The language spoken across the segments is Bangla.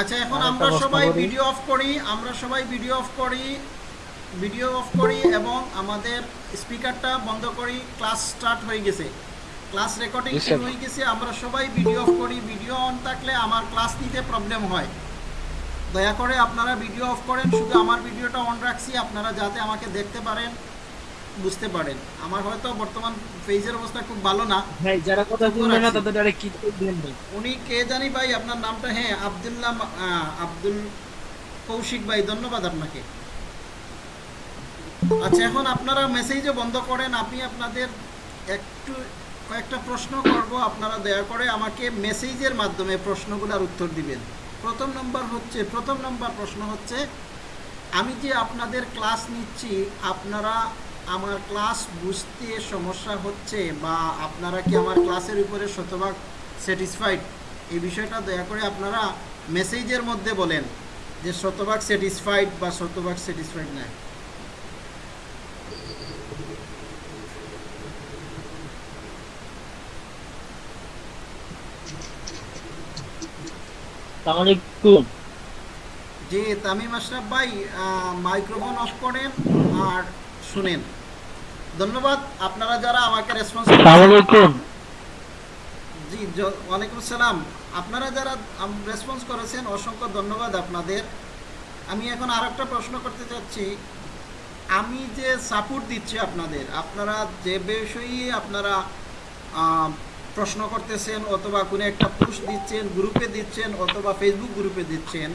আচ্ছা এখন আমরা সবাই ভিডিও অফ করি আমরা সবাই ভিডিও অফ করি ভিডিও অফ করি এবং আমাদের স্পিকারটা বন্ধ করি ক্লাস স্টার্ট হয়ে গেছে। ক্লাস রেকর্ডিং শুরু হয়ে গেছে আমরা সবাই ভিডিও অফ করি ভিডিও অন থাকলে আমার ক্লাস নিতে প্রবলেম হয়। দয়া করে আপনারা ভিডিও অফ করেন শুধু আমার ভিডিওটা অন রাখছি আপনারা যাতে আমাকে দেখতে পারেন। বুঝতে পারেন। আমার হয়তো বর্তমান পেজের অবস্থা খুব ভালো না। ভাই যারা কথা শুনবে না তাদের ডাইরেক্ট কি ভাই? উনি কে জানি ভাই আপনার নামটা হ্যাঁ আবদুল্লাহ আব্দুল কৌশিক ভাই ধন্যবাদ আপনাকে। আচ্ছা এখন আপনারা মেসেজও বন্ধ করেন আমি আপনাদের একটু কয়েকটা প্রশ্ন করব আপনারা দয়া করে আমাকে মেসেজের মাধ্যমে প্রশ্নগুলোর উত্তর দিবেন। প্রথম নম্বর হচ্ছে প্রথম নম্বর প্রশ্ন হচ্ছে আমি যে আপনাদের ক্লাস নিচ্ছি আপনারা আমার ক্লাস বুঝতে সমস্যা হচ্ছে বা আপনারা কি আমার ক্লাসের উপরে শতভাগ স্যাটিসফাইড এই বিষয়টা দয়া করে আপনারা মেসেজের মধ্যে বলেন যে শতভাগ স্যাটিসফাইড বা শতভাগ স্যাটিসফাইড আসসালামু জি তামিম আশরাফ ভাই মাইক্রোফোন অফ করেন আর শুনেন। ধন্যবাদ। আপনারা যারা আমাকে রেসপন্স জি ওয়ালাইকুম আসসালাম আপনারা যারা রেসপন্স করেছেন অসংখ্য ধন্যবাদ আপনাদের। আমি এখন আর একটা প্রশ্ন করতে চাচ্ছি। আমি যে সাপোর্ট দিচ্ছি আপনাদের আপনারা যে বিষয়ে আপনারা প্রশ্ন করতেছেন অথবা কোনো একটা পোস্ট দিচ্ছেন গ্রুপে দিচ্ছেন অথবা ফেসবুক গ্রুপে দিচ্ছেন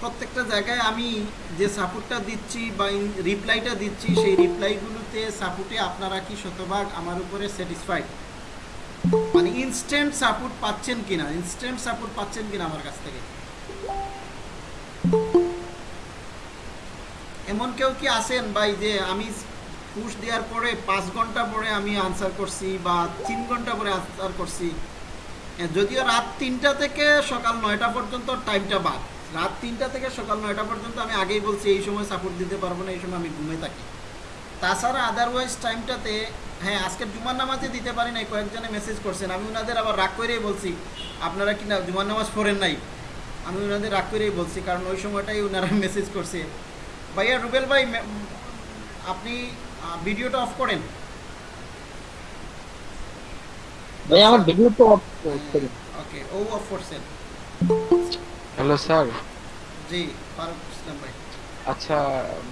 প্রত্যেকটা জায়গায় আমি যে সাপোর্টটা দিচ্ছি বা রিপ্লাইটা দিচ্ছি, সেই রিপ্লাইগুলোতে সাপোর্টে আপনারা কি শতভাগ আমার উপরে স্যাটিসফাইড মানে ইনস্ট্যান্ট সাপোর্ট পাচ্ছেন কিনা? ইনস্ট্যান্ট সাপোর্ট পাচ্ছেন কিনা আমার কাছ থেকে? এমন কেউ কি আছেন ভাই যে আমি পুশ দেওয়ার পরে পাঁচ ঘণ্টা পরে আমি আনসার করছি বা তিন ঘণ্টা পরে আনসার করছি? যদিও রাত তিনটা থেকে সকাল নয়টা পর্যন্ত টাইমটা বাদ। রাত তিনটা থেকে সকাল নয়টা পর্যন্ত আমি আগেই বলছি এই সময় সাপোর্ট দিতে পারব না এই সময় আমি ঘুমে থাকি। তাছাড়া আদারওয়াইজ টাইমটাতে হ্যাঁ আজকে জুমার নামাজে দিতে পারি নাই কয়েকজনে মেসেজ করছেন। আমি ওনাদের আবার রাগ করেই বলছি আপনারা কি না জুমার নামাজ পড়েন নাই? আমি ওনাদের রাগ করেই বলছি কারণ ওই সময়টাই ওনারা মেসেজ করছে। ভাইয়া রুবেল ভাই আপনি ভিডিওটা অফ করেন। ভাই আমার ভিডিও তো অফ করি ওকে ও অফ করছেন। Hello sir. জি ফারুক ইসলাম ভাই। আচ্ছা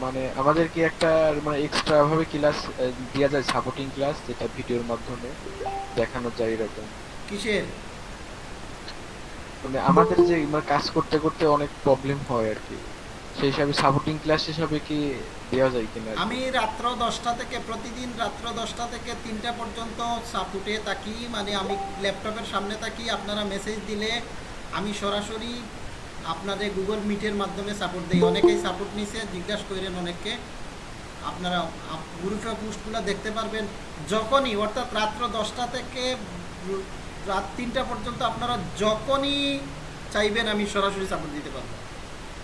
মানে আমাদের কি একটা মানে এক্সট্রা ভাবে ক্লাস দেওয়া যায় সাপোর্টিং ক্লাস যেটা ভিডিওর মাধ্যমে দেখানো যায় এরকম? কিসের? মানে আমাদের যে মানে কাজ করতে করতে অনেক প্রবলেম হয় আর কি সেই হিসাবে সাপোর্টিং ক্লাস হিসাবে কি দেওয়া যায় কিনা আমি রাত্র দশটা থেকে প্রতিদিন রাত্র দশটা থেকে তিনটা পর্যন্ত সাপুটে থাকি। মানে আমি ল্যাপটপের সামনে থাকি আপনারা মেসেজ দিলে আমি সরাসরি আপনাদের গুগল মিটের মাধ্যমে সাপোর্ট দিই। অনেকেই সাপোর্ট নিছে, জিজ্ঞাসা করেন অনেককে। আপনারা আপ- গ্রুপে পোস্টগুলো দেখতে পারবেন। যখনই, অর্থাৎ রাত্র দশটা থেকে রাত তিনটা পর্যন্ত আপনারা যখনই চাইবেন, আমি সরাসরি সাপোর্ট দিতে পারব।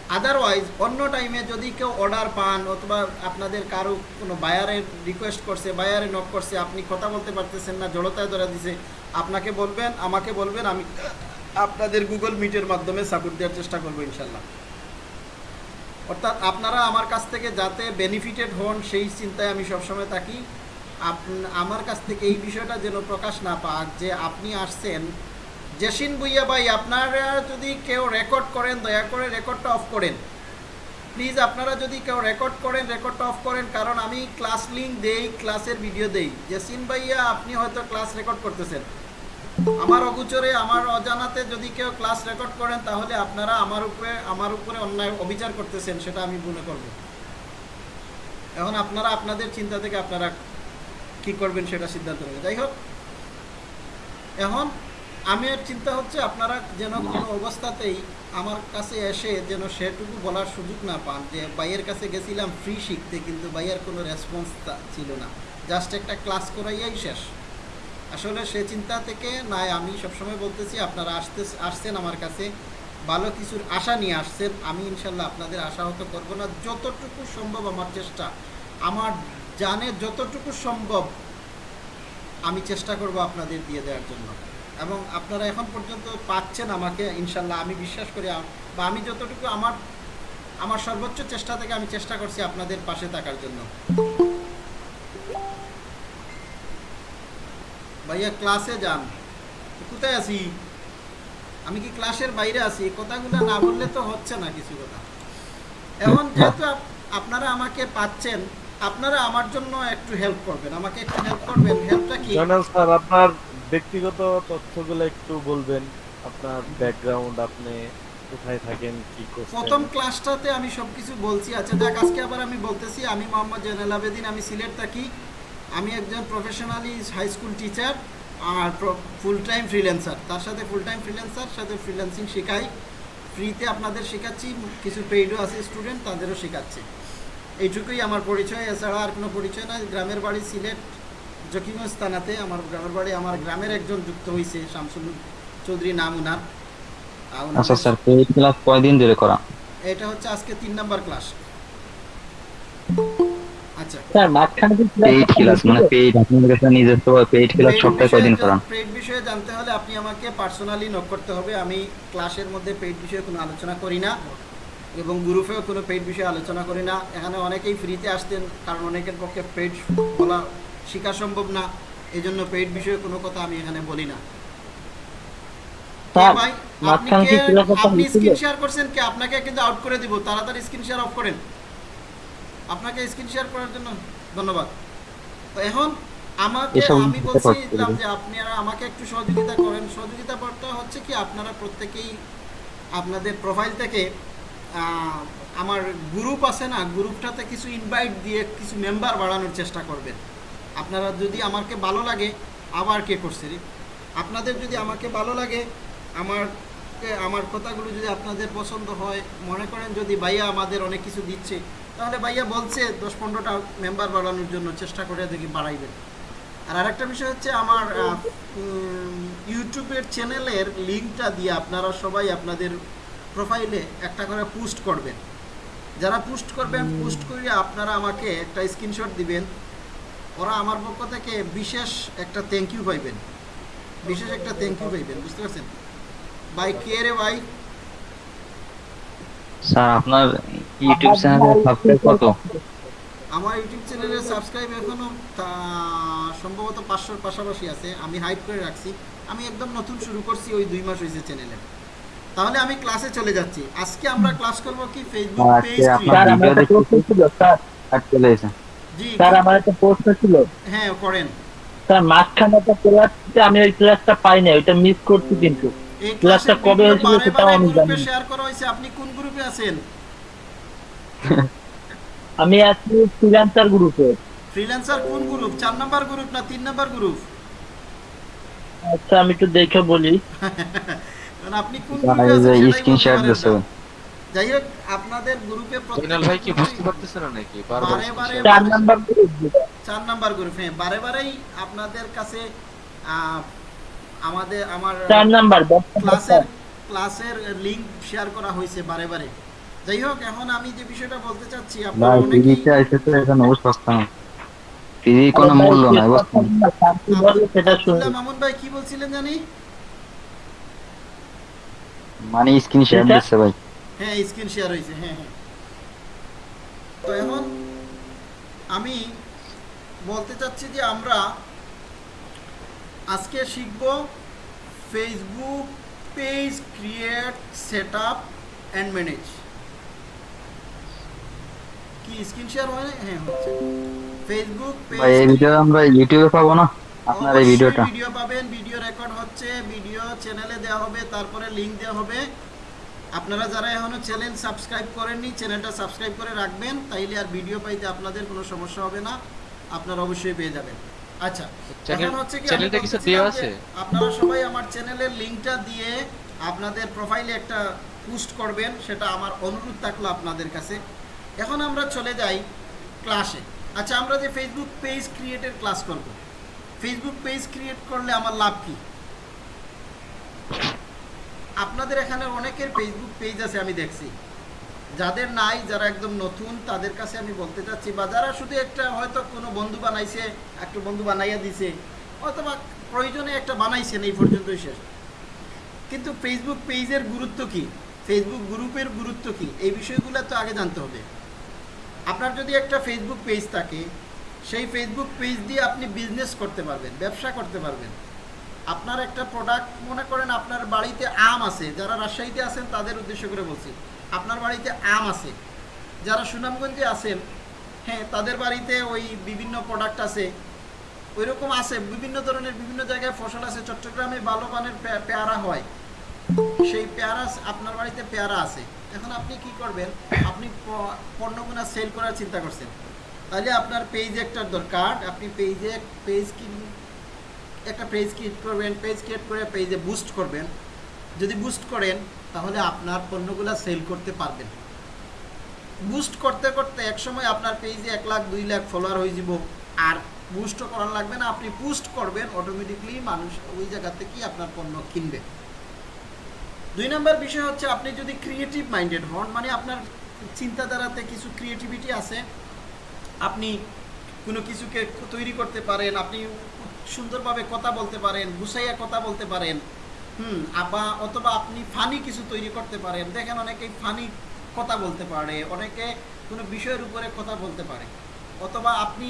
আদারওয়াইজ অন্য টাইমে যদি কেউ অর্ডার পান অথবা আপনাদের কারও কোনো বায়ারে রিকোয়েস্ট করছে বায়ারে নক করছে, আপনি কথা বলতে পারতেছেন না, জড়তায় ধরা দিছে, আপনাকে বলবেন, আমাকে বলবেন, আমি আপনাদের গুগল মিটের মাধ্যমে সাপোর্ট দেওয়ার চেষ্টা করব ইনশাল্লাহ। অর্থাৎ আপনারা আমার কাছ থেকে যাতে বেনিফিটেড হন, সেই চিন্তায় আমি সবসময় থাকি। আমার কাছ থেকে এই বিষয়টা যেন প্রকাশ না পাক, যে আপনি আসছেন। জেসিন বুইয়া ভাই, আপনারা যদি কেউ রেকর্ড করেন, দয়া করে রেকর্ডটা অফ করেন। প্লিজ আপনারা যদি কেউ রেকর্ড করেন রেকর্ডটা অফ করেন, কারণ আমি ক্লাস লিঙ্ক দেই ক্লাসের ভিডিও দেই। জেসিন ভাইয়া, আপনি হয়তো ক্লাস রেকর্ড করতেছেন। আমার অগুচরে, আমার অজানাতে যদি কেউ ক্লাস রেকর্ড করেন, তাহলে আপনারা আমার উপরে আমার উপরে অন্যায়, অবিচার করতেছেন, সেটা আমি মনে করব। এখন আপনারা আপনাদের চিন্তা থেকে আপনারা কি করবেন সেটা সিদ্ধান্ত নেবেন। যাই হোক, এখন আমার চিন্তা হচ্ছে আপনারা যেন কোনো অবস্থাতেই আমার কাছে এসে যেন সেটুকু বলার সুযোগ না পান যে ভাইয়ের কাছে গেছিলাম ফ্রি শিখতে, কিন্তু ভাইয়ের কোনো রেসপন্স ছিল না। জাস্ট একটা ক্লাস করাইয়াই শেষ। আসলে সে চিন্তা থেকে নাই। আমি সবসময় বলতেছি, আপনারা আসতে আসছেন আমার কাছে। ভালো কিছুর আশা নিয়ে আসছেন। আমি ইনশাল্লাহ আপনাদের আশা আশাহত করব না। যতটুকু সম্ভব আমার চেষ্টা, আমার জানে যতটুকু সম্ভব আমি চেষ্টা করব আপনাদের দিয়ে দেওয়ার জন্য। এবং আপনারা এখন পর্যন্ত পাচ্ছেন আমাকে, ইনশাল্লাহ আমি বিশ্বাস করি বা আমি যতটুকু আমার আমার সর্বোচ্চ চেষ্টা থেকে আমি চেষ্টা করছি আপনাদের পাশে থাকার জন্য। ভাইয়া ক্লাসে যান। কোথায় আছি? আমি কি ক্লাসের বাইরে আছি? কথাগুলো না বললে তো হচ্ছে না কিছু কথা। এখন যেহেতু আপনারা আমাকে পাচ্ছেন আপনারা আমার জন্য একটু হেল্প করবেন। আমাকে একটু হেল্প করবেন। হেল্পটা কি? জয়নাল স্যার আপনার ব্যক্তিগত তথ্যগুলো একটু বলবেন। আপনার ব্যাকগ্রাউন্ড আপনি কোথায় থাকেন কি করছেন? প্রথম ক্লাসটাতে আমি সবকিছু বলছি। আচ্ছা দেখ আজকে আবার আমি বলতেছি আমি মোহাম্মদ জয়নাল আবেদিন আমি সিলেট থাকি। আমি একজন প্রফেশনালি হাই স্কুল টিচার আর ফুল টাইম ফ্রিল্যান্সার তার সাথে ফুল টাইম ফ্রিল্যান্সার সাথে ফ্রিল্যান্সিং শেখাই। ফ্রিতে আপনাদের শেখাচ্ছি কিছু পেইডও আছে স্টুডেন্ট তাদেরও শেখাচ্ছি। এইটুকুই আমার পরিচয় এছাড়া আর কোনো পরিচয় নাই। গ্রামের বাড়ি সিলেট জকিগঞ্জ থানাতে আমার গ্রামের বাড়ি আমার গ্রামের একজন যুক্ত হয়েছে শামসুল চৌধুরী নাম উনার। আচ্ছা স্যার পেইড ক্লাস কয়দিন ধরে করা? এটা হচ্ছে আজকে তিন নাম্বার ক্লাস স্যার মাঝখানে কি পেইড ক্লাস মানে পেইড আপনাদের কাছে নিজস্ব পেইড ক্লাস সপ্তাহে কয়দিন করান পেইড বিষয়ে জানতে হলে আপনি আমাকে পার্সোনালি নক করতে হবে। আমি ক্লাসের মধ্যে পেইড বিষয়ে কোনো আলোচনা করি না এবং গ্রুপেও কোনো পেইড বিষয়ে আলোচনা করি না। এখানে অনেকেই ফ্রিতে আসতেন কারণ অনেকের পক্ষে পেইড বলা শেখা সম্ভব না। এই জন্য পেইড বিষয়ে কোনো কথা আমি এখানে বলি না। আপনি? স্ক্রিন শেয়ার করছেন কি? আপনাকে কিন্তু আউট করে দিব। তাড়াতাড়ি স্ক্রিন শেয়ার অফ করেন। আপনাকে স্ক্রিন শেয়ার করার জন্য ধন্যবাদ। তো এখন আমাকে আমি বলছিলাম যে আপনারা আমাকে একটু সহযোগিতা করেন। সহযোগিতা করতে হচ্ছে কি আপনারা প্রত্যেকেই আপনাদের প্রোফাইল থেকে আমার গ্রুপ আছে না গ্রুপটাতে কিছু ইনভাইট দিয়ে কিছু মেম্বার বাড়ানোর চেষ্টা করবেন। আপনারা যদি আমাকে ভালো লাগে আবার কে করছে? আপনাদের যদি আমাকে ভালো লাগে আমার আমার কথাগুলো যদি আপনাদের পছন্দ হয় মনে করেন যদি ভাইয়া আমাদের অনেক কিছু দিচ্ছে তাহলে ভাইয়া বলছে দশ পনেরোটা মেম্বার বাড়ানোর জন্য চেষ্টা করে দেখি বাড়াইবেন। আর আরেকটা বিষয় হচ্ছে আমার ইউটিউবের চ্যানেলের লিঙ্কটা দিয়ে আপনারা সবাই আপনাদের প্রোফাইলে একটা করে পোস্ট করবেন। যারা পোস্ট করবেন পোস্ট করে আপনারা আমাকে একটা স্ক্রিনশট দিবেন। ওরা আমার পক্ষ থেকে বিশেষ একটা থ্যাংক ইউ পাইবেন। বিশেষ একটা থ্যাংক ইউ পাইবেন বুঝতে পারছেন? ভাই কে রে ভাই? স্যার আপনার ইউটিউব চ্যানেলে সাবস্ক্রাইব কত? আমার ইউটিউব চ্যানেলে সাবস্ক্রাইব এখনও তা- সম্ভবত পাঁচশোর পাশাপাশি আছে। আমি হাইড করে রাখছি। আমি একদম নতুন শুরু করছি ওই দুই মাস হয়েছে চ্যানেলে তাহলে আমি ক্লাসে চলে যাচ্ছি। আজকে আমরা ক্লাস করব কি ফেসবুক পেজ আপনার স্যার আমার একটা প্রশ্ন ছিল স্যার। আর চলে এসে। জি। স্যার আমার একটা প্রশ্ন ছিল। হ্যাঁ করেন। স্যার মাঝখানে একটা ক্লাস আমি ওই ক্লাসটা পাই না ওইটা মিস করছি কিন্তু। এই ক্লাসটা কবে হয়েছিল বারে সেটাও আমি জানি না। শেয়ার করা হয়েছে আপনি কোন গ্রুপে আছেন? আমি আছি ফ্রিল্যান্সার গ্রুপে ফ্রিল্যান্সার কোন গ্রুপ চার নাম্বার গ্রুপ না তিন নাম্বার গ্রুপ আচ্ছা আমি একটু দেখে বলি। আপনি কোন গ্রুপে এই যে আছেন সেটাই স্ক্রিন বলতে শেয়ার পারেন যাই হোক আপনাদের গ্রুপে জয়নাল ভাই কি বুঝতে পারতেছেন না নাকি? বারবার বারে বারে চার নাম্বার গ্রুপ যেটা। চার নাম্বার গ্রুপ হ্যাঁ বারে বারেই আপনাদের কাছে আহ, আমাদের আমার চার নাম্বার ক্লাসের ক্লাসের লিংক শেয়ার করা হয়েছে বারে বারে। যাই হোক এখন আমি যে বিষয়টা বলতে চাচ্ছি আপনারা অনেকেই এখানে কোনো মূল্য নাই সেটা মামুন ভাই কি বলছিলেন জানি? মানে স্ক্রিন শেয়ার ভাই। হ্যাঁ স্ক্রিন শেয়ার হয়েছে হ্যাঁ হ্যাঁ। তো এখন আমি বলতে চাচ্ছি যে আমরা আজকে শিখব page create set up and manage কি স্ক্রিন শেয়ার হয়? না? হ্যাঁ হচ্ছে। ফেসবুক ভাই এই ভিডিও আমরা ইউটিউবে পাবো না? আপনার এই ভিডিওটা ভিডিও পাবেন। ভিডিও রেকর্ড হচ্ছে ভিডিও চ্যানেলে দেওয়া হবে তারপরে লিংক দেওয়া হবে। আপনারা যারা এখনও চ্যানেল সাবস্ক্রাইব করেননি চ্যানেলটা সাবস্ক্রাইব করে রাখবেন তাইলে আর ভিডিও পাইতে আপনাদের কোনো সমস্যা হবে না। আপনারা অবশ্যই পেয়ে যাবেন। আচ্ছা চ্যানেল এখন হচ্ছে কি আমি চ্যানেলটা কিছু দেওয়া আছে? আপনারা সবাই আমার চ্যানেলের লিংকটা দিয়ে আপনাদের প্রোফাইলে একটা পোস্ট করবেন সেটা আমার অনুরোধ থাকল আপনাদের কাছে। এখন আমরা চলে যাই ক্লাসে আচ্ছা আমরা যে ফেসবুক পেজ ক্রিয়েটের ক্লাস করব। ফেসবুক পেজ ক্রিয়েট করলে আমার লাভ কি? আপনাদের এখানে অনেকের ফেসবুক পেজ আছে আমি দেখছি। যাদের নাই, যারা একদম নতুন, তাদের কাছে আমি বলতে চাচ্ছি, বা যারা শুধু একটা হয়তো কোনো বন্ধু বানাইছে, একটু বন্ধু বানাইয়া দিছে, অথবা প্রয়োজনে একটা বানাইছেন, এই পর্যন্তই শেষ। কিন্তু ফেসবুক পেজের গুরুত্ব কি? ফেসবুক গ্রুপের গুরুত্ব কি? এই বিষয়গুলো তো আগে জানতে হবে। আপনার যদি একটা ফেসবুক পেজ থাকে, সেই ফেসবুক পেজ দিয়ে আপনি বিজনেস করতে পারবেন, ব্যবসা করতে পারবেন। আপনার একটা প্রোডাক্ট মনে করেন আপনার বাড়িতে আম আছে, যারা রাজশাহীতে আছেন, তাদের উদ্দেশ্য করে বলছি। আপনার বাড়িতে আম আছে। যারা সুনামগঞ্জে আছেন হ্যাঁ তাদের বাড়িতে ওই বিভিন্ন প্রোডাক্ট আছে। ওই রকম আছে, বিভিন্ন ধরনের বিভিন্ন জায়গায় ফসল আছে। চট্টগ্রামে ভালো মানের পেয়ারা হয়। সেই পেয়ারা আপনার বাড়িতে পেয়ারা আছে। এখন আপনি কি করবেন, আপনি প- পণ্যগুলো সেল করার চিন্তা করছেন। তাহলে আপনার পেজ একটা দরকার। আপনি পেজে পেজ কি, একটা পেজ ক্রিয়েট করবেন পেজ ক্রিয়েট করে পেজে বুস্ট করবেন। যদি বুস্ট করেন তাহলে আপনার পণ্যগুলো সেল করতে পারবেন। বুস্ট করতে করতে একসময় আপনার পেজে এক লাখ, দুই লাখ ফলোয়ার হয়ে যাব। আর বুস্টও করার লাগবে না, আপনি পুস্ট করবেন অটোমেটিকলি মানুষ ওই জায়গা থেকেই আপনার পণ্য কিনবে। দুই নম্বর বিষয় হচ্ছে, আপনি যদি ক্রিয়েটিভ মাইন্ডেড হন মানে আপনার চিন্তাধারাতে কিছু ক্রিয়েটিভিটি আছে, আপনি কোনো কিছুকে তৈরি করতে পারেন, আপনি সুন্দরভাবে কথা বলতে পারেন, গুছাইয়া কথা বলতে পারেন হুম বা অথবা আপনি ফানি কিছু তৈরি করতে পারেন। দেখেন অনেকেই ফানি কথা বলতে পারে, অনেকে কোনো বিষয়ের উপরে কথা বলতে পারে। অথবা আপনি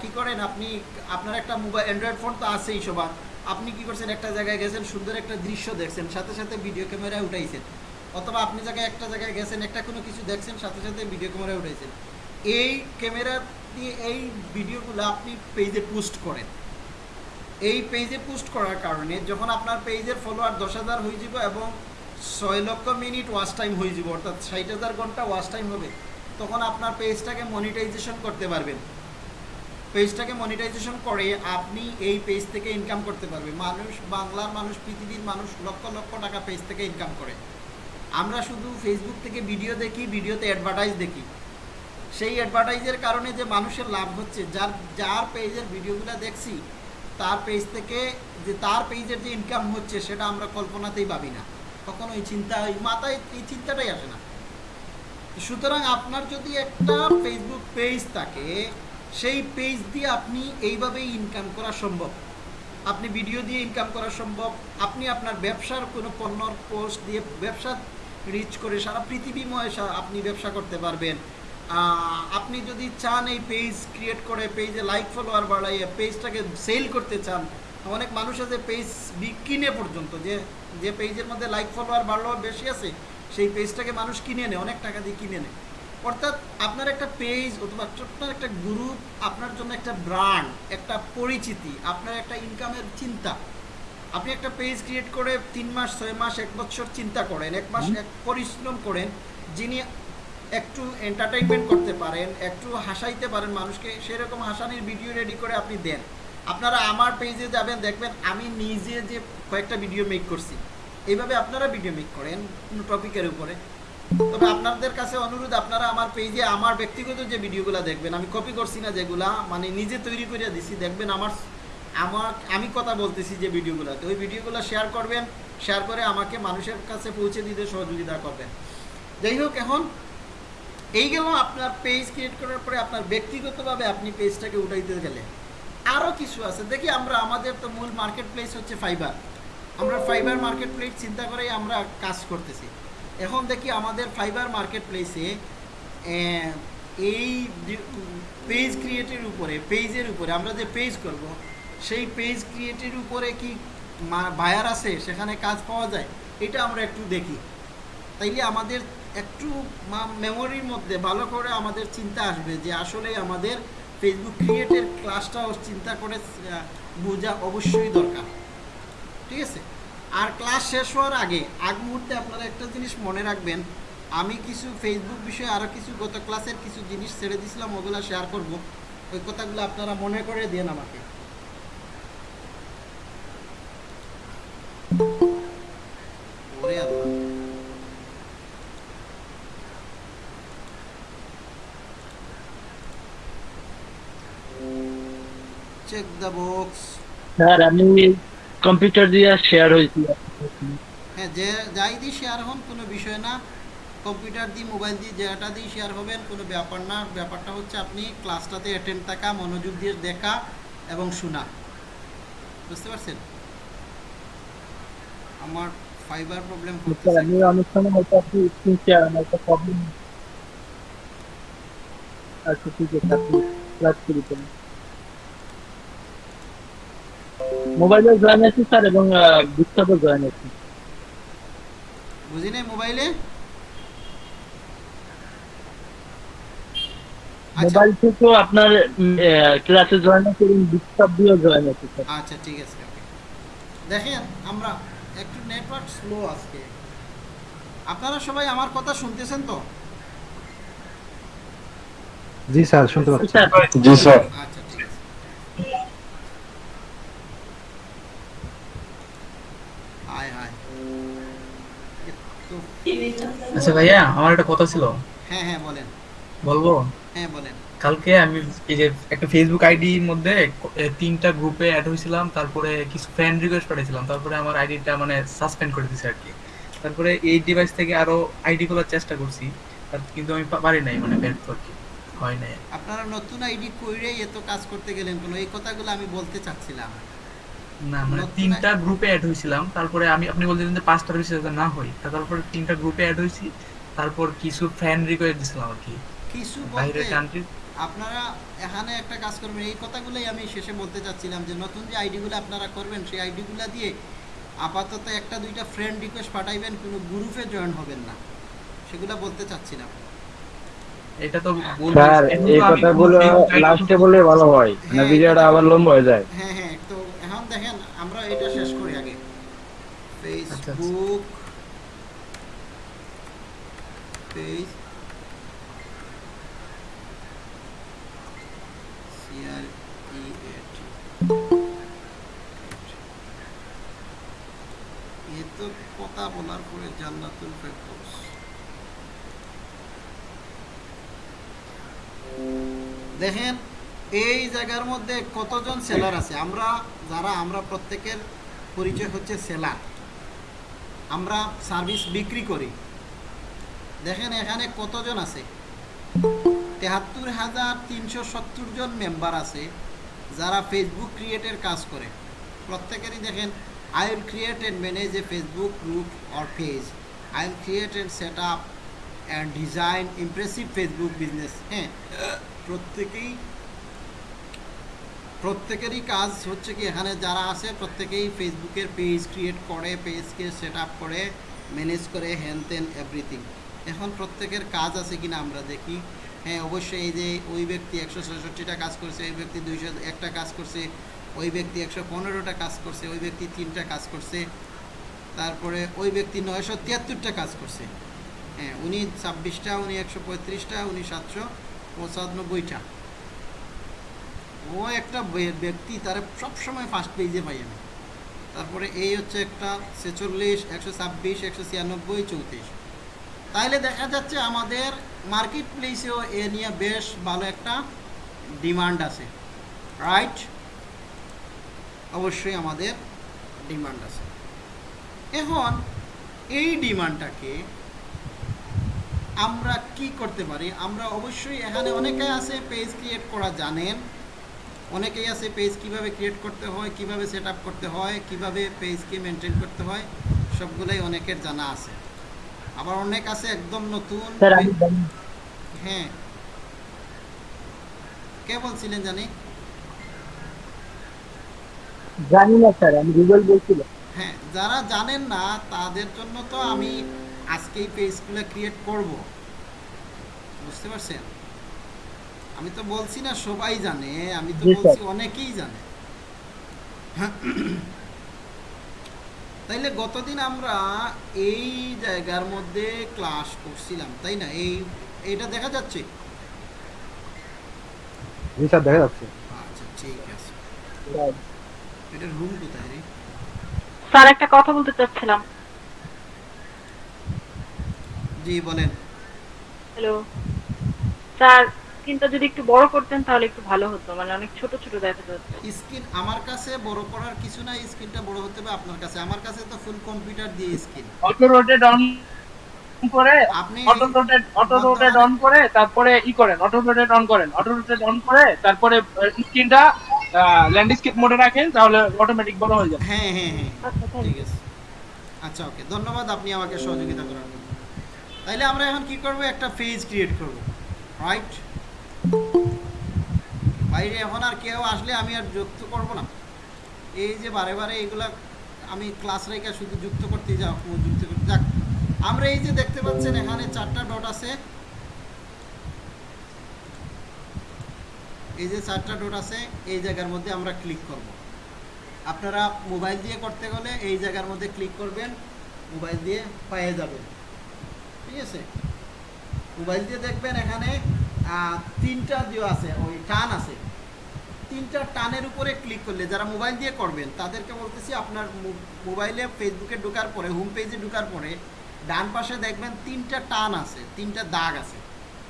কি করেন, আপনি আপনার একটা মোবাইল অ্যান্ড্রয়েড ফোন তো আছেই সবার। আপনি কি করছেন, একটা জায়গায় গেছেন, সুন্দর একটা দৃশ্য দেখছেন, সাথে সাথে ভিডিও ক্যামেরায় উঠাইছেন। অথবা আপনি জায়গায় একটা জায়গায় গেছেন, একটা কোনো কিছু দেখছেন, সাথে সাথে ভিডিও ক্যামেরায় উঠাইছেন। এই ক্যামেরা দিয়ে এই ভিডিওগুলো আপনি পেজে পোস্ট করেন। এই পেজে পোস্ট করার কারণে যখন আপনার পেজের ফলোয়ার দশ হাজার হয়ে যাব এবং ছয় লক্ষ মিনিট ওয়াচ টাইম হয়ে যাব, অর্থাৎ ষাট হাজার ঘণ্টা ওয়াচ টাইম হবে, তখন আপনার পেজটাকে মনিটাইজেশন করতে পারবেন। পেজটাকে মনিটাইজেশন করে আপনি এই পেজ থেকে ইনকাম করতে পারবেন। মানুষ, বাংলার মানুষ, পৃথিবীর মানুষ লক্ষ লক্ষ টাকা পেজ থেকে ইনকাম করে। আমরা শুধু ফেসবুক থেকে ভিডিও দেখি ভিডিওতে অ্যাডভার্টাইজ দেখি। সেই অ্যাডভার্টাইজের কারণে যে মানুষের লাভ হচ্ছে, যার যার পেজের ভিডিওগুলো দেখছি তার পেজ থেকে যে তার পেজের যে ইনকাম হচ্ছে, সেটা আমরা কল্পনাতেই ভাবি না। কখনো এই চিন্তা, এই মাথায় এই চিন্তাটাই আসে না। সুতরাং আপনার যদি একটা ফেসবুক পেজ থাকে, সেই পেজ দিয়ে আপনি এইভাবেই ইনকাম করা সম্ভব। আপনি ভিডিও দিয়ে ইনকাম করা সম্ভব। আপনি আপনার ব্যবসার কোনো পণ্যর পোস্ট দিয়ে ব্যবসা রিচ করে সারা পৃথিবীময় আপনি ব্যবসা করতে পারবেন। আপনি যদি চান এই পেজ ক্রিয়েট করে পেজে লাইক ফলোয়ার বাড়াইয়ে পেজটাকে সেল করতে চান অনেক মানুষ আছে পেজ কিনে পর্যন্ত যে যে পেজের মধ্যে লাইক ফলোয়ার বাড়লো বেশি আছে সেই পেজটাকে মানুষ কিনে নেয় অনেক টাকা দিয়ে কিনে নেয়। অর্থাৎ আপনার একটা পেজ অথবা আপনার একটা গ্রুপ আপনার জন্য একটা ব্র্যান্ড একটা পরিচিতি আপনার একটা ইনকামের চিন্তা। আপনি একটা পেজ ক্রিয়েট করে তিন মাস ছয় মাস এক বছর চিন্তা করেন এক মাস এক পরিশ্রম করেন যিনি একটু এন্টারটেইনমেন্ট করতে পারেন, একটু হাসাইতে পারেন মানুষকে, সেরকম হাসানির ভিডিও রেডি করে আপনি দেন। আপনারা আমার পেজে যাবেন, দেখবেন আমি নিজে যে কয়েকটা ভিডিও মেক করছি। এইভাবে আপনারা ভিডিও মেক করেন কোনো টপিকের উপরে। তবে আপনাদের কাছে অনুরোধ, আপনারা আমার পেজে আমার ব্যক্তিগত যে ভিডিওগুলো দেখবেন, আমি কপি করছি না যেগুলা মানে নিজে তৈরি করে দিছি, দেখবেন আমার আমার, আমি কথা বলতেছি যে ভিডিওগুলোতে ওই ভিডিওগুলো শেয়ার করবেন শেয়ার করে আমাকে মানুষের কাছে পৌঁছে দিতে সহযোগিতা করবেন। যাই হোক, এখন এই গেল আপনার পেজ ক্রিয়েট করার পরে আপনার ব্যক্তিগতভাবে আপনি পেজটাকে উঠাইতে গেলে আরও কিছু আছে। দেখি আমরা, আমাদের তো মূল মার্কেট প্লেস হচ্ছে ফাইবার আমরা ফাইবার মার্কেট প্লেস চিন্তা করেই আমরা কাজ করতেছি। এখন দেখি আমাদের ফাইবার মার্কেট প্লেসে এই পেজ ক্রিয়েটের উপরে পেজের উপরে, আমরা যে পেজ করব, সেই পেজ ক্রিয়েটের উপরে কি বায়ার আছে? সেখানে কাজ পাওয়া যায়? এটা আমরা একটু দেখি। তাইলে আমাদের একটু মেমোরির মধ্যে ভালো করে আমাদের চিন্তা আসবে যে আসলে আমাদের ফেসবুক ক্রিয়েটের ক্লাসটাও চিন্তা করে বোঝা অবশ্যই দরকার। ঠিক আছে? আর ক্লাস শেষ হওয়ার আগে, আগ মুহূর্তে আপনারা একটা জিনিস মনে রাখবেন। আমি কিছু ফেসবুক বিষয়ে আরও কিছু গত ক্লাসের কিছু জিনিস ছেড়ে দিয়েছিলাম, ওগুলো শেয়ার করব। ওই কথাগুলো আপনারা মনে করে দেন আমাকে। ওরে আল্লাহ। চেক দ্য বক্স স্যার আমি কম্পিউটার দিয়ে শেয়ার হয়েছি। হ্যাঁ যে যাই দিয়ে শেয়ার হন কোনো বিষয় না। কম্পিউটার দিয়ে মোবাইল দিয়ে যেটা দিয়ে শেয়ার হবেন কোনো ব্যাপার না। ব্যাপারটা হচ্ছে আপনি ক্লাসটাতে অ্যাটেন্ড থাকা মনোযোগ দিয়ে দেখা এবং শোনা। বুঝতে পারছেন? আমার ফাইবার প্রবলেম স্যার করতেছে। আমি অনেক সময় হয়তো আপনি স্ক্রিন শেয়ার আমার একটা প্রবলেম আচ্ছা ঠিক আছে আপনি ক্লাস শুরু করুন মোবাইলে জয়েন আছি স্যার এবং ডিস্টার্বও জয়েন আছি। বুঝি নাই মোবাইলে আচ্ছা। মোবাইল থেকেও আপনার ক্লাসে জয়েন আছি এবং ডিস্টার্ব দিয়েও জয়েন আছি স্যার আচ্ছা ঠিক আছে দেখেন আমরা একটু নেটওয়ার্ক স্লো আজকে। আপনারা সবাই আমার কথা শুনতেছেন তো? জি স্যার শুনতে পাচ্ছি। জি স্যার আচ্ছা ঠিক আছে হায় হায় এত- আচ্ছা ভাইয়া আমার একটা কথা ছিল। হ্যাঁ হ্যাঁ বলেন। বলব? হ্যাঁ বলেন। কালকে আমি এই যে একটা ফেসবুক আইডির মধ্যে তিনটা গ্রুপে অ্যাড হয়েছিলাম তারপরে কিছু ফ্রেন্ড রিকোয়েস্ট পাঠিয়েছিলাম তারপরে আমার আইডিটা মানে সাসপেন্ড করে দিয়েছে আর কি তারপরে এই ডিভাইস থেকে আরও আইডি খোলার চেষ্টা করছি কিন্তু আমি পারি নাই মানে ব্যর্থ আর কি হয় নাই। আপনারা নতুন আইডি কইরেই এত কাজ করতে গেলেন কোনো? এই কথাগুলো আমি বলতে চাচ্ছিলাম। না মানে তিনটা গ্রুপে অ্যাড হয়েছিলাম তারপরে আমি আপনি বলছিলেন যে পাঁচটার বেশি যাতে না হই তারপরে তিনটা গ্রুপে অ্যাড হয়েছি তারপর কিছু ফ্রেন্ড রিকোয়েস্ট দিছিলাম আর কি। কিছু বাইরের কান্ট্রি আপনারা এখানে একটা কাজ করবেন। এই কথাগুলোই আমি শেষে বলতে চাচ্ছিলাম যে নতুন যে আইডিগুলো আপনারা করবেন সেই আইডিগুলো দিয়ে আপাতত একটা দুইটা ফ্রেন্ড রিকোয়েস্ট পাঠাইবেন। কোনো গ্রুপে জয়েন হবেন না। সেগুলো বলতে চাচ্ছিলাম। এটা তো স্যার এই কথাগুলো লাস্টে বললে ভালো হয়। না হ্যাঁ, ভিডিওটা আবার লম্বা হয়ে যায়। হ্যাঁ হ্যাঁ তো এখন দেখেন আমরা এটা শেষ করি আগে আচ্ছা। ফেসবুক পেজ দেখেন এই জায়গার মধ্যে কতজন সেলার আছে? আমরা যারা, আমরা প্রত্যেকের পরিচয় হচ্ছে সেলার। আমরা সার্ভিস বিক্রি করি। দেখেন এখানে কতজন আছে? তেহাত্তর হাজার তিনশো সত্তর জন মেম্বার আছে যারা ফেসবুক ক্রিয়েটের কাজ করে। প্রত্যেকেরই দেখেন I will create and manage a Facebook group or page I will create and set up and design impressive Facebook business হ্যাঁ প্রত্যেকেই প্রত্যেকেরই কাজ হচ্ছে কি, এখানে যারা আছে প্রত্যেকেই ফেসবুকের পেজ ক্রিয়েট করে পেজকে সেট আপ করে ম্যানেজ করে হ্যান তেন এভরিথিং এখন প্রত্যেকের কাজ আছে কিনা আমরা দেখি। হ্যাঁ অবশ্যই এই যে ওই ব্যক্তি একশো ছষট্টিটা কাজ করছে, ওই ব্যক্তি দুইশো একটা কাজ করছে, ওই ব্যক্তি একশো পনেরোটা কাজ করছে, ওই ব্যক্তি তিনটা কাজ করছে, তারপরে ওই ব্যক্তি নয়শো তিয়াত্তরটা কাজ করছে। হ্যাঁ উনি ছাব্বিশটা, উনি একশো পঁয়ত্রিশটা, উনি সাতশো পঁচানব্বইটা। ও একটা ব্যক্তি তার সবসময় ফার্স্ট পেজে পাই আমি। তারপরে এই হচ্ছে একটা ছেচল্লিশ, একশো ছাব্বিশ, একশো ছিয়ানব্বই, চৌত্রিশ। তাইলে দেখা যাচ্ছে আমাদের মার্কেট প্লেসেও এ নিয়ে বেশ ভালো একটা ডিমান্ড আছে। রাইট অবশ্যই আমাদের ডিমান্ড আছে। এখন এই ডিমান্ডটাকে আমরা কি করতে পারি? আমরা অবশ্যই এখানে অনেকে আছে পেজ ক্রিয়েট করা জানেন। অনেকেই আছে পেজ কীভাবে ক্রিয়েট করতে হয় কীভাবে সেট করতে হয় কীভাবে পেজকে মেনটেন করতে হয় সবগুলোই অনেকের জানা আছে। আবার অনেক আছে একদম নতুন হ্যাঁ। কে বলছিলেন জানি? জানি না স্যার আমি গুগল বলছিলাম। হ্যাঁ যারা জানেন না তাদের জন্য তো আমি আজকেই পেজগুলো ক্রিয়েট করব। বুঝতে পারছেন? আমি তো বলছি না সবাই জানে আমি তো বলছি অনেকেই জানে। তাইলে গতদিন আমরা এই জায়গার মধ্যে ক্লাস করছিলাম তাই না? এই এইটা দেখা যাচ্ছে? জি স্যার দেখা যাচ্ছে। আচ্ছা ঠিক আছে। এটার রুম কোথায় রে? স্যার একটা কথা বলতে চাচ্ছিলাম। জি বলেন। হ্যালো স্যার স্ক্রিনটা যদি একটু বড় করতেন তাহলে একটু ভালো হতো মানে অনেক ছোট ছোট দেখা যাচ্ছে। স্ক্রিন আমার কাছে বড় করার কিছু না স্ক্রিনটা বড় হতে হবে আপনার কাছে। আমার কাছে তো ফুল কম্পিউটার দিয়ে স্ক্রিন অটো রোটেট অন করে আপনি auto rotate auto rotate on করে তারপরে ই করেন অটো রোটেট অন করেন অটো রোটেট অন করে তারপরে স্ক্রিনটা ল্যান্ডস্কেপ মোডে রাখেন তাহলে অটোমেটিক বড় হয়ে যাবে। হ্যাঁ হ্যাঁ হ্যাঁ। আচ্ছা ঠিক আছে। আচ্ছা ওকে ধন্যবাদ আপনি আমাকে সহযোগিতা করার জন্য। তাইলে আমরা এখন কি করব? একটা পেজ ক্রিয়েট করব। রাইট বাইরে এখন আর কেউ আসলে আমি আর যুক্ত করব না। এই যে বারে বারে এইগুলা আমি ক্লাস রেখে শুধু যুক্ত করতে যাও যুক্ত করতে যাক। আমরা এই যে দেখতে পাচ্ছেন এখানে চারটা ডট আছে। এই যে চারটা ডট আছে, এই জায়গার মধ্যে আমরা ক্লিক করব। আপনারা মোবাইল দিয়ে করতে গেলে এই জায়গার মধ্যে ক্লিক করবেন মোবাইল দিয়ে পেয়ে যাবেন। ঠিক আছে? মোবাইল দিয়ে দেখবেন এখানে তিনটা দিয়ে আছে ওই টান আছে। তিনটা টানের উপরে ক্লিক করলে যারা মোবাইল দিয়ে করবেন তাদেরকে বলতেছি আপনার মোবাইলে ফেসবুকে ঢোকার পরে হোম পেজে ঢোকার পরে ডান পাশে দেখবেন তিনটা টান আছে তিনটা দাগ আছে।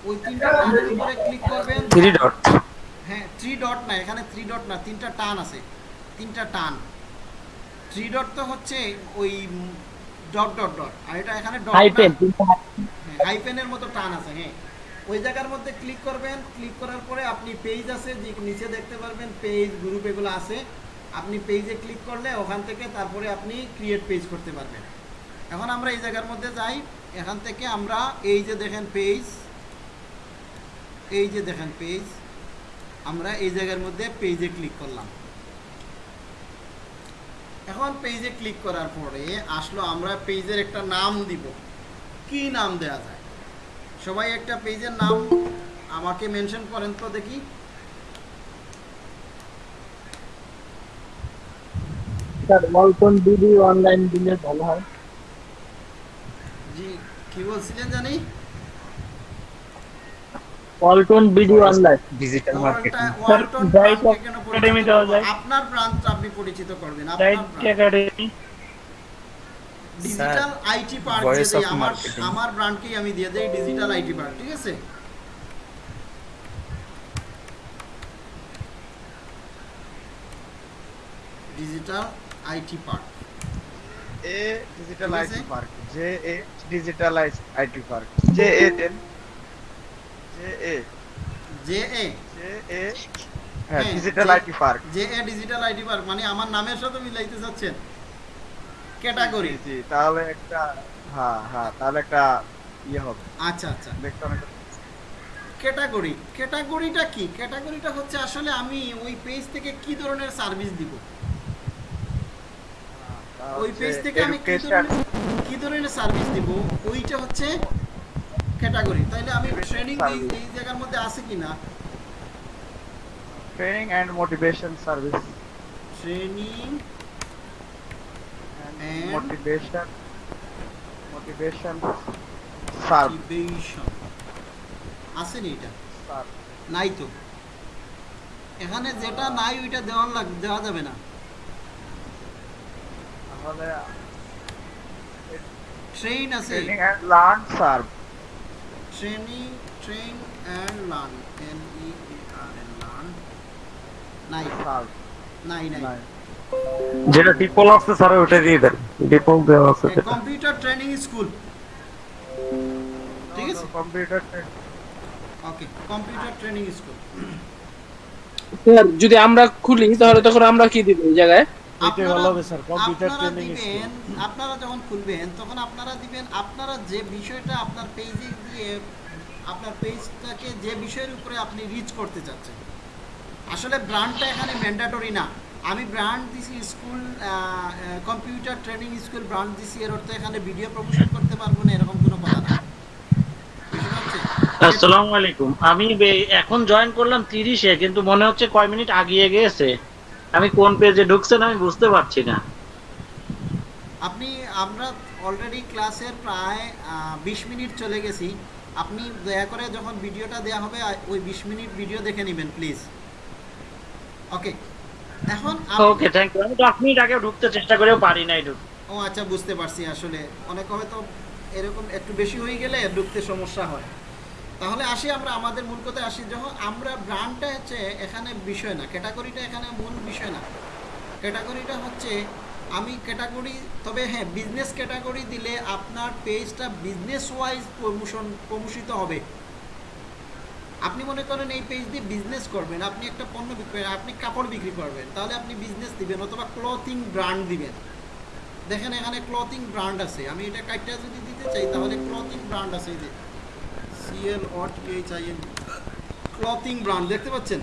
ওই তিনটা টানের উপরে ক্লিক করবেন। থ্রি ডট হ্যাঁ থ্রি ডট না এখানে থ্রি ডট না তিনটা টান আছে তিনটা টান। থ্রি ডট তো হচ্ছে ওই ডট ডট ডট আর এটা এখানে ডট হাইপেন হাইপেনের মতো টান আছে হ্যাঁ। ওই জায়গার মধ্যে ক্লিক করবেন ক্লিক করার পরে আপনি পেজ আছে, যে নিচে দেখতে পারবেন পেজ গ্রুপ এগুলো আছে। আপনি পেজে ক্লিক করলে ওখান থেকে তারপরে আপনি ক্রিয়েট পেজ করতে পারবেন। এখন আমরা এই জায়গার মধ্যে যাই। এখান থেকে আমরা এই যে দেখেন পেজ এই যে দেখেন পেজ আমরা এই জায়গার মধ্যে পেজে ক্লিক করলাম। এখন পেজে ক্লিক করার পরে আসলো আমরা পেজের একটা নাম দিব। কি নাম দেয়া যায়? সবাই একটা পেজের নাম আমাকে মেনশন করেন তো দেখি। স্যার ওয়ালটন বিডি অনলাইন দিলে ভালো হয়। জি কি বলছিলেন জানি? Walton BD online digital marketing কেন পরিচিত Academy দেওয়া যায়। আপনার ব্রাঞ্চ আপনি পরিচিত করবেন আপনার academy digital IT park of আমার আমার ব্র্যান্ডকেই আমি দিয়ে দেই ডিজিটাল আইটি পার্ক ঠিক আছে? Digital IT park A digital IT park J A digital IT park J A then J A J A J A হ্যাঁ হ্যাঁ, digital IT park J A digital IT park মানে আমার নামের সাথে মিলাইতে চাচ্ছেন ক্যাটাগরি। জি তাহলে একটা হ্যাঁ হ্যাঁ তাহলে একটা ইয়ে হবে। আচ্ছা আচ্ছা। দেখতে অনেক ক্যাটাগরি ক্যাটাগরিটা কি? ক্যাটাগরিটা হচ্ছে আসলে আমি ওই পেজ থেকে কি ধরনের সার্ভিস দিব? ওই পেজ থেকে আমি কি ধরনের কি ধরনের সার্ভিস দিব? ওইটা হচ্ছে ক্যাটাগরি। তাইলে আমি ট্রেনিং এই এই জায়গার মধ্যে আছে কিনা? Training and motivation service training And? Motivation motivation serve motivation আছে নি এটা নাই তো। এখানে যেটা নাই ওইটা দেওয়ার লাগ দেওয়া যাবে না। তাহলে ট্রেন আছে। Training and learn serve training train and learn N E R N learn নাই সার্ভ নাই নাই যেটা ডিপল আছে স্যার ওটা দিয়ে দেন। ডিপল দেওয়া আছে কম্পিউটার ট্রেনিং স্কুল ঠিক আছে? Computer okay computer training school sir যদি আমরা খুলি তাহলে তখন আমরা কি দিব এই জায়গায়? এটাই ভালো হবে স্যার কম্পিউটার ট্রেনিং দিবেন আপনারা যখন খুলবেন তখন আপনারা দিবেন আপনারা যে বিষয়টা আপনার পেজে দিয়ে আপনার পেজটাকে যে বিষয়ের উপরে আপনি রিচ করতে চাচ্ছেন। আসলে ব্র্যান্ডটা এখানে ম্যান্ডেটরি না। আমি ব্র্যান্ড দিছি school computer training school brand দিছি এর অর্থ এখানে ভিডিও প্রমোশন করতে পারব না এরকম কোনো কথা না। আসসালামু আলাইকুম। আমি এখন জয়েন করলাম তিরিশে কিন্তু মনে হচ্ছে কয় মিনিট আগিয়ে গেছে। আমি কোন পেজে ঢুকছেন আমি বুঝতে পারছি না। আপনি আমরা অলরেডি ক্লাসের প্রায় বিশ মিনিট চলে গেছি। আপনি দয়া করে যখন ভিডিওটা দেওয়া হবে ওই বিশ মিনিট ভিডিও দেখে নেবেন প্লিজ ওকে এখন ওকে থ্যাংক ইউ আমি দশ মিনিট আগে ঢুকতে চেষ্টা করেও পারি নাই ঢুকতে ও আচ্ছা বুঝতে পারছি আসলে। অনেক হয়তো এরকম একটু বেশি হয়ে গেলে ঢুকতে সমস্যা হয়। তাহলে আসি আমরা আমাদের মূল কথায় আসি যখন আমরা ব্র্যান্ডটা হচ্ছে এখানে বিষয় না ক্যাটাগরিটা এখানে মূল বিষয় না। ক্যাটাগরিটা হচ্ছে আমি ক্যাটাগরি তবে হ্যাঁ বিজনেস ক্যাটাগরি দিলে আপনার পেজটা বিজনেস ওয়াইজ প্রমোশন প্রমোশিত হবে। আপনি মনে করেন এই পেজ দিয়ে বিজনেস করবেন, আপনি একটা পণ্য বিক্রি আপনি কাপড় বিক্রি করবেন, তাহলে আপনি বিজনেস দিবেন অথবা ক্লথিং ব্র্যান্ড দিবেন। দেখেন এখানে ক্লথিং ব্র্যান্ড আছে, আমি এটা কাইটটা যদি দিতে চাই, তাহলে ক্লথিং ব্র্যান্ড আছে এই যে CL O T H I N clothing brand দেখতে পাচ্ছেন?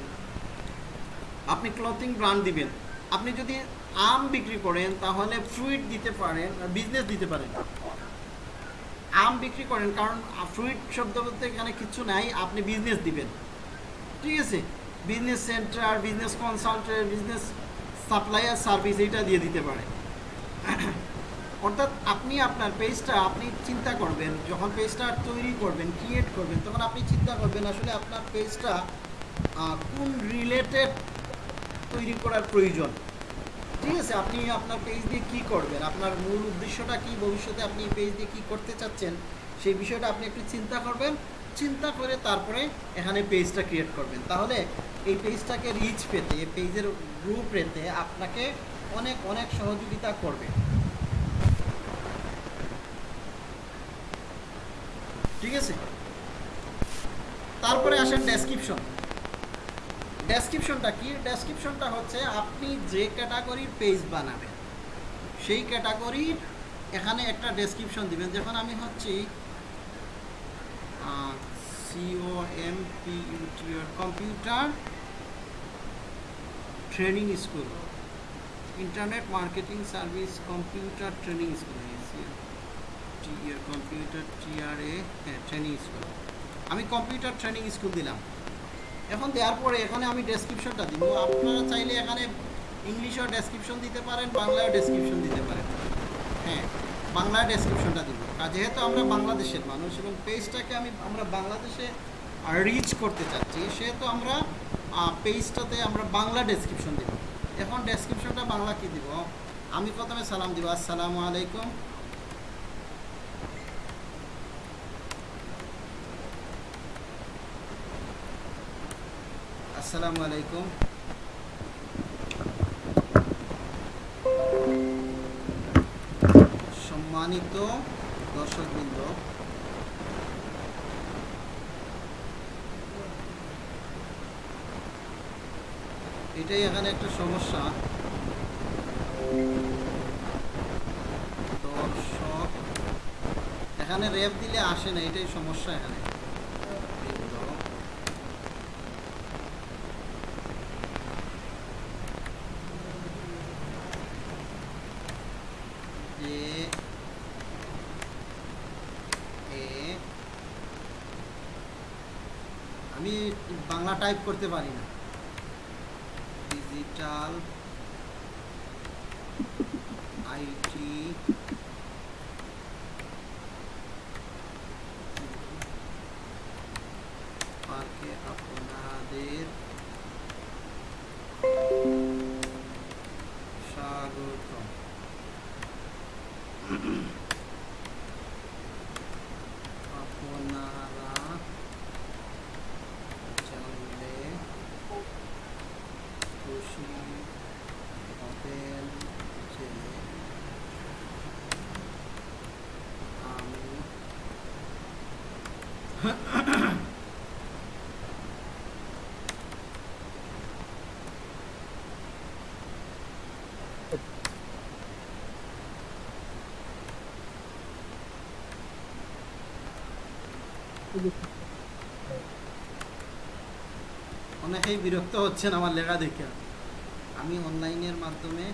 আপনি ক্লথিং ব্র্যান্ড দিবেন। আপনি যদি আম বিক্রি করেন, তাহলে ফ্রুইট দিতে পারেন বিজনেস দিতে পারেন। আম বিক্রি করেন, কারণ ফ্রুইট শব্দ বলতে এখানে কিছু নাই, আপনি বিজনেস দিবেন। ঠিক আছে? Business centre business consultant business supplier service এইটা দিয়ে দিতে পারে। অর্থাৎ আপনি আপনার পেজটা আপনি চিন্তা করবেন, যখন পেজটা তৈরি করবেন ক্রিয়েট করবেন, তখন আপনি চিন্তা করবেন আসলে আপনার পেজটা কোন রিলেটেড তৈরি করার প্রয়োজন। ঠিক আছে, আপনি আপনার পেজ দিয়ে কী করবেন? আপনার মূল উদ্দেশ্যটা কি? ভবিষ্যতে আপনি পেজ দিয়ে কী করতে চাচ্ছেন? সেই বিষয়টা আপনি একটু চিন্তা করবেন। চিন্তা করে তারপরে এখানে পেজটা ক্রিয়েট করবেন। তাহলে এই পেজটাকে রিচ পেতে পেজের গ্রুপ পেতে আপনাকে অনেক অনেক সহযোগিতা করবে। ঠিক আছে? তারপরে আসেন ডেসক্রিপশন ডেসক্রিপশনটা কি? ডেসক্রিপশনটা হচ্ছে আপনি যে ক্যাটাগরির পেজ বানাবেন, সেই ক্যাটাগরির এখানে একটা ডেসক্রিপশন দিবেন। যখন আমি হচ্ছি CO M P UTR computer training school internet marketing service computer training school computer TRA হ্যাঁ ট্রেনিং স্কুল আমি কম্পিউটার ট্রেনিং স্কুল দিলাম। এখন দেওয়ার পরে এখানে আমি ডেসক্রিপশনটা দিব আপনারা চাইলে এখানে ইংলিশেও ডেসক্রিপশন দিতে পারেন বাংলায় ডেসক্রিপশন দিতে পারেন। হ্যাঁ বাংলায় ডেসক্রিপশনটা দিব। আর যেহেতু আমরা বাংলাদেশের মানুষ এবং পেজটাকে আমি, আমরা বাংলাদেশে রিচ করতে চাচ্ছি, সেহেতু আমরা পেজটাতে আমরা বাংলা ডেসক্রিপশন দিব। এখন ডেসক্রিপশনটা বাংলা কি দিব? আমি প্রথমে সালাম দিব। আসসালামু আলাইকুম। আসসালামু আলাইকুম। সম্মানিত দর্শকবৃন্দ, এটাই এখানে একটা সমস্যা। দর্শক, এখানে রেপ দিলে আসে না, এটাই সমস্যা এখানে বৃন্দ। যে এ আমি বাংলা টাইপ করতে পারি না ডিজিটাল আইটি পার্কে আপনাদের স্বাগতম আপনারা জানলে খুশি হবেন যে আমি অনেকেই বিরক্ত হচ্ছেন আমার লেখা দেখে। আমি অনলাইনের মাধ্যমে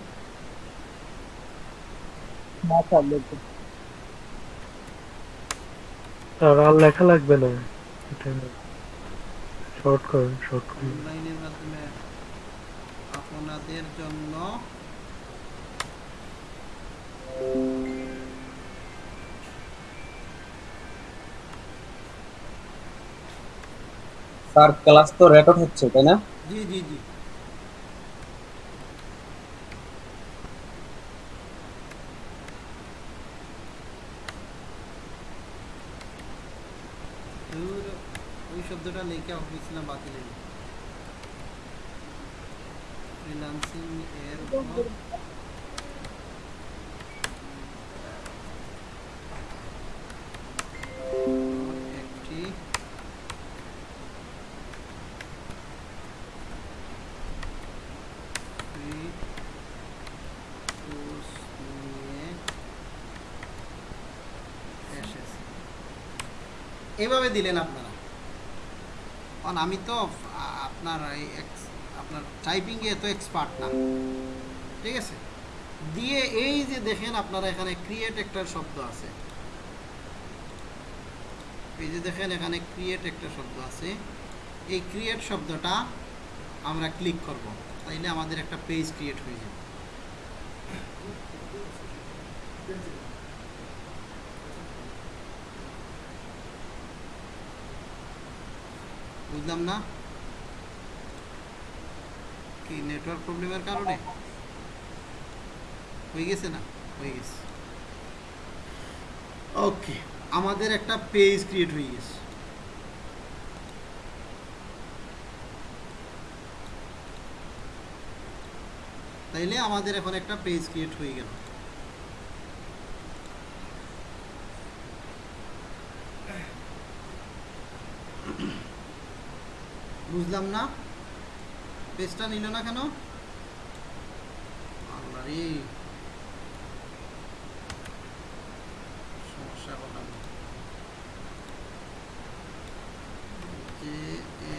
আর লেখা লাগবে না। শর্ট করুন শর্ট করুন। অনলাইনের মাধ্যমে আপনাদের জন্য স্যার ক্লাস তো রেকর্ড হচ্ছে তাই না? জি জি জি। ধুর, ওই শব্দটা লেখা হয়েছিলাম বাতিল এর দিলেন আপনারা? কারণ আমি তো আপনার আপনার টাইপিংয়ে এত এক্সপার্ট না। ঠিক আছে? দিয়ে এই যে দেখেন আপনারা এখানে ক্রিয়েট একটা শব্দ আছে। এই যে দেখেন এখানে ক্রিয়েট একটা শব্দ আছে। এই ক্রিয়েট শব্দটা আমরা ক্লিক করব। তাইলে আমাদের একটা পেজ ক্রিয়েট হয়ে যাবে। বুঝলাম না। কি নেটওয়ার্ক প্রবলেমের কারণে? হয়ে গেছে না? হয়ে গেছে। ওকে আমাদের একটা পেজ ক্রিয়েট হয়ে গেছে। তাইলে আমাদের এখন একটা পেজ ক্রিয়েট হয়ে গেল। বুঝলাম না। পেজটা নিল না কেন? আল্লাহ রে সমস্যা কথা না। যে এ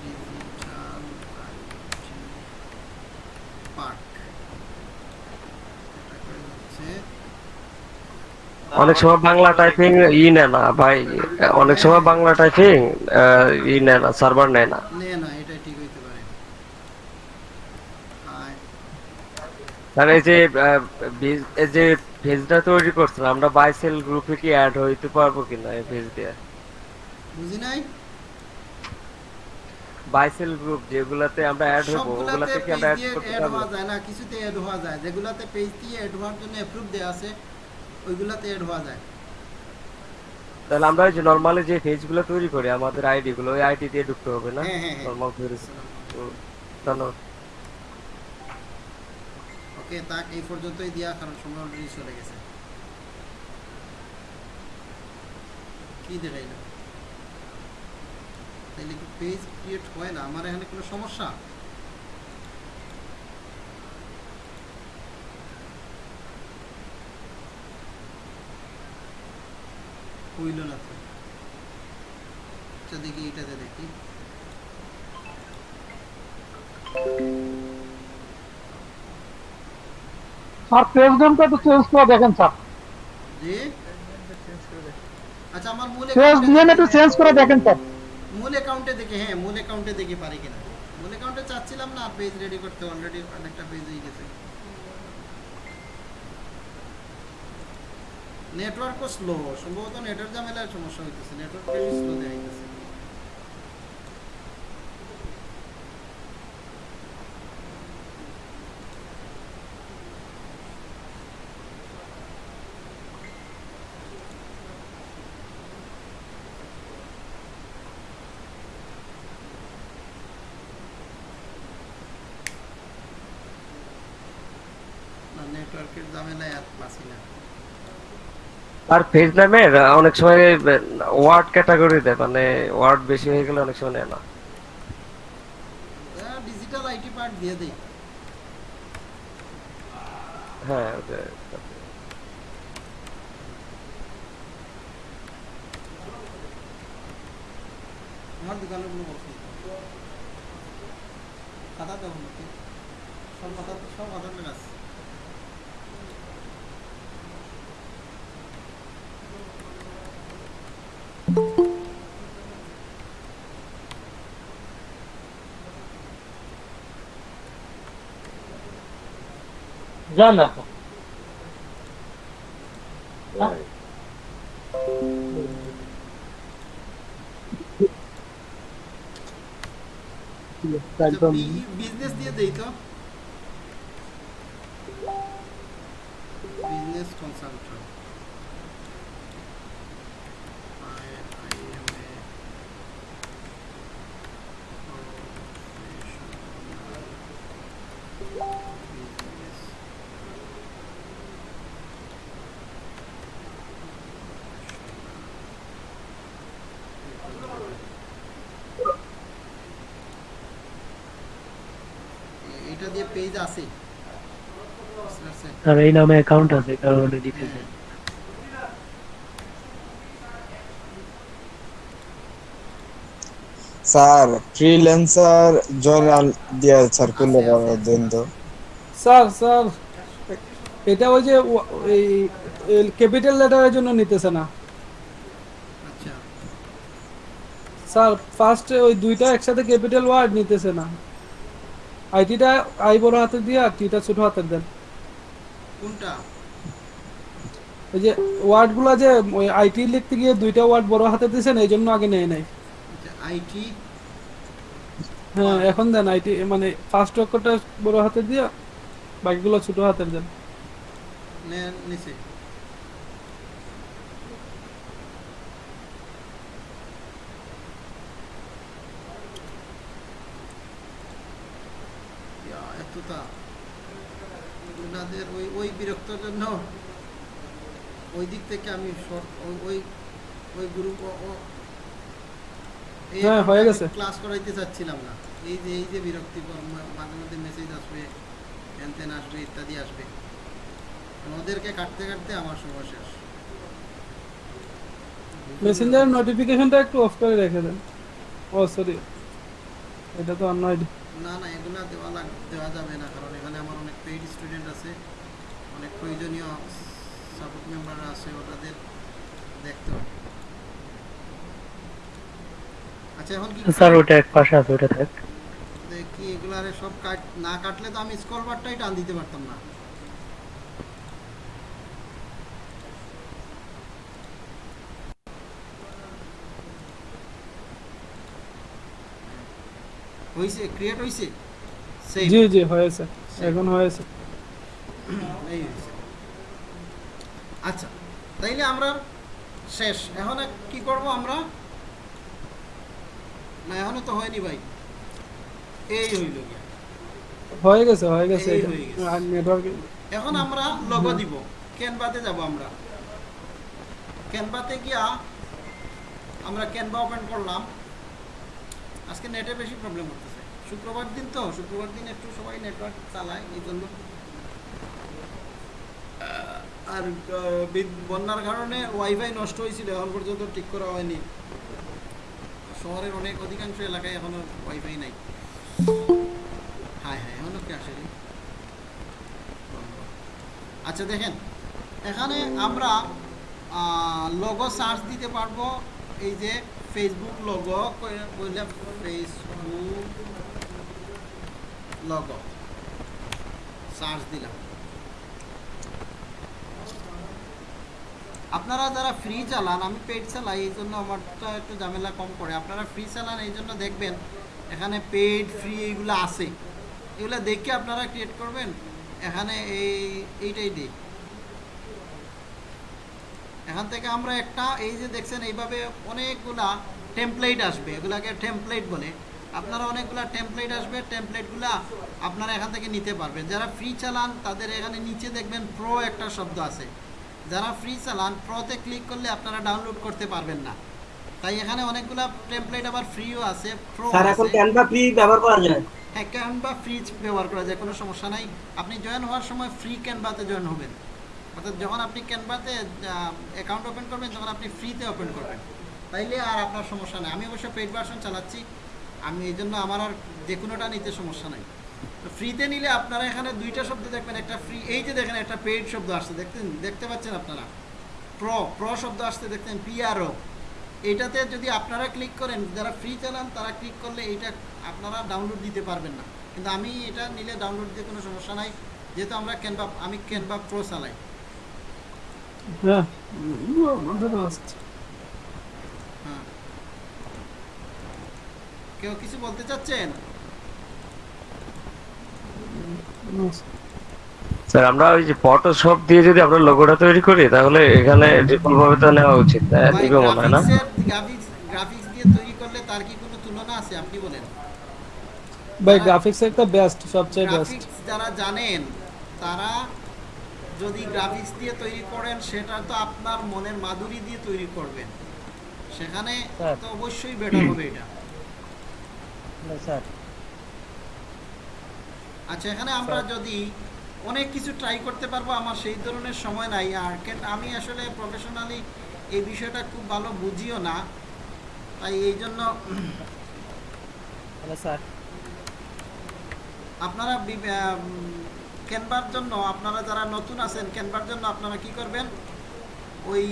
ডিজিটাল আইটি পার্ক এটা করে হচ্ছে অনেক সময় বাংলা টাইপিং ই নেয় না ভাই। অনেক সময় বাংলা টাইপিং ই নেয় না সার্ভার নেয় না। যে এই যে পেজটা তৈরি করছিলাম আমরা বাইসেল গ্রুপে কি অ্যাড হইতে পারব কিনা এই পেজ দিয়ে? বুঝি নাই? বাইসেল গ্রুপ যেগুলাতে আমরা অ্যাড হব ওগুলাতে কি আমরা অ্যাড করতে পারব? না কিছুতে অ্যাড হওয়া যায়। যেগুলাতে পেজ দিয়ে অ্যাড হওয়ার জন্য অ্যাপ্রুভ দেওয়া আছে ওইগুলাতে অ্যাড হওয়া যায়। তাহলে আমরা যে নরমালি যে পেজগুলো তৈরি করি আমাদের আইডি গুলো ওই আইডি দিয়ে ঢুকতে হবে না? হ্যাঁ, হ্যাঁ, হ্যাঁ। নরমাল পেজ ধন্যবাদ। ওকে তাক এই পর্যন্তই দিয়া কারণ সময় অলরেডি চলে গেছে। কি দেখাইল? তাইলে কি পেজ ক্রিয়েট হয় না? আমার এখানে কোনো সমস্যা? হইল না তো আচ্ছা দেখি এটাতে দেখি স্যার পেজ নামটা একটু চেঞ্জ করে দেখেন স্যার জি আচ্ছা আমার মূল পেজ account-এ দিয়ে একটু দেখে- চেঞ্জ করে দেখেন স্যার মূল অ্যাকাউন্টে দেখে হ্যাঁ মূল অ্যাকাউন্টে দেখে পারি কিনা মূল অ্যাকাউন্টে চাচ্ছিলাম না পেজ রেডি করতে অলরেডি অনেকটা পেজ হয়ে গেছে নেটওয়ার্কও স্লো সম্ভবত নেটওয়ার্ক ঝামেলার সমস্যা হইতেছে নেটওয়ার্ক বেশি স্লো দেখাইতেছে নেটওয়ার্কের ঝামেলায় আর পাচ্ছি না। আর পেজ নামের অনেক সময় ওয়ার্ড ক্যাটাগরি দেয় মানে ওয়ার্ড বেশি হয়ে গেলে অনেক সময় নেয় না। ডিজিটাল আইটি পার্ট দিয়ে দেই। হ্যাঁ ওটা- আমার দোকানে কোনো। খাতা দেবো সব খাতা সব খাতা গাছ যান এখন একদম বিজনেস দিয়ে দেই তো বিজনেস কনসালটেন্ট আর এই নামে অ্যাকাউন্ট আছে কারণে দিতেছে স্যার ফ্রিল্যান্সার জয়নাল দিয়া স্যার করলে আচ্ছা, পাওয়ার তো স্যার স্যার এটা ওই যে এই ক্যাপিটাল লেটারের জন্য নিতেছে না। আচ্ছা। স্যার ফার্স্ট ওই দুইটা একসাথে ক্যাপিটাল ওয়ার্ড নিতেছে না। আইটিটা আই বড় হাতে দিয়ে আর টিটা ছোট হাতে দেন। কোনটা? ওই যে ওয়ার্ডগুলো যে ওই আইটি লিখতে গিয়ে দুইটা ওয়ার্ড বড় হাতে দিয়েছেন এই জন্য আগে নেয় নাই। আইটি? হ্যাঁ এখন দেন আইটি মানে ফার্স্ট অক্ষরটা বড় হাতে দিয়ে বাকিগুলো ছোট হাতের দেন। নিচে ইয়া, এতটা ওনাদের ওই জন্য ওই দিক থেকে আমি ওই- ওই গ্রুপ হ্যাঁ, হয়ে গেছে। ক্লাস করাইতে চাচ্ছিলাম না। এই যে এই যে বিরক্তিকর মাঝে মধ্যে মেসেজ আসবে হ্যান আসবে ইত্যাদি আসবে। ওদেরকে কাটতে কাটতে আমার সময় শেষ। মেসেঞ্জার নোটিফিকেশনটা একটু অফ করে রেখে দেন। ও সরি এটা তো অন্য আইডি না না এগুলা দেওয়া লাগ দেওয়া যাবে না কারণ এখানে আমার অনেক পেইড স্টুডেন্ট আছে। অনেক প্রয়োজনীয় সাপোর্ট মেম্বাররা আছে ওটাদের দেখতে হবে। আচ্ছা এখন কি স্যার ওটা এক পাশে আছে ওটা থাক। এগুলারে সব কাট না কাটলে তো আমি বারটাই টান দিতে পারতাম না। হইছে ক্রিয়েট হইছে. জি জি হয়েছে। এখন হয়েছে। এই আচ্ছা তাইলে আমরা শেষ। এখন কি করব আমরা? না এখনও তো হয়নি ভাই। এই হইল হয়ে গেছে হয়ে গেছে নেটওয়ার্ক এখন আমরা লগো দিব। ক্যানভাতে যাব আমরা। ক্যানভাতে গিয়া আমরা ক্যানভা ওপেন করলাম। আজকে নেটে বেশি প্রবলেম হতেছে শুক্রবার দিন তো শুক্রবার দিন একটু সবাই নেটওয়ার্ক চালায় এই জন্য আর বন্যার কারণে ওয়াইফাই নষ্ট হয়েছিল, এখন পর্যন্ত ঠিক করা হয়নি। শহরের অনেক অধিকাংশ এলাকায় এখনও ওয়াইফাই নাই। হ্যাঁ হ্যাঁ এখনও কি আসে? আচ্ছা দেখেন, এখানে আমরা লগো সার্চ দিতে পারব। এই যে ফেসবুক লগো বললে ফেসবুক লগো সার্চ দিলাম। আপনারা যারা ফ্রি চালান, আমি পেড চালাই, এই জন্য আমারটা একটু ঝামেলা কম করে আপনারা ফ্রি চালান, এই জন্য দেখবেন এখানে পেড ফ্রি এইগুলো আছে। এগুলো দেখে আপনারা ক্রিয়েট করবেন। এখানে এই, এইটাই দিই এখান থেকে আমরা একটা, এই যে দেখছেন, এইভাবে অনেকগুলা টেমপ্লেট আসবে। এগুলাকে টেমপ্লেট বলে। আপনারা অনেকগুলা টেমপ্লেট আসবে টেমপ্লেটগুলা আপনারা এখান থেকে নিতে পারবেন। যারা ফ্রি চালান, তাদের এখানে নিচে দেখবেন প্রো একটা শব্দ আছে। যারা ফ্রি চালান প্রোতে ক্লিক করলে আপনারা ডাউনলোড করতে পারবেন না। তাই এখানে অনেকগুলা টেমপ্লেট আবার ফ্রিও আছে প্রো স্যার এখন ক্যানভা ফ্রি ব্যবহার করা যায়? হ্যাঁ ক্যানভা ফ্রি ব্যবহার করা যায় কোনো সমস্যা নাই। আপনি জয়েন হওয়ার সময় ফ্রি ক্যানভাতে জয়েন হবেন। অর্থাৎ যখন আপনি ক্যানভাতে অ্যাকাউন্ট ওপেন করবেন তখন আপনি ফ্রিতে ওপেন করবেন। তাইলে আর আপনার সমস্যা নেই। আমি অবশ্য পেড ভার্সন চালাচ্ছি। আমি এই জন্য আমার আর যে কোনোটা নিতে সমস্যা নাই। তো ফ্রিতে নিলে আপনারা এখানে দুইটা শব্দ দেখবেন একটা ফ্রি এই যে দেখেন একটা পেইড শব্দ আসছে দেখতেন দেখতে পাচ্ছেন আপনারা? প্রো প্রো শব্দ আসতে দেখতেন পিআরও এটাতে যদি আপনারা ক্লিক করেন যারা ফ্রি চালান তারা ক্লিক করলে এইটা আপনারা ডাউনলোড দিতে পারবেন না। কিন্তু আমি এটা নিলে ডাউনলোড দিতে কোনো সমস্যা নাই যেহেতু আমরা ক্যানভা আমি ক্যানভা প্রো চালাই। হ্যাঁ। কেউ কিছু বলতে চাচ্ছেন? স্যার আমরা ওই যে ফটোশপ দিয়ে যদি আমরা লোগোটা তৈরি করি তাহলে এখানে ডিফল্ট ভাবে তো নেওয়া উচিত নিবে মনে হয় না? গ্রাফিক্স গ্রাফিক্স দিয়ে তৈরি করলে তার কি কোনো তুলনা আছে? আপনি বলেন। ভাই গ্রাফিক্স একটা বেস্ট সবচেয়ে বেস্ট যারা জানেন তারা যদি গ্রাফিক্স দিয়ে তৈরি করেন সেটা তো আপনার মনের মাধুরী দিয়ে তৈরি করবেন। সেখানে তো অবশ্যই বেটার হবে এটা। স্যার। আচ্ছা এখানে আমরা যদি অনেক কিছু ট্রাই করতে পারব আমার সেই ধরনের সময় নাই। আর আমি আসলে প্রফেশনালি এই বিষয়টা খুব ভালো বুঝিও না। তাই এই জন্য স্যার আপনারা ক্যানভার জন্য আপনারা যারা নতুন আছেন ক্যানভার জন্য আপনারা কি করবেন? ওই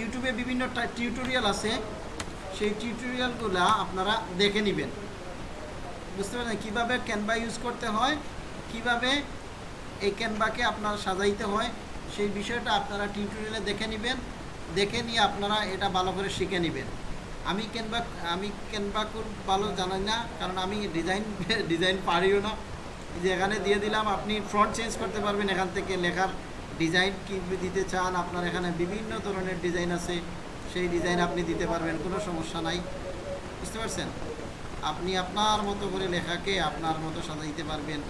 ইউটিউবে বিভিন্ন টিউটোরিয়াল আছে। সেই টিউটোরিয়ালগুলো আপনারা দেখে নেবেন। বুঝতে পারছেন কীভাবে ক্যানভা ইউজ করতে হয়, কীভাবে এই ক্যানভাকে আপনার সাজাইতে হয়, সেই বিষয়টা আপনারা টিউটোরিয়ালে দেখে নেবেন। দেখে নিয়ে আপনারা এটা ভালো করে শিখে নেবেন। আমি ক্যানভা আমি ক্যানভা খুব ভালো জানাই না, কারণ আমি ডিজাইন ডিজাইন পারিও না। যে এখানে দিয়ে দিলাম, আপনি ফ্রন্ট চেঞ্জ করতে পারবেন এখান থেকে লেখার ডিজাইন কি দিতে চান, আপনার এখানে বিভিন্ন ধরনের ডিজাইন আছে, সেই ডিজাইন আপনি দিতে পারবেন, কোনো সমস্যা নাই। বুঝতে পারছেন? আপনি আপনার মতো করে লেখাকে আপনার মতো সাজাইতে পারবেন।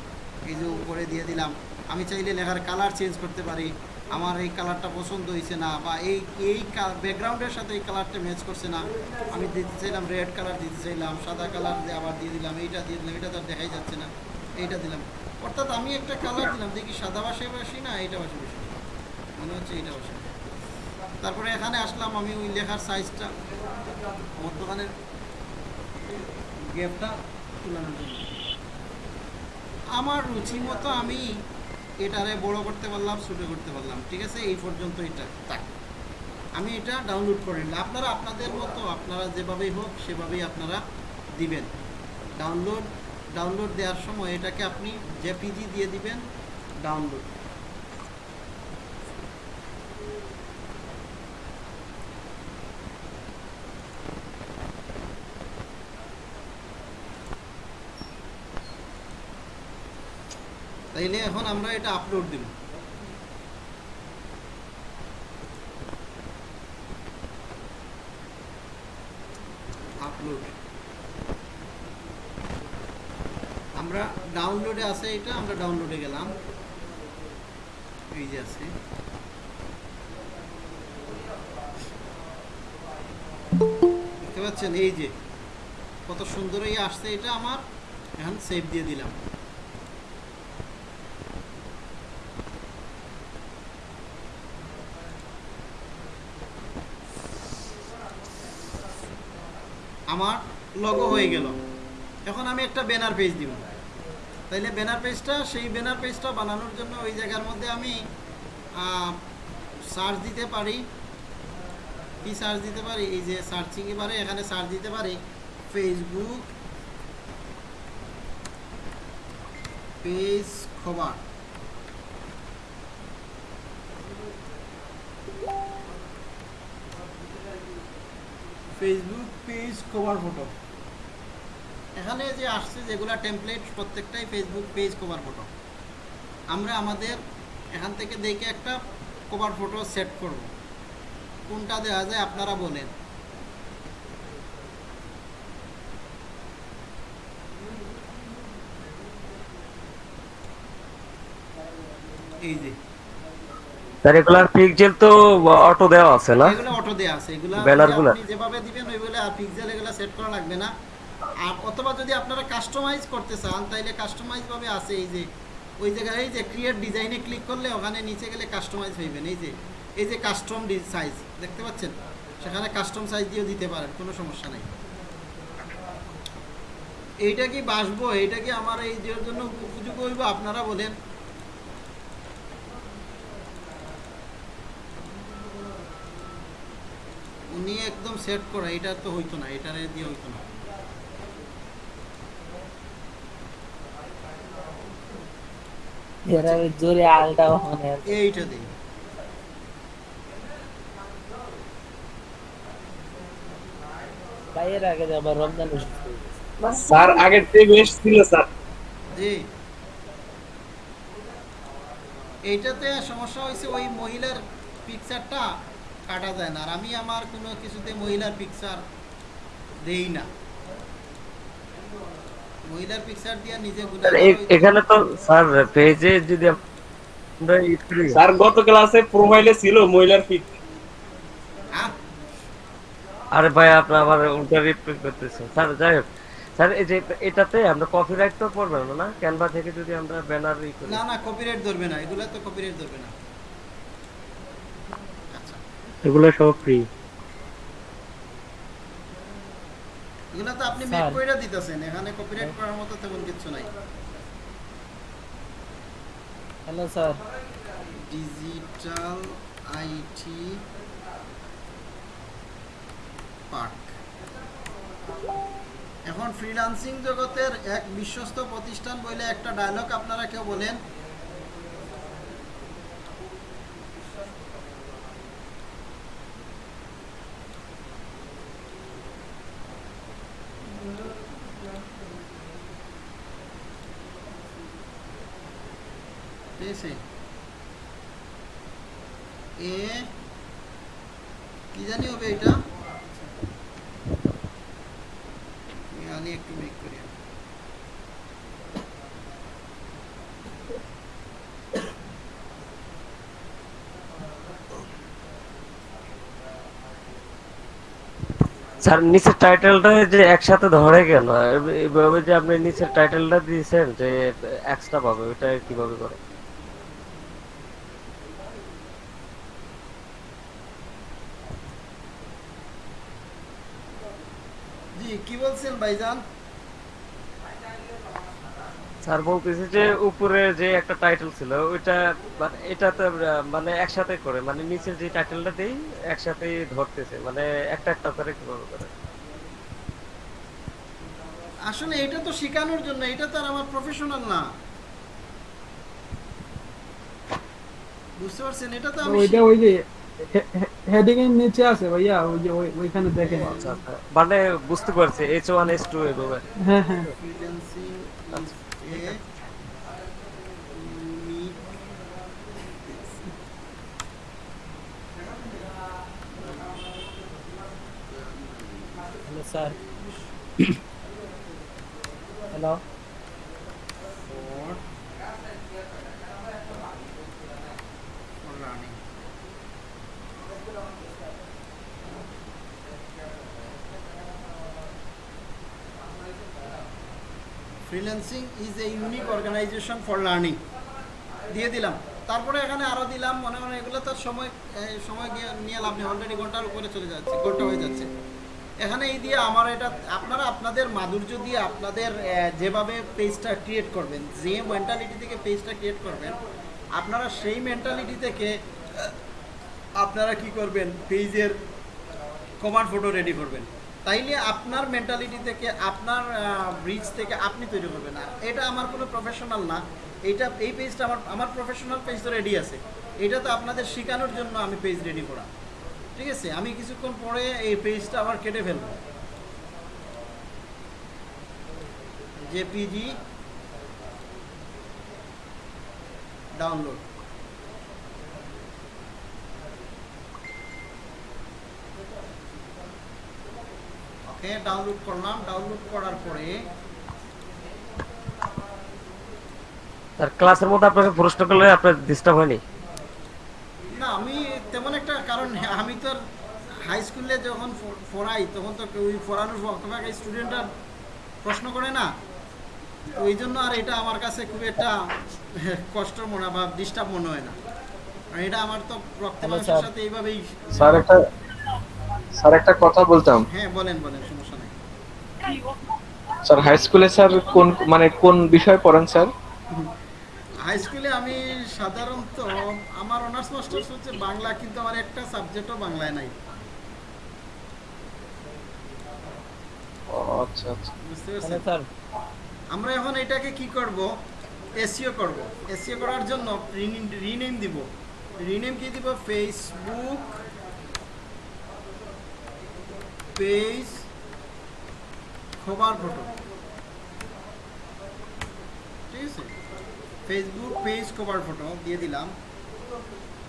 এই যে উপরে দিয়ে দিলাম। আমি চাইলে লেখার কালার চেঞ্জ করতে পারি। আমার এই কালারটা পছন্দ হয়েছে না বা এই এই ব্যাকগ্রাউন্ডের সাথে এই কালারটা ম্যাচ করছে না। আমি দিতে চাইলাম রেড কালার দিতে চাইলাম, সাদা কালার আবার দিয়ে দিলাম, এইটা দিয়ে দিলাম, এটা তো দেখাই যাচ্ছে না। এইটা দিলাম। অর্থাৎ আমি একটা কালার দিলাম, দেখি সাদা বাসে বাসি না, এইটা বাসে বাসি মনে হচ্ছে এইটা বাসে তারপরে এখানে আসলাম আমি ওই লেখার সাইজটা মধ্যখানের গ্যাপটা তুলানোর জন্য আমার রুচি মতো আমি এটারে বড় করতে পারলাম, ছোটো করতে পারলাম। ঠিক আছে? এই পর্যন্ত এটা থাক। আমি এটা ডাউনলোড করে নিলাম। আপনারা আপনাদের মতো, আপনারা যেভাবেই হোক, সেভাবেই আপনারা দিবেন। ডাউনলোড ডাউনলোড দেওয়ার সময় এটাকে আপনি জেপিজি দিয়ে দিবেন ডাউনলোড তাইলে এখন আমরা এটা আপলোড দিব। আপলোড আমরা ডাউনলোডে আছে এটা, আমরা ডাউনলোডে গেলাম। এই যে আছে। দেখতে পাচ্ছেন? এই যে, কত সুন্দরই আসছে এটা আমার। এখন সেভ দিয়ে দিলাম। আমার লগো হয়ে গেল। এখন আমি একটা ব্যানার পেজ দিব। তাইলে ব্যানার পেজটা সেই ব্যানার পেজটা বানানোর জন্য ওই জায়গার মধ্যে আমি সার্চ দিতে পারি। কি সার্চ দিতে পারি? এই যে সার্চিং এবারে এখানে সার্চ দিতে পারি। ফেসবুক পেজ খবর। ফেসবুক পেজ কভার ফটো এখানে যে আসছে যেগুলা টেমপ্লেট প্রত্যেকটাই ফেসবুক পেজ কভার ফটো আমরা আমাদের এখান থেকে দেখে একটা কভার ফটো সেট করব। কোনটা দেওয়া যায় আপনারা বলেন। এই যে। স্যার এগুলার পিকজেল তো অটো দেওয়া আছে না? এগুলো অটো দেয়া আছে। এগুলো ব্যানারগুলা। আপনি যেভাবে দিবেন ওইগুলো পিক্সেল এগুলো সেট করা লাগবে না। আর অথবা যদি আপনারা কাস্টমাইজ করতে চান তাইলে কাস্টমাইজ ভাবে আছে এই যে ওই জায়গায় এই যে ক্রিয়েট ডিজাইনে ক্লিক করলে ওখানে নিচে গেলে কাস্টমাইজ হইবেন এই যে এই যে কাস্টম সাইজ দেখতে পাচ্ছেন? সেখানে কাস্টম সাইজ দিয়েও দিতে পারেন কোনো সমস্যা নাই। এইটা কি বাসবো? এইটা কি আমার এই জন্য উপযোগী হইব? আপনারা বলেন। উনি একদম সেট করা এটা তো হইতো না এটা দিয়ে হইতো না। জোরে আলটা এইটা দিই বাইরের আগে আবার রমজান স্যার আগের থেকে বেশ ছিল স্যার। জি। এইটাতে সমস্যা হয়েছে ওই মহিলার পিকচারটা কাটা যায় না। আর আমি আমার কোনো কিছুতে মহিলার পিকচার দেই না। মহিলার পিকচার দিয়ে নিজে গুণা এখানে তো স্যার পেজে যদি স্যার গত ক্লাসে প্রোফাইলে ছিল মহিলার পিক আরে ভাই আপনি আবার উল্টা রিপ্লাই করতেছেন। স্যার যাই হোক। স্যার এই যে এটাতে আমরা কপিরাইট তো পড়বে না? না ক্যানভা থেকে যদি আমরা ব্যানার ই করি। না না কপিরাইট ধরবে না। এগুলা তো কপিরাইট ধরবে না। এগুলো সব ফ্রি এগুলো তো আপনি মেক কইরা দিতেছেন এখানে কপিরাইট করার মতো তেমন কিছু নাই। Hello sir digital IT park এখন ফ্রিল্যান্সিং জগতের এক বিশ্বস্ত প্রতিষ্ঠান বলে একটা ডায়লগ আপনারা কেউ বলেন পেয়েছে এ কি জানি হবে এটা আমি একটু মেক করি স্যার, নিচের টাইটেলটা যে একসাথে ধরে কেন? এইভাবে যে আপনি নিচের টাইটেলটা দিয়েছেন যে এক্সট্রা পাবে ওটা কীভাবে করে? কি বলছেন ভাইজান? স্যার বলতেছে যে উপরে যে একটা টাইটেল ছিল ওইটা মানে এটাতে মানে একসাথে করে মানে নিচের যে টাইটেলটা দেই একসাথেই ধরতেছে মানে একটা একটা করে কীভাবে করে। আসলে এটা তো শেখানোর জন্য এটা তো আর আমার প্রফেশনাল না। বুঝতে পারছেন? এটা তো আমি ওইটা ওই যে হেডিং এর নিচে আছে ভাইয়া ওই যে ওইখানে দেখেন। আচ্ছা আচ্ছা। মানে বুঝতে পারছি এইচ ওয়ান এইচ টু এভাবে। হ্যাঁ হ্যাঁ। A unique hello sir hello freelancing is a unique organisation for learning দিয়ে দিলাম। তারপরে এখানে আরও দিলাম, মনে মনে এগুলো তো সময় সময় নিয়ে লাভ নেই। অলরেডি ঘণ্টার উপরে চলে যাচ্ছে, ঘণ্টা হয়ে যাচ্ছে। এখানে এই দিয়ে আমার এটা, আপনারা আপনাদের মাধুর্য দিয়ে আপনাদের যেভাবে পেজটা ক্রিয়েট করবেন, যে মেন্টালিটি থেকে পেজটা ক্রিয়েট করবেন, আপনারা সেই মেন্টালিটি থেকে, আপনারা কি করবেন পেজের কমান্ড ফটো রেডি করবেন। তাইলে আপনার মেন্টালিটি থেকে, আপনার ব্রিজ থেকে আপনি তৈরি করবেন। আর এটা আমার কোনো প্রফেশনাল না। এটা এই পেজটা আমার আমার প্রফেশনাল পেজ তো রেডি আছে। এটা তো আপনাদের শেখানোর জন্য আমি পেজ রেডি করা। ঠিক আছে? আমি কিছুক্ষণ পরে এই পেজটা আবার কেটে ফেলব। জেপিজি ডাউনলোড ওকে ডাউনলোড করলাম। ডাউনলোড করার পরে স্যার ক্লাসের মধ্যে আপনাকে প্রশ্ন করলে আপনার ডিস্টার্ব হয়নি? না আমি তেমন একটা কারণ আমি তো হাই স্কুলে যখন পড়াই তখন তো ওই পড়ানোর বক্তব্য স্টুডেন্টরা প্রশ্ন করে না। ওই জন্য আর এটা আমার কাছে খুব একটা কষ্ট মনে হয় বা ডিস্টার্ব মনে হয় না। আর এটা আমার তো রক্ত sir. সাথে এইভাবেই স্যার একটা স্যার একটা কথা বলতাম। হ্যাঁ বলেন বলেন সমস্যা নেই। স্যার হাই স্কুলে স্যার কোন মানে কোন বিষয় পড়ান স্যার? হাই স্কুলে আমি সাধারণত আমার অনার্স মাস্টার্স হচ্ছে বাংলা কিন্তু আমার একটা সাবজেক্টও বাংলায় নাই। আচ্ছা আচ্ছা। বুঝতে পারছেন? স্যার আমরা এখন এটাকে কি করব? এসিও করব। এসিও করার জন্য রিনেম দিব। রিনেম কি দিব? ফেসবুক পেজ খবর ফটো। ঠিক আছে? ফেসবুক পেজ কভার ফটো দিয়ে দিলাম।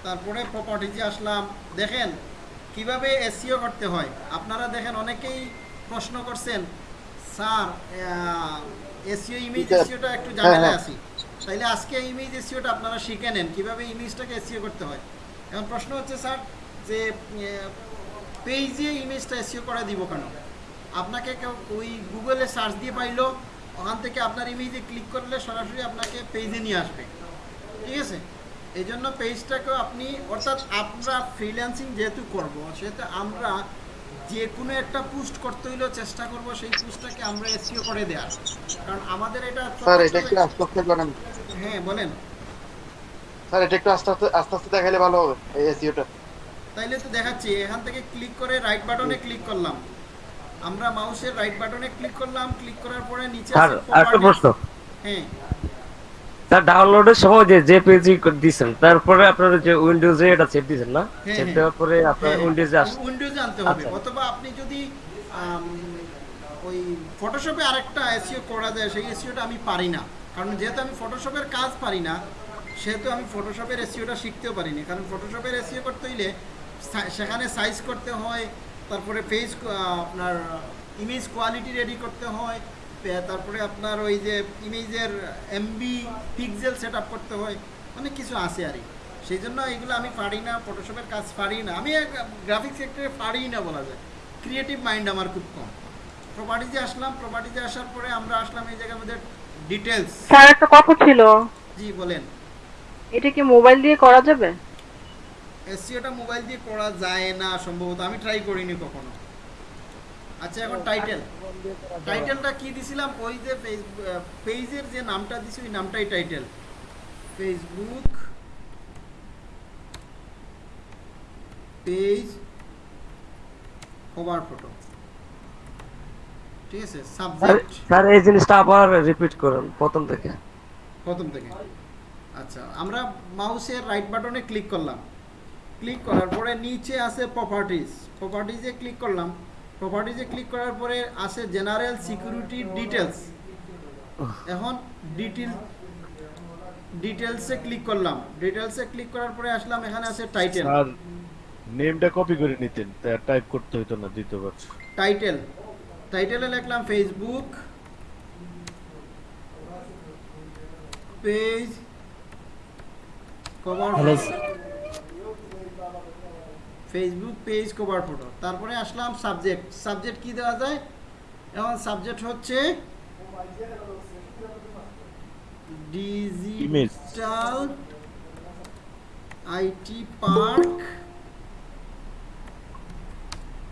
তারপরে প্রপার্টিজে আসলাম। দেখেন কীভাবে এসিও করতে হয়? আপনারা দেখেন অনেকেই প্রশ্ন করছেন স্যার এসিও ইমেজ এসিওটা একটু হ্যাঁ, ঝামেলা হ্যাঁ। আছি তাইলে আজকে ইমেজ এসিওটা আপনারা শিখে নেন কীভাবে ইমেজটাকে এসিও করতে হয়। এখন প্রশ্ন হচ্ছে স্যার যে পেজে ইমেজটা এসিও করে দিব কেন? আপনাকে কেউ ওই গুগলে সার্চ দিয়ে পাইলো ওখান থেকে আপনার ইমেজে ক্লিক করলে সরাসরি আপনাকে পেজে নিয়ে আসবে। ঠিক আছে? এই জন্য পেজটাকেও আপনি অর্থাৎ আমরা ফ্রিল্যান্সিং যেহেতু করব সেহেতু আমরা যে কোনো একটা পোস্ট করতে হইলেও চেষ্টা করব সেই পোস্টটাকে আমরা এসিও করে দেওয়ার কারণ আমাদের এটা স্যার এটা আস্তে আস্তে করেন হ্যাঁ বলেন। স্যার এটা একটু আস্তে আস্তে আস্তে আস্তে দেখালে ভালো হবে এই এসিওটা তাইলে তো দেখাচ্ছি এখান থেকে ক্লিক করে রাইট বাটনে ক্লিক করলাম। আমরা মাউসের রাইট বাটনে ক্লিক করলাম ক্লিক করার পরে নিচে স্যার আছে আরেকটা প্রশ্ন। হ্যাঁ। স্যার ডাউনলোডের সময় যে পেজই দিয়েছেন তারপরে আপনার যে উইন্ডোজে এটা সেভ দিয়েছেন না? হ্যাঁ, সেভ হ্যাঁ। দেওয়ার পরে আপনার হ্যাঁ, উইন্ডোজে আস উইন্ডোজে আনতে হবে। আচ্ছা। অথবা আপনি যদি ওই ফটোশপে আরেকটা এসইও করা যায় সেই এসইওটা আমি পারি না। কারণ যেহেতু আমি ফটোশপের কাজ পারি না সেহেতু আমি ফটোশপের এসইওটা শিখতেও পারিনি। কারণ ফটোশপের এসইও করতে হইলে সেখানে সাইজ করতে হয় তারপরে পেজ আপনার ইমেজ কোয়ালিটি রেডি করতে হয় তারপরে আপনার ওই যে ইমেজের এমবি পিক্সেল সেট করতে হয় অনেক কিছু আছে আর কি। সেই জন্য এগুলো আমি পারি না ফটোশপের কাজ পারি না। আমি গ্রাফিক সেক্টরে পারি না বলা যায়। ক্রিয়েটিভ মাইন্ড আমার খুব কম। প্রপার্টিজে আসলাম প্রপার্টিজে আসার পরে আমরা আসলাম এই জায়গার মধ্যে ডিটেলস স্যার একটা কথা ছিল। জি বলেন। এটা কি মোবাইল দিয়ে করা যাবে? এসিওটা মোবাইল দিয়ে করা যায় না সম্ভবত আমি ট্রাই করিনি কখনো। আচ্ছা এখন টাইটেল টাইটেলটা কি দিছিলাম? ওই যে পেজের যে নামটা দিছি ওই নামটাই title Facebook page cover photo ঠিক আছে সাবজেক্ট স্যার এই জিনিসটা আবার রিপিট করুন প্রথম থেকে। প্রথম থেকে। আচ্ছা আমরা মাউসের রাইট বাটনে ক্লিক করলাম। ক্লিক করার পরে নিচে আছে প্রপার্টিজ প্রপার্টিজে ক্লিক করলাম। প্রপার্টিজে ক্লিক করার পরে আছে জেনারেল সিকিউরিটি ডিটেলস এখন ডিটেল ডিটেলসে ক্লিক করলাম। ডিটেলসে ক্লিক করার পরে আসলাম এখানে আছে টাইটেল স্যার নেমটা কপি করে নিতেন টাইপ করতে হতো না দ্বিতীয়বার। টাইটেল টাইটেলে লিখলাম Facebook page cover hello Facebook page cover photo তারপরে আসলাম সাবজেক্ট সাবজেক্ট কি দেওয়া যায়? এখন সাবজেক্ট হচ্ছে ডিজিটাল আইটি পার্ক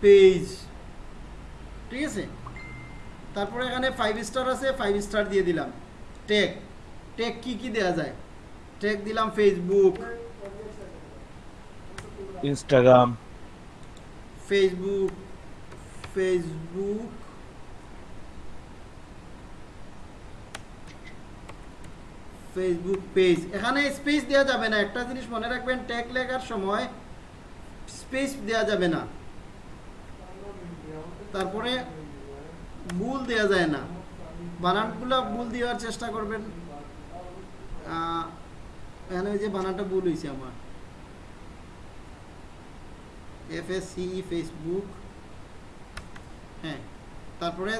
পেজ ঠিক আছে? তারপরে এখানে ফাইভ স্টার আছে ফাইভ স্টার দিয়ে দিলাম। টেক টেক কি কি দেওয়া যায়? টেক দিলাম Facebook Instagram Facebook Facebook Facebook page এখানে স্পেস দেওয়া যাবে না। একটা জিনিস মনে রাখবেন ট্যাগ লেখার সময় স্পেস দেওয়া যাবে না। তারপরে ভুল দেওয়া যায় না। বানানগুলো ভুল দেওয়ার চেষ্টা করবেন। এখানে যে বানানটা ভুল হয়েছে আমার। এফএসসি ফেসবুক হ্যাঁ তারপরে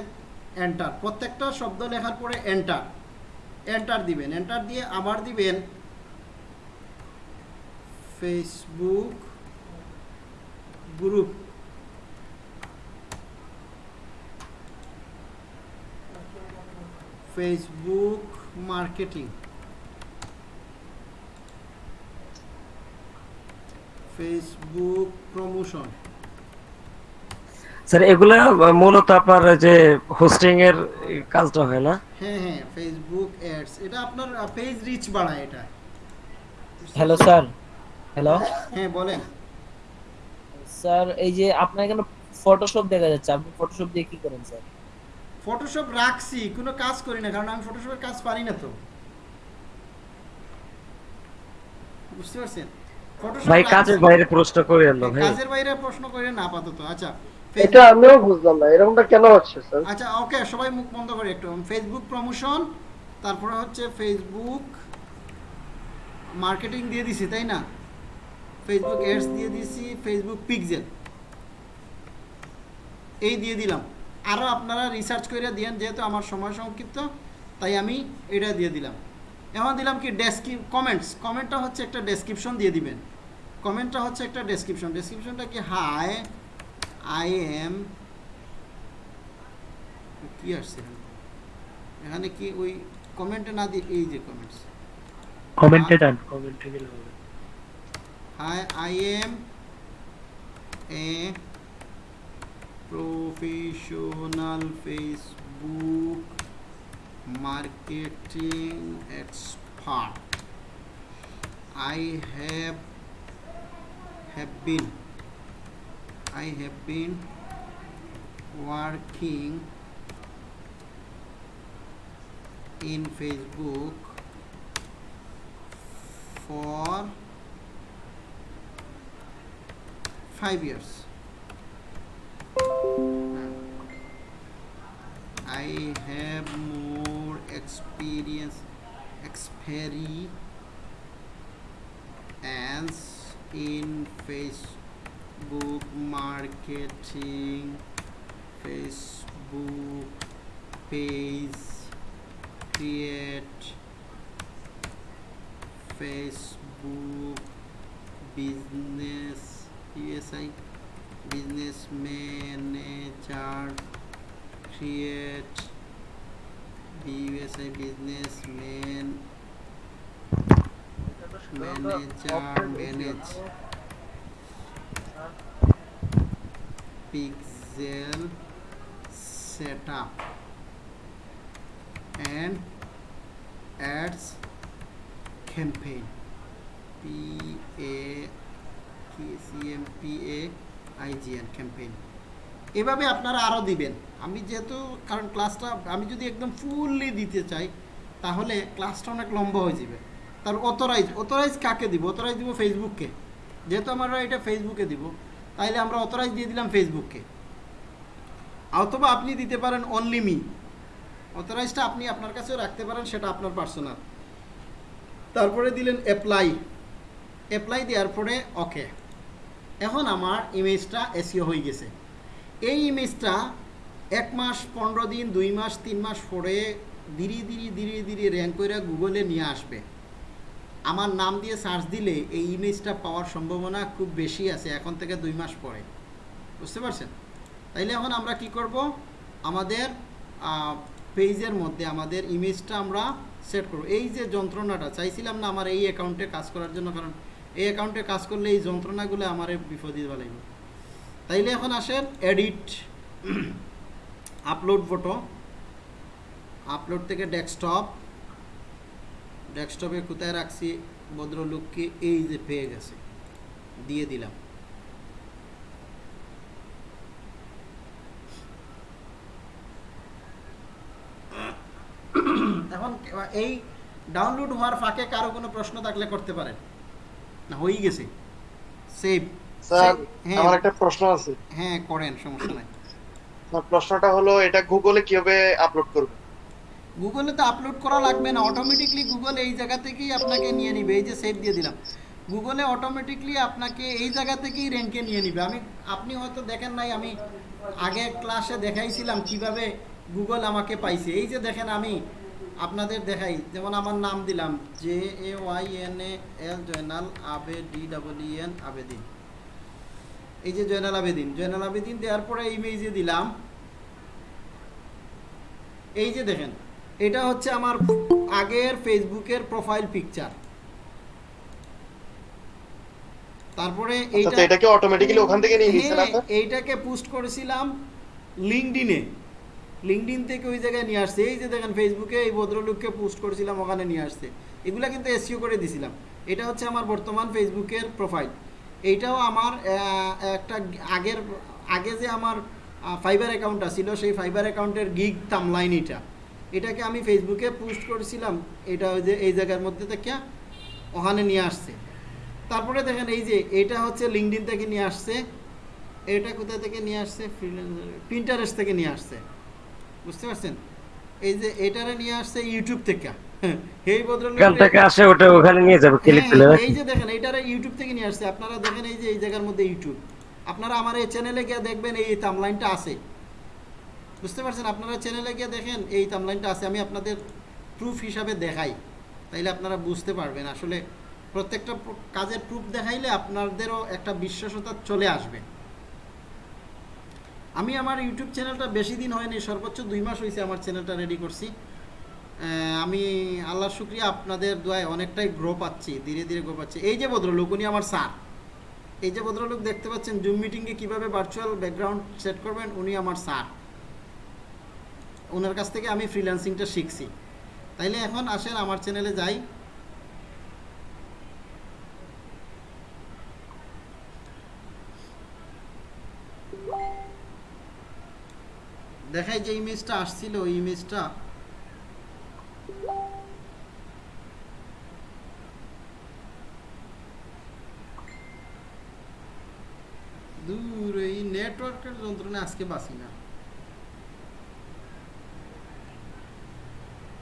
এন্টার প্রত্যেকটা শব্দ লেখার পরে এন্টার এন্টার দিবেন এন্টার দিয়ে আবার দিবেন Facebook group Facebook marketing Facebook promotion sir এগুলা মূলত আপনার যে হোস্টিং এর কাজটা হয় না? হ্যাঁ হ্যাঁ ফেসবুক অ্যাডস এটা আপনার পেজ রিচ বাড়ায় এটা। হ্যালো স্যার হ্যালো হ্যাঁ বলেন। স্যার এই যে আপনার এখানে ফটোশপ দেখা যাচ্ছে আপনি ফটোশপ দিয়ে কি করেন স্যার ফটোশপ রাখছি কোনো কাজ করি না কারণ আমি ফটোশপের কাজ পারি না তো। বুঝতে পারছেন? ভাই কাজের বাইরে প্রশ্ন করেন না ভাই। কাজের বাইরে প্রশ্ন করেন না আপাতত। আচ্ছা এটা আমিও বুঝলাম না এরকমটা কেন হচ্ছে স্যার? আচ্ছা ওকে সবাই মুখ বন্ধ করে একটু। ফেসবুক প্রমোশন তারপরে হচ্ছে ফেসবুক মার্কেটিং দিয়ে দিছি তাই না? ফেসবুক এডস দিয়ে দিছি ফেসবুক পিক্সেল এই দিয়ে দিলাম। আরও আপনারা রিসার্চ করে দিয়েন যেহেতু আমার সময় সংক্ষিপ্ত তাই আমি এটা দিয়ে দিলাম। এখন দিলাম কি ডেসক্রিপ কমেন্টস কমেন্টটা হচ্ছে একটা ডেসক্রিপশন দিয়ে দিবেন। কমেন্টটা হচ্ছে একটা ডেসক্রিপশন ডেসক্রিপশনটা কি হাই আই এম কি আসছে এখানে? কি ওই কমেন্টে না দিয়ে এই যে কমেন্টস কমেন্টে দেন কমেন্টে গেলে হবে। Hi I am a professional facebook marketing expert. I have have been i have been working in facebook for five years I have more experience experience in Facebook marketing Facebook page create Facebook business USI business manager create BUSI businessman manager manage pixel setup and ads campaign. P A K C M P A I G N campaign এভাবে আপনারা আরও দিবেন। আমি যেহেতু, কারণ ক্লাসটা আমি যদি একদম ফুললি দিতে চাই, তাহলে ক্লাসটা অনেক লম্বা হয়ে যাবে। তার অথরাইজ অথরাইজ কাকে দিব? অথরাইজ দিব ফেসবুককে যেহেতু আমরা এটা ফেসবুকে দিব, তাইলে আমরা অথরাইজ দিয়ে দিলাম ফেসবুককে অথবা আপনি দিতে পারেন অনলি মি অথরাইজটা আপনি আপনার কাছেও রাখতে পারেন, সেটা আপনার পার্সোনাল তারপরে দিলেন অ্যাপ্লাই অ্যাপ্লাই দেওয়ার পরে ওকে এখন আমার ইমেজটা এসিও হয়ে গেছে। এই ইমেজটা এক মাস, পনেরো দিন, দুই মাস, তিন মাস পরে ধীরে ধীরে ধীরে ধীরে র্যাঙ্ক করে গুগলে নিয়ে আসবে। আমার নাম দিয়ে সার্চ দিলে এই ইমেজটা পাওয়ার সম্ভাবনা খুব বেশি আছে এখন থেকে দুই মাস পরে। বুঝতে পারছেন? তাইলে এখন আমরা কি করব? আমাদের পেজের মধ্যে আমাদের ইমেজটা আমরা সেট করব। এই যে যন্ত্রণাটা, চাইছিলাম না আমার এই অ্যাকাউন্টে কাজ করার জন্য, কারণ এই অ্যাকাউন্টে কাজ করলে এই যন্ত্রণাগুলো আমার বিপদে লাগবে তাইলে এখন আসেন এডিট আপলোড ফটো আপলোড থেকে ডেস্কটপ ডেস্কটপে কোথায় রাখছি, ভদ্রলোককে এই যে পেয়ে গেছে, দিয়ে দিলাম। এখন এই ডাউনলোড হওয়ার ফাঁকে কারও কোনো প্রশ্ন থাকলে করতে পারেন। না, হয়েই গেছে। সেভ স্যার আমার একটা প্রশ্ন আছে। হ্যাঁ করেন সমস্যা নাই। প্রশ্নটা হলো এটা গুগলে কীভাবে আপলোড করবে? গুগলে তো আপলোড করা লাগবে না। অটোমেটিকলি গুগল এই জায়গা থেকেই আপনাকে নিয়ে নিবে। এই যে সেভ দিয়ে দিলাম। গুগলে অটোমেটিকলি আপনাকে এই জায়গা থেকেই র্যাঙ্কে নিয়ে নিবে। আমি আপনি হয়তো দেখেন নাই আমি আগে ক্লাসে দেখাইছিলাম কীভাবে গুগল আমাকে পাইছে। এই যে দেখেন আমি আপনাদের দেখাই। যেমন আমার নাম দিলাম। J A Y N A L Joynal আবে ডি ডাবল এন আবেদিন এই যে জয়নাল আবেদিন জয়নাল আবেদিন দেওয়ার পরে ইমেজে দিলাম। এই যে দেখেন এটা হচ্ছে আমার আগের ফেসবুকের প্রোফাইল পিকচার তারপরে এইটা আচ্ছা, এটা কি অটোমেটিক্যালি ওখান থেকে নিয়ে নিছে না হ্যাঁ, এইটাকে পোস্ট করেছিলাম লিঙ্কডিনে লিঙ্কডিন থেকে ওই জায়গায় নিয়ে আসছে। এই যে দেখেন ফেসবুকে এই ভদ্রলোককে পোস্ট করেছিলাম ওখানে নিয়ে আসছে। এগুলা কিন্তু এসিও করে দিছিলাম। এটা হচ্ছে আমার বর্তমান ফেসবুকের প্রোফাইল এইটাও আমার একটা আগের, আগে যে আমার ফাইবার অ্যাকাউন্টটা ছিল, সেই ফাইবার অ্যাকাউন্টের গিগ তামলাইন এটা। এটাকে আমি ফেসবুকে পোস্ট করেছিলাম, এটা ওই যে, এই জায়গার মধ্যে থেকে ওখানে নিয়ে আসছে। তারপরে দেখেন এই যে, এটা হচ্ছে লিঙ্কডিন থেকে নিয়ে আসছে, এটা কোথা থেকে নিয়ে আসছে? প্রিন্টারেস্ট থেকে নিয়ে আসছে। বুঝতে পারছেন? এই যে, এটারে নিয়ে আসছে ইউটিউব থেকে। এই ভদ্রলোক থেকে আসে ওটা ওখানে নিয়ে যাবে ক্লিক হ্যাঁ, করলে এই যে দেখেন এইটারে ইউটিউব থেকে নিয়ে আসছে। আপনারা দেখেন এই যে এই জায়গার মধ্যে ইউটিউব আপনারা আমার এই চ্যানেলে গিয়ে দেখবেন এই আছে। বুঝতে পারছেন? আপনারা চ্যানেলে গিয়ে দেখেন এই আছে। আমি আপনাদের প্রুফ হিসাবে দেখাই। তাইলে আপনারা বুঝতে পারবেন। আসলে প্রত্যেকটা কাজের প্রুফ দেখাইলে আপনাদেরও একটা বিশ্বাসতা চলে আসবে। আমি আমার ইউটিউব চ্যানেলটা বেশি দিন হয়নি সর্বোচ্চ দুই মাস হয়েছে আমার চ্যানেলটা রেডি করছি। আমি আল্লাহর শুক্রিয়া, আপনাদের দোয়ায় অনেকটাই গ্রো পাচ্ছি, ধীরে ধীরে গ্রো পাচ্ছি। এই যে ভদ্রলোক, উনি আমার স্যার এই যে ভদ্রলোক দেখতে পাচ্ছেন জুম মিটিংয়ে কীভাবে ভার্চুয়াল ব্যাকগ্রাউন্ড সেট করবেন, উনি আমার স্যার ওনার কাছ থেকে আমি ফ্রিল্যান্সিংটা শিখছি। তাইলে এখন আসেন আমার চ্যানেলে যাই। দেখাই যে ইমেজটা আসছিল, ওই ইমেজটা দূর এই নেটওয়ার্কের যন্ত্রণা আজকে বাসি না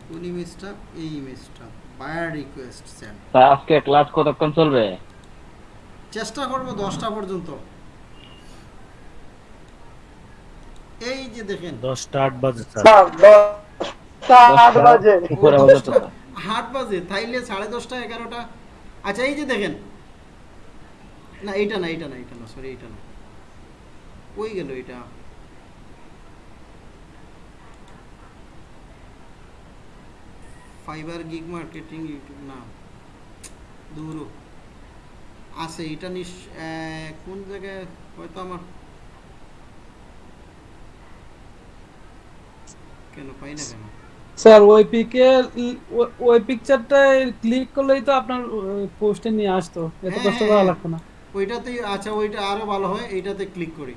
কোন ইমেজটা এই ইমেজটা বায়ার রিকোয়েস্ট সেন্ড আজকে ক্লাস কতক্ষণ চলবে? চেষ্টা করব দশটা পর্যন্ত। এই যে দেখেন। দশটা আট বাজে স্যার। বাজে। তাইলে আচ্ছা এই যে দেখেন। না এইটা না এইটা না এইটা না সরি এইটা না। কই গেল এটা? ফাইবার গিগ মার্কেটিং ইউটিউব না। দূর। আছে এটা নিশ কোন জায়গায়? হয়তো আমার কেন পাই না কেন? স্যার ওই পিকে ওই পিকচারটায় ক্লিক করলেই তো আপনার পোস্টে নিয়ে আসতো। এত হ্যাঁ, কষ্ট করা। লাগতো না। ওইটাতেই আচ্ছা ওইটা আরও ভালো হয় এইটাতে ক্লিক করি।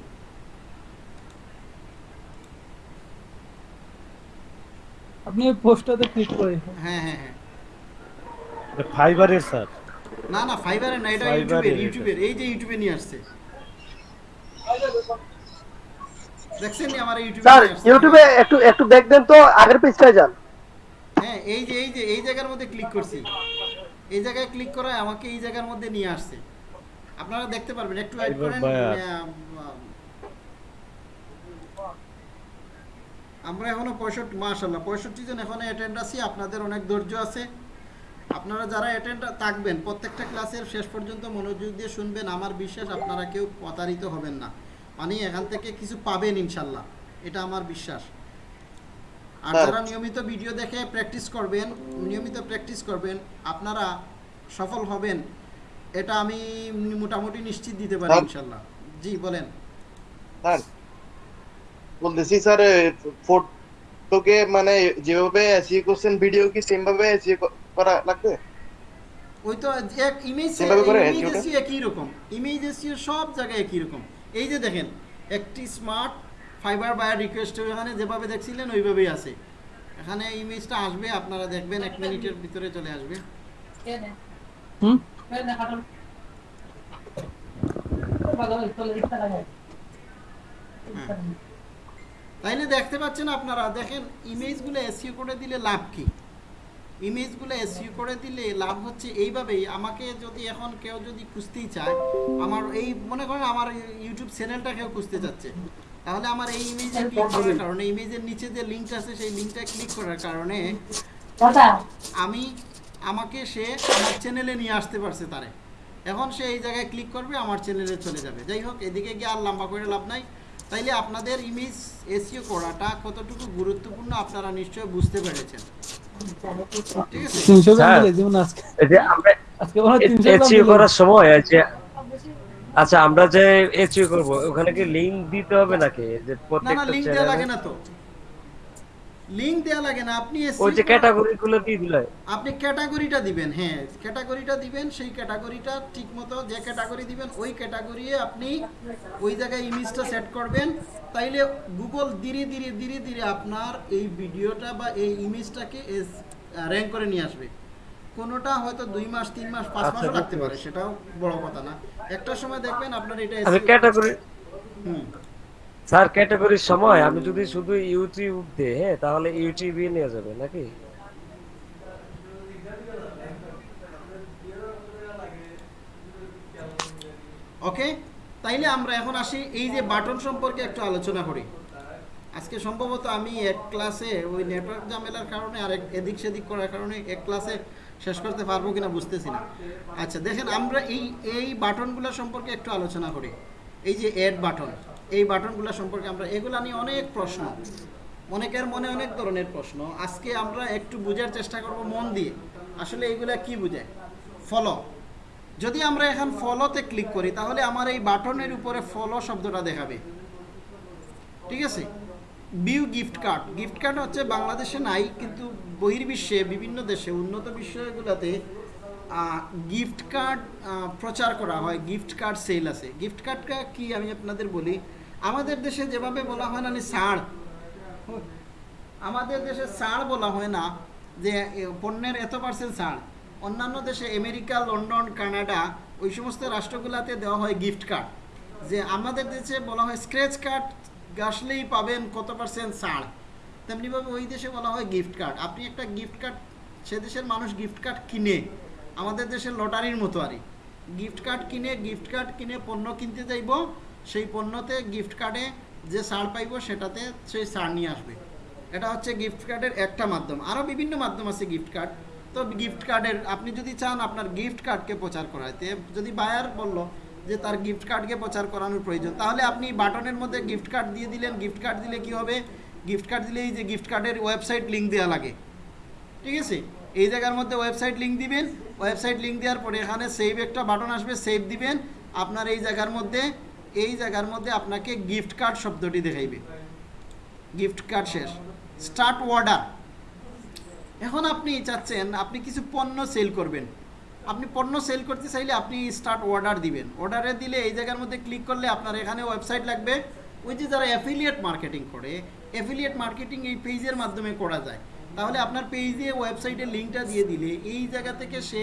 আপনি ওই পোস্টটাতে ক্লিক করে হ্যাঁ হ্যাঁ হ্যাঁ। ফাইবারের স্যার না না ফাইবারে না এটা ইউটিউবের ইউটিউবের এই যে ইউটিউবে নিয়ে আসছে। দেখছেন নি আমার ইউটিউবে স্যার ইউটিউবে একটু একটু ব্যাক দেন তো আগের পেজটায় যান। হ্যাঁ এই যে এই যে এই জায়গার মধ্যে ক্লিক করছি। এই জায়গায় ক্লিক করায় আমাকে এই জায়গার মধ্যে নিয়ে আসছে। আপনারা দেখতে পারবেন একটু ওয়েট করেন আমরা এখনও পঁয়ষট্টি মাশাল্লাহ পঁয়ষট্টি জন এখনও অ্যাটেন্ড আছি আপনাদের অনেক ধৈর্য আছে। আপনারা যারা অ্যাটেন্ড থাকবেন প্রত্যেকটা ক্লাসের শেষ পর্যন্ত মনোযোগ দিয়ে শুনবেন আমার বিশ্বাস আপনারা কেউ প্রতারিত হবেন না। মানে এখান থেকে কিছু পাবেন ইনশাল্লাহ এটা আমার বিশ্বাস। আর যারা নিয়মিত ভিডিও দেখে প্র্যাকটিস করবেন নিয়মিত প্র্যাকটিস করবেন আপনারা সফল হবেন এটা আমি মোটামুটি নিশ্চিত দিতে পারি ইনশাল্লাহ জি বলেন। স্যার বলতেছি স্যার ফটোকে মানে যেভাবে এসিও করছেন ভিডিও কি সেম ভাবে এসিও করা লাগবে? ওই তো এক ইমেজ ইমেজ একই রকম। ইমেজ এসিও সব জায়গায় একই রকম। এই যে দেখেন একটি স্মার্ট ফাইবার বায়ার রিকোয়েস্ট এখানে যেভাবে দেখছিলেন ওইভাবেই আছে। এখানে ইমেজটা আসবে আপনারা দেখবেন এক মিনিটের ভিতরে চলে আসবে। হুম? তাইলে দেখতে পাচ্ছেন আপনারা দেখেন ইমেজগুলো এসইউ করে দিলে লাভ কি? ইমেজগুলো এসইউ করে দিলে লাভ হচ্ছে এইভাবেই। আমাকে যদি এখন কেউ যদি খুঁজতেই চায় আমার এই মনে করেন আমার ইউটিউব চ্যানেলটা কেউ খুঁজতে চাচ্ছে তাহলে আমার এই ইমেজে ক্লিক করার কারণে ইমেজের নিচে যে লিঙ্কটা আছে সেই লিঙ্কটা ক্লিক করার কারণে আমি আমাকে সে আমার চ্যানেলে নিয়ে আসতে পারছে তারে। এখন সে এই জায়গায় ক্লিক করবে আমার চ্যানেলে চলে যাবে। যাই হোক এদিকে গিয়ে আর লম্বা করে লাভ নাই। তাইলে আপনাদের ইমেজ এসিও করাটা কতটুকু গুরুত্বপূর্ণ আপনারা নিশ্চয়ই বুঝতে পেরেছেন। ঠিক আছে? তিনশো জন যেমন আজকে। যে আমরা আজকে হয় মিলে। করার সময় আচ্ছা আমরা যে এসিও করব ওখানে কি লিংক দিতে হবে নাকি? যে না না প্রত্যেকটা লিংক দেওয়া লাগে না তো। লিংক দেওয়া লাগে না আপনি ওই যে করা- ক্যাটাগরি গুলো দিয়ে দিলে। আপনি ক্যাটাগরিটা দিবেন হ্যাঁ ক্যাটাগরিটা দিবেন সেই ক্যাটাগরিটা ঠিকমতো যে ক্যাটাগরি দিবেন ওই ক্যাটাগরি আপনি ওই জায়গায় ইমেজটা সেট করবেন। তাইলে গুগল ধীরে ধীরে ধীরে ধীরে আপনার এই ভিডিওটা বা এই ইমেজটাকে র্যাঙ্ক করে নিয়ে আসবে। কোনোটা হয়তো দুই মাস তিন মাস পাঁচ মাস মাসও লাগতে পারে সেটাও বড় কথা না। একটা সময় দেখবেন আপনার এটা ক্যাটাগরি হুম। স্যার ক্যাটাগরির সময় আমি যদি শুধু ইউটিউব দিই হ্যাঁ তাহলে ইউটিউবে নিয়ে যাবে, নাকি? ওকে তাইলে আমরা এখন আসি, এই যে বাটন সম্পর্কে একটু আলোচনা করি। আজকে সম্ভবত আমি এক ক্লাসে ওই নেটওয়ার্ক ঝামেলার কারণে আর এদিক সেদিক করার কারণে এক ক্লাসে শেষ করতে পারব কিনা বুঝতেছি না। আচ্ছা দেখেন আমরা এই এই বাটনগুলো সম্পর্কে একটু আলোচনা করি। এই যে অ্যাড বাটন এই বাটনগুলো সম্পর্কে আমরা, এগুলা নিয়ে অনেক প্রশ্ন অনেকের মনে অনেক ধরনের প্রশ্ন। আজকে আমরা একটু বোঝার চেষ্টা করব মন দিয়ে। আসলে এইগুলা কি বোঝায়? ফলো যদি আমরা এখন ফলোতে ক্লিক করি, তাহলে আমার এই বাটনের উপরে ফলো শব্দটা দেখাবে। ঠিক আছে? বিউ গিফট কার্ড গিফট কার্ড হচ্ছে বাংলাদেশে নাই, কিন্তু বহির্বিশ্বে বিভিন্ন দেশে, উন্নত বিষয়গুলোতে গিফট কার্ড প্রচার করা হয়। গিফট কার্ড সেল আছে। গিফট কার্ডটা কি আমি আপনাদের বলি? আমাদের দেশে যেভাবে বলা হয় না ছাড় আমাদের দেশে ছাড় বলা হয় না যে পণ্যের এত পার্সেন্ট ছাড় অন্যান্য দেশে আমেরিকা, লন্ডন, কানাডা ওই সমস্ত রাষ্ট্রগুলোতে দেওয়া হয় গিফট কার্ড যে আমাদের দেশে বলা হয় স্ক্র্যাচ কার্ড গাছলেই পাবেন কত পার্সেন্ট ছাড় তেমনিভাবে ওই দেশে বলা হয় গিফট কার্ড আপনি একটা গিফট কার্ড সে দেশের মানুষ গিফট কার্ড কিনে, আমাদের দেশের লটারির মতো আরই গিফট কার্ড কিনে গিফট কার্ড কিনে পণ্য কিনতে যাইব সেই পণ্যতে গিফট কার্ডে যে সার পাইব সেটাতে সেই সার নিয়ে আসবে। এটা হচ্ছে গিফট কার্ডের একটা মাধ্যম। আরও বিভিন্ন মাধ্যম আছে গিফট কার্ড তো গিফট কার্ডের আপনি যদি চান আপনার গিফট কার্ডকে প্রচার করাইতে, যদি বায়ার বলল যে তার গিফট কার্ডকে প্রচার করানোর প্রয়োজন, তাহলে আপনি বাটনের মধ্যে গিফট কার্ড দিয়ে দিলেন গিফট কার্ড দিলে কি হবে? গিফট কার্ড দিলে এই যে গিফট কার্ডের ওয়েবসাইট লিঙ্ক দেওয়া লাগে। ঠিক আছে? এই জায়গার মধ্যে ওয়েবসাইট লিঙ্ক দিবেন। ওয়েবসাইট লিঙ্ক দেওয়ার পরে এখানে সেভ একটা বাটন আসবে সেভ দিবেন। আপনার এই জায়গার মধ্যে এই জায়গার মধ্যে আপনাকে গিফট কার্ড শব্দটি দেখাইবে। গিফট কার্ড শেষ। স্টার্ট অর্ডার এখন আপনি চাচ্ছেন আপনি কিছু পণ্য সেল করবেন। আপনি পণ্য সেল করতে চাইলে আপনি স্টার্ট অর্ডার দিবেন। অর্ডারে দিলে এই জায়গার মধ্যে ক্লিক করলে আপনার এখানে ওয়েবসাইট লাগবে। ওই যে যারা অ্যাফিলিয়েট মার্কেটিং করে অ্যাফিলিয়েট মার্কেটিং এই পেজের মাধ্যমে করা যায়। তাহলে আপনার পেজে ওয়েবসাইটের লিঙ্কটা দিয়ে দিলে এই জায়গা থেকে সে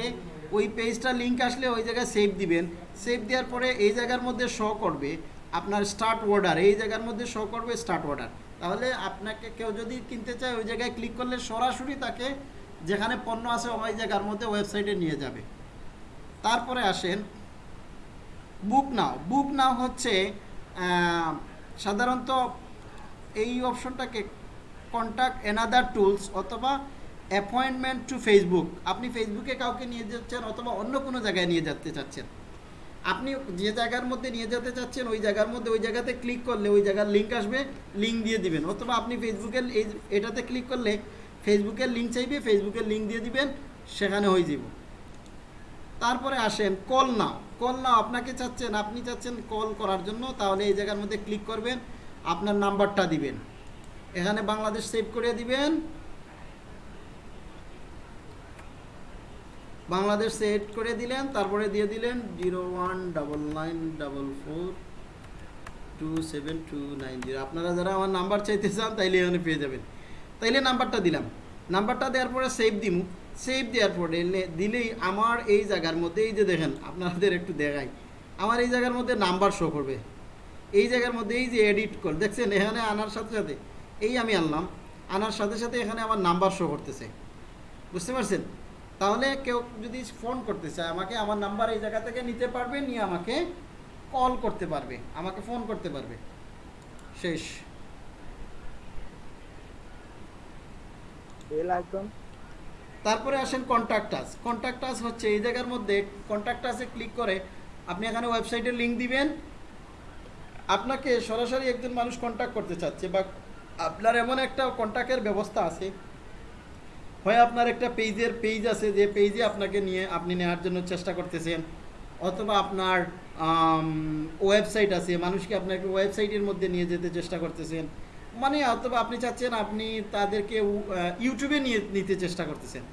ওই পেজটা লিঙ্ক আসলে ওই জায়গায় সেভ দিবেন। সেভ দেওয়ার পরে এই জায়গার মধ্যে শো করবে আপনার স্টার্ট অর্ডার এই জায়গার মধ্যে শো করবে স্টার্ট অর্ডার তাহলে আপনাকে কেউ যদি কিনতে চায়, ওই জায়গায় ক্লিক করলে সরাসরি তাকে যেখানে পণ্য আছে ওই জায়গার মধ্যে ওয়েবসাইটে নিয়ে যাবে। তারপরে আসেন বুক নাও বুক নাও হচ্ছে সাধারণত এই অপশনটাকে কন্ট্যাক্ট এনাদার টুলস অথবা অ্যাপয়েন্টমেন্ট টু ফেসবুক আপনি ফেসবুকে কাউকে নিয়ে যাচ্ছেন অথবা অন্য কোনো জায়গায় নিয়ে যেতে চাচ্ছেন। আপনি যে জায়গার মধ্যে নিয়ে যেতে চাচ্ছেন, ওই জায়গার মধ্যে, ওই জায়গাতে ক্লিক করলে, ওই জায়গার লিঙ্ক আসবে লিঙ্ক দিয়ে দিবেন। অথবা আপনি ফেসবুকের এই এটাতে ক্লিক করলে ফেসবুকের লিঙ্ক চাইবে ফেসবুকের লিঙ্ক দিয়ে দিবেন, সেখানে হয়ে যাব। তারপরে আসেন কল নাও কল নাও আপনাকে চাচ্ছেন, আপনি চাচ্ছেন কল করার জন্য, তাহলে এই জায়গার মধ্যে ক্লিক করবেন, আপনার নাম্বারটা দিবেন। এখানে বাংলাদেশ সেভ করে দিবেন। বাংলাদেশ সেট করে দিলেন, তারপরে দিয়ে দিলেন zero one double nine double four two seven two nine zero. আপনারা যারা আমার নাম্বার চাইতে চান, তাইলে এখানে পেয়ে যাবেন। তাইলে নাম্বারটা দিলাম। নাম্বারটা দেওয়ার পরে সেভ দিমু। সেভ দেওয়ার পরে দিলেই আমার এই জায়গার মধ্যে, এই যে দেখেন, আপনাদের একটু দেখাই। আমার এই জায়গার মধ্যে নাম্বার শো করবে। এই জায়গার মধ্যে এই যে এডিট কর দেখছেন, এখানে আনার সাথে সাথে এই আমি আনলাম। আনার সাথে সাথে এখানে আমার নাম্বার শো করতেছে। বুঝতে পারছেন? তাহলে কেউ যদি ফোন করতে চায় আমাকে আমার নাম্বার এই জায়গা থেকে নিতে পারবে নিয়ে আমাকে কল করতে পারবে আমাকে ফোন করতে পারবে। শেষ। তারপরে আসেন কন্ট্যাক্ট আস হচ্ছে এই জায়গার মধ্যে কন্ট্যাক্ট আসে ক্লিক করে আপনি এখানে ওয়েবসাইটের লিঙ্ক দিবেন। আপনাকে সরাসরি একজন মানুষ কন্ট্যাক্ট করতে চাচ্ছে বা আপনার এমন একটা কন্ট্যাক্টের ব্যবস্থা আছে। হয় আপনার একটা পেজের পেজ আছে যে পেজে আপনাকে নিয়ে, আপনি নেওয়ার জন্য চেষ্টা করতেছেন, অথবা আপনার ওয়েবসাইট আছে, মানুষকে আপনাকে ওয়েবসাইটের মধ্যে নিয়ে যেতে চেষ্টা করতেছেন মানে অথবা আপনি চাচ্ছেন আপনি তাদেরকে ইউটিউবে নিয়ে নিতে চেষ্টা করতেছেন,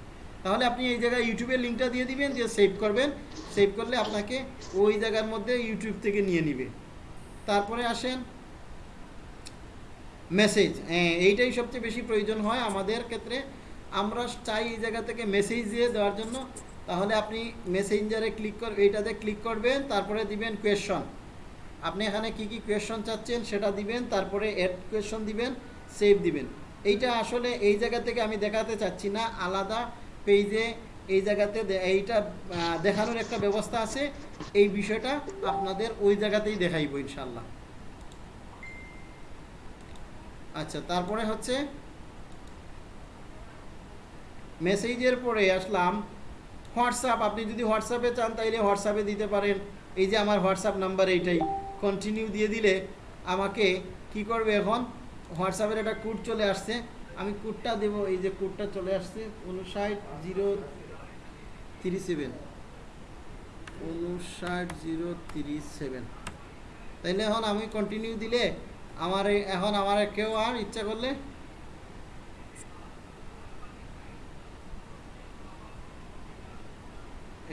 তাহলে আপনি এই জায়গায় ইউটিউবের লিঙ্কটা দিয়ে দিবেন যে সেভ করবেন সেভ করলে আপনাকে ওই জায়গার মধ্যে ইউটিউব থেকে নিয়ে নিবে, তারপরে আসেন মেসেজ হ্যাঁ এইটাই সবচেয়ে বেশি প্রয়োজন হয় আমাদের ক্ষেত্রে আমরা চাই এই জায়গা থেকে মেসেজ দিয়ে দেওয়ার জন্য, তাহলে আপনি মেসেঞ্জারে ক্লিক কর, এইটাতে ক্লিক করবেন, তারপরে দিবেন কোয়েশন আপনি এখানে কি কি কোয়েশন চাচ্ছেন সেটা দিবেন, তারপরে অ্যাড কোয়েশন দিবেন সেভ দিবেন। এইটা আসলে এই জায়গা থেকে আমি দেখাতে চাচ্ছি না, আলাদা পেজে এই জায়গাতে এইটা দেখানোর একটা ব্যবস্থা আছে, এই বিষয়টা আপনাদের ওই জায়গাতেই দেখাইব ইনশাল্লাহ আচ্ছা তারপরে হচ্ছে মেসেজের পরে আসলাম, হোয়াটসঅ্যাপ, আপনি যদি হোয়াটসঅ্যাপে চান তাইলে হোয়াটসঅ্যাপে দিতে পারেন। এই যে আমার হোয়াটসঅ্যাপ নাম্বার এইটাই। কন্টিনিউ দিয়ে দিলে আমাকে কি করবে এখন? হোয়াটসঅ্যাপের একটা কোড চলে আসছে। আমি কোডটা দেবো, এই যে কোডটা চলে আসছে, উনষাট জিরো থ্রি সেভেন। উনষাট জিরো তিরিশ সেভেন। তাইলে এখন আমি কন্টিনিউ দিলে আমার এখন আমার কেউ আর ইচ্ছা করলে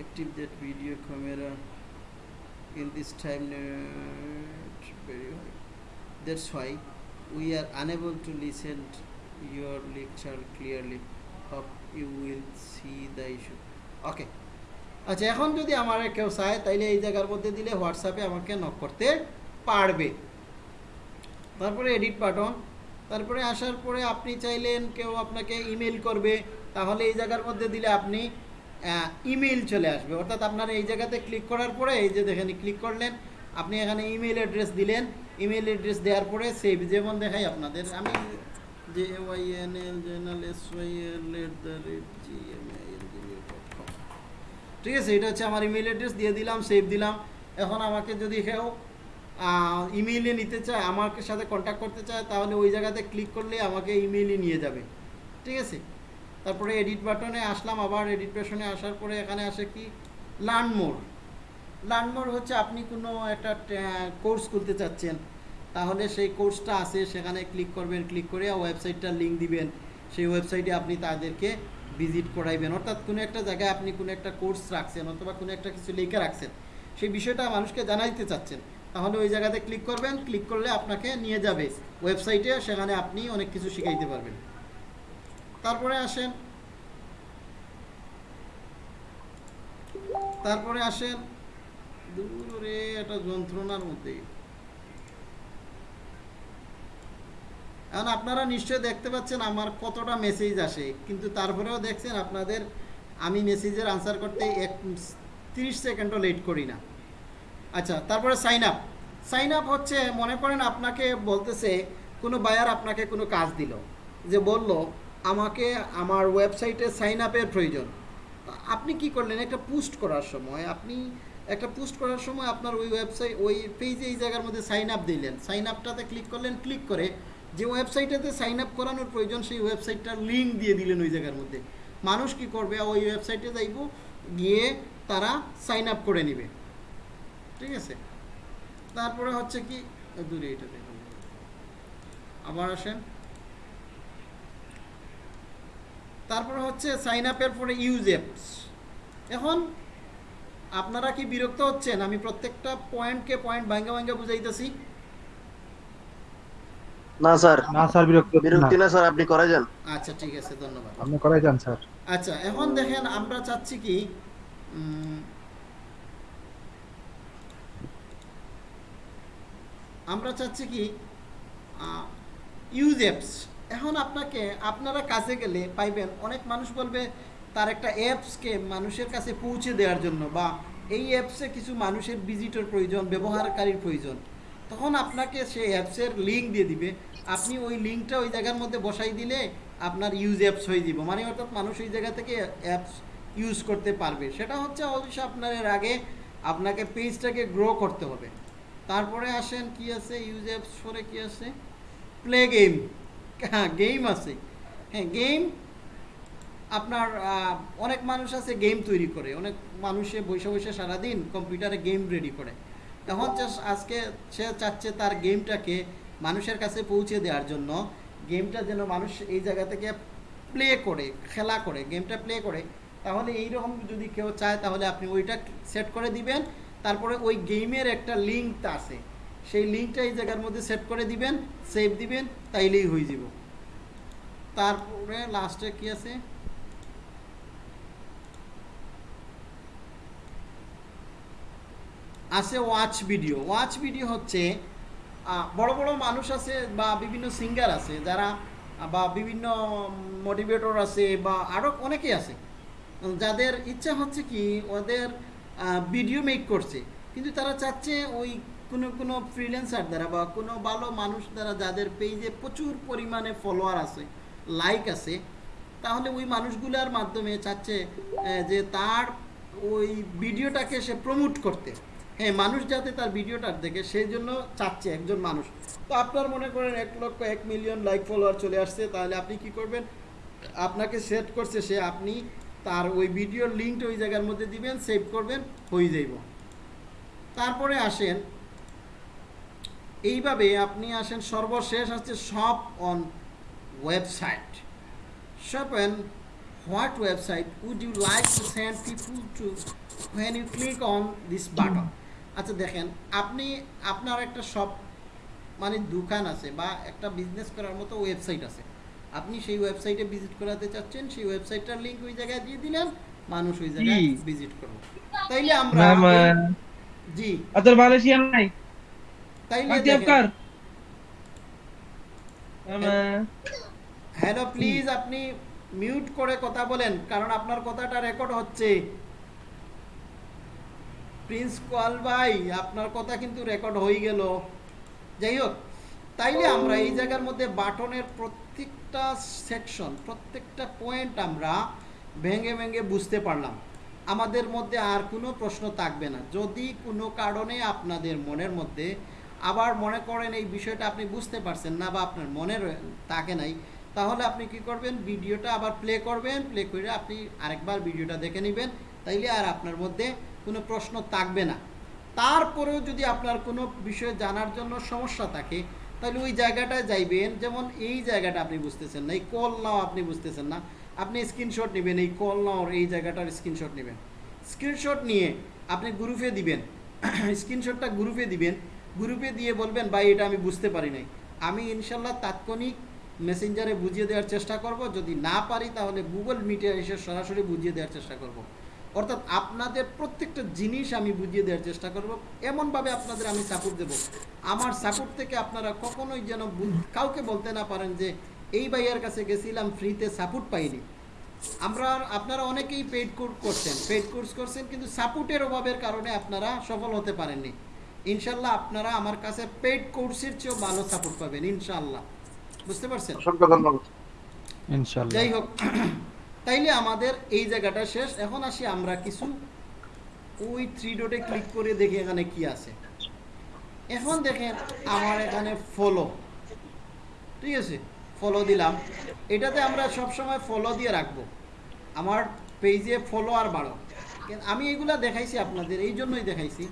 active that video camera in this time not very high. That's why we are unable to listen to your lecture clearly. Hope you will see the issue. Okay. আচ্ছা এখন যদি আমার কেউ চায় তাইলে এই জায়গার মধ্যে দিলে হোয়াটসঅ্যাপে আমাকে নক করতে পারবে তারপরে এডিট বাটন তারপরে আসার পরে আপনি চাইলেন কেউ আপনাকে ইমেল করবে তাহলে এই জায়গার মধ্যে দিলে আপনি ইমেল চলে আসবে। অর্থাৎ আপনার এই জায়গাতে ক্লিক করার পরে, এই যে দেখেন ক্লিক করলেন, আপনি এখানে ইমেল অ্যাড্রেস দিলেন। ইমেল অ্যাড্রেস দেওয়ার পরে সেভ যেমন দেখাই আপনাদের। আমি J Y N L general S Y L at the rate G M com ঠিক আছে, এটা হচ্ছে আমার ইমেল অ্যাড্রেস দিয়ে দিলাম সেভ দিলাম। এখন আমাকে যদি কেউ ইমেইলে নিতে চায় আমার সাথে কন্ট্যাক্ট করতে চায়, তাহলে ওই জায়গাতে ক্লিক করলে আমাকে ইমেইলে নিয়ে যাবে। ঠিক আছে? তারপরে এডিট বাটনে আসলাম, আবার এডিট বাটনে আসার পরে এখানে আসে কি? লার্ন মোর লার্ন মোর হচ্ছে আপনি কোনো একটা কোর্স খুলতে চাচ্ছেন, তাহলে সেই কোর্সটা আছে, সেখানে ক্লিক করবেন ক্লিক করে ওয়েবসাইটটার লিঙ্ক দিবেন। সেই ওয়েবসাইটে আপনি তাদেরকে ভিজিট করাইবেন। অর্থাৎ কোনো একটা জায়গায় আপনি কোনো একটা কোর্স রাখছেন, অথবা কোনো একটা কিছু লিখে রাখছেন, সেই বিষয়টা মানুষকে জানাইতে চাচ্ছেন, তাহলে ওই জায়গাতে ক্লিক করবেন ক্লিক করলে আপনাকে নিয়ে যাবে। ওয়েবসাইটে সেখানে আপনি অনেক কিছু শিখাইতে পারবেন। তারপরে আসেন। তারপরে আসেন। দূরে একটা যন্ত্রণার মধ্যে। এখন আপনারা নিশ্চয় দেখতে পাচ্ছেন আমার কতটা মেসেজ আসে। কিন্তু তারপরেও দেখছেন আপনাদের আমি মেসেজের আনসার করতে এক তিরিশ সেকেন্ডও লেট করি না। আচ্ছা তারপরে সাইন আপ সাইন আপ হচ্ছে, মনে করেন আপনাকে বলতেছে, কোনো বায়ার আপনাকে কোনো কাজ দিল। যে বলল আমাকে আমার ওয়েবসাইটে সাইন আপের প্রয়োজন। আপনি কি করলেন? একটা পোস্ট করার সময়, আপনি একটা পোস্ট করার সময় আপনার ওই ওয়েবসাইট ওই পেজে এই জায়গার মধ্যে সাইন আপ দিলেন। সাইন আপটাতে ক্লিক করলেন ক্লিক করে যে ওয়েবসাইটেতে সাইন আপ করানোর প্রয়োজন, সেই ওয়েবসাইটটার লিঙ্ক দিয়ে দিলেন ওই জায়গার মধ্যে। মানুষ কি করবে? ওই ওয়েবসাইটে যাইব, গিয়ে তারা সাইন আপ করে নেবে। ঠিক আছে? তারপরে হচ্ছে কি? দূরে এটা দেখুন। আবার আসেন। তারপরে হচ্ছে সাইন আপের পরে ইউজ অ্যাপস এখন আপনারা কি বিরক্ত হচ্ছেন? আমি প্রত্যেকটা পয়েন্টকে পয়েন্ট ভাঙ্গা ভাঙ্গা বুঝাইতেছি। না স্যার। না স্যার বিরক্ত বিরক্তি না স্যার আপনি করে যান। আচ্ছা ঠিক আছে ধন্যবাদ। আপনি করাই যান স্যার। আচ্ছা এখন দেখেন আমরা চাচ্ছি কি আমরা চাচ্ছি কি ইউজ অ্যাপস এখন আপনাকে, আপনারা কাছে গেলে পাইবেন, অনেক মানুষ বলবে তার একটা অ্যাপসকে মানুষের কাছে পৌঁছে দেওয়ার জন্য বা এই অ্যাপসে কিছু মানুষের ভিজিটর প্রয়োজন, ব্যবহারকারীর প্রয়োজন। তখন আপনাকে সেই অ্যাপসের লিঙ্ক দিয়ে দিবে। আপনি ওই লিঙ্কটা ওই জায়গার মধ্যে বসাই দিলে আপনার ইউজ অ্যাপস হয়ে যাব। মানে অর্থাৎ মানুষ ওই জায়গা থেকে অ্যাপস ইউজ করতে পারবে। সেটা হচ্ছে অবশ্যই আপনার আগে আপনাকে পেজটাকে গ্রো করতে হবে। তারপরে আসেন কি আছে? ইউজ অ্যাপস পরে কি আছে? প্লে গেম হ্যাঁ গেম আছে। হ্যাঁ গেম আপনার অনেক মানুষ আছে গেম তৈরি করে। অনেক মানুষে বসে বসে সারাদিন কম্পিউটারে গেম রেডি করে। তখন আজকে সে চাচ্ছে তার গেমটাকে মানুষের কাছে পৌঁছে দেওয়ার জন্য। গেমটা যেন মানুষ এই জায়গা থেকে প্লে করে, খেলা করে গেমটা প্লে করে। তাহলে এইরকম যদি কেউ চায়, তাহলে আপনি ওইটা সেট করে দিবেন। তারপরে ওই গেমের একটা লিঙ্ক আছে। সেই লিঙ্কটা এই জায়গার মধ্যে সেট করে দিবেন সেভ দিবেন, তাইলেই হয়ে যাব। তারপরে লাস্টে কি আছে? আছে ওয়াচ ভিডিও ওয়াচ ভিডিও হচ্ছে বড় বড় মানুষ আছে বা বিভিন্ন সিঙ্গার আছে, যারা, বা বিভিন্ন মোটিভেটর আছে বা আরও অনেকেই আছে। যাদের ইচ্ছা হচ্ছে কি, ওদের ভিডিও মেক করছে। কিন্তু তারা চাচ্ছে ওই কোনো কোনো ফ্রিল্যান্সার দ্বারা বা কোনো ভালো মানুষ দ্বারা যাদের পেজে প্রচুর পরিমাণে ফলোয়ার আছে লাইক আছে, তাহলে ওই মানুষগুলোর মাধ্যমে চাচ্ছে যে তার ওই ভিডিওটাকে সে প্রমোট করতে। হ্যাঁ মানুষ যাতে তার ভিডিওটা দেখে, সেই জন্য চাচ্ছে একজন মানুষ। তো আপনার মনে করেন এক লক্ষ এক মিলিয়ন লাইক ফলোয়ার চলে আসছে, তাহলে আপনি কি করবেন? আপনাকে সেট করছে সে, আপনি তার ওই ভিডিওর লিঙ্কটা ওই জায়গার মধ্যে দিবেন সেভ করবেন, হয়ে যাইব। তারপরে আসেন এইভাবে আপনি আসেন সর্বশেষ হচ্ছে shop on website shop on what website would you like to send people to when you click on this button? আচ্ছা দেখেন আপনি আপনার একটা শপ মানে দোকান আছে বা একটা বিজনেস করার মতো ওয়েবসাইট আছে। আপনি সেই ওয়েবসাইটে ভিজিট করাতে চাচ্ছেন সেই ওয়েবসাইটটার লিঙ্ক ওই জায়গায় দিয়ে দিলেন মানুষ ওই জায়গায় ভিজিট করবে তাইলে আমরা জি। আচ্ছা মালয়েশিয়া নাই? হ্যালো প্লিজ আপনি মিউট করে কথা বলেন কারণ আপনার কথাটা রেকর্ড হচ্ছে। প্রিন্স কোয়াল ভাই আপনার কথা কিন্তু রেকর্ড হয়ে গেল। যাই হোক তাইলে আমরা এই জায়গার মধ্যে বাটনের প্রত্যেকটা সেকশন প্রত্যেকটা পয়েন্ট আমরা ভেঙে ভেঙে বুঝতে পারলাম। আমাদের মধ্যে আর কোনো প্রশ্ন থাকবে না। যদি কোনো কারণে আপনাদের মনের মধ্যে আবার মনে করেন এই বিষয়টা আপনি বুঝতে পারছেন না বা আপনার মনে থাকে নাই, তাহলে আপনি কি করবেন? ভিডিওটা আবার প্লে করবেন প্লে করে আপনি আরেকবার ভিডিওটা দেখে নেবেন, তাইলে আর আপনার মধ্যে কোনো প্রশ্ন থাকবে না। তারপরেও যদি আপনার কোনো বিষয় জানার জন্য সমস্যা থাকে তাহলে ওই জায়গাটায় যাইবেন। যেমন এই জায়গাটা আপনি বুঝতেছেন না, এই কল নাও আপনি বুঝতেছেন না, আপনি স্ক্রিনশট নেবেন, এই কল নাওর এই জায়গাটার স্ক্রিনশট নেবেন। স্ক্রিনশট নিয়ে আপনি গ্রুপে দিবেন স্ক্রিনশটটা গ্রুপে দিবেন গ্রুপে দিয়ে বলবেন, ভাই, এটা আমি বুঝতে পারি নাই। আমি ইনশাল্লাহ তাৎক্ষণিক মেসেঞ্জারে বুঝিয়ে দেওয়ার চেষ্টা করব। যদি না পারি, তাহলে গুগল মিটে এসে সরাসরি বুঝিয়ে দেওয়ার চেষ্টা করব। অর্থাৎ আপনাদের প্রত্যেকটা জিনিস আমি বুঝিয়ে দেওয়ার চেষ্টা করব। এমনভাবে আপনাদের আমি সাপোর্ট দেব। আমার সাপোর্ট থেকে আপনারা কখনোই যেন কাউকে বলতে না পারেন যে, এই ভাইয়ার কাছে গেছিলাম, ফ্রিতে সাপোর্ট পাইনি। আমরা, আপনারা অনেকেই পেইড কোর্স করছেন পেইড কোর্স করছেন, কিন্তু সাপোর্টের অভাবের কারণে আপনারা সফল হতে পারেননি। ইনশাল্লাহ আপনারা আমার কাছে পেইড কোর্সের চেয়েও ভালো সাপোর্ট পাবেন ইনশাল্লাহ। বুঝতে পারছেন? অসংখ্য ধন্যবাদ। ইনশাল্লাহ। যাই হোক তাইলে আমাদের এই জায়গাটা শেষ। এখন আসি আমরা কিছু ওই থ্রি ডটে ক্লিক করে দেখি এখানে কি আছে। এখন দেখেন আমার এখানে ফলো ঠিক আছে? ফলো দিলাম। এটাতে আমরা সব সময় ফলো দিয়ে রাখব। আমার পেজে ফলো আর বাড়ো আমি এগুলা দেখাইছি আপনাদের এই জন্যই দেখাইছি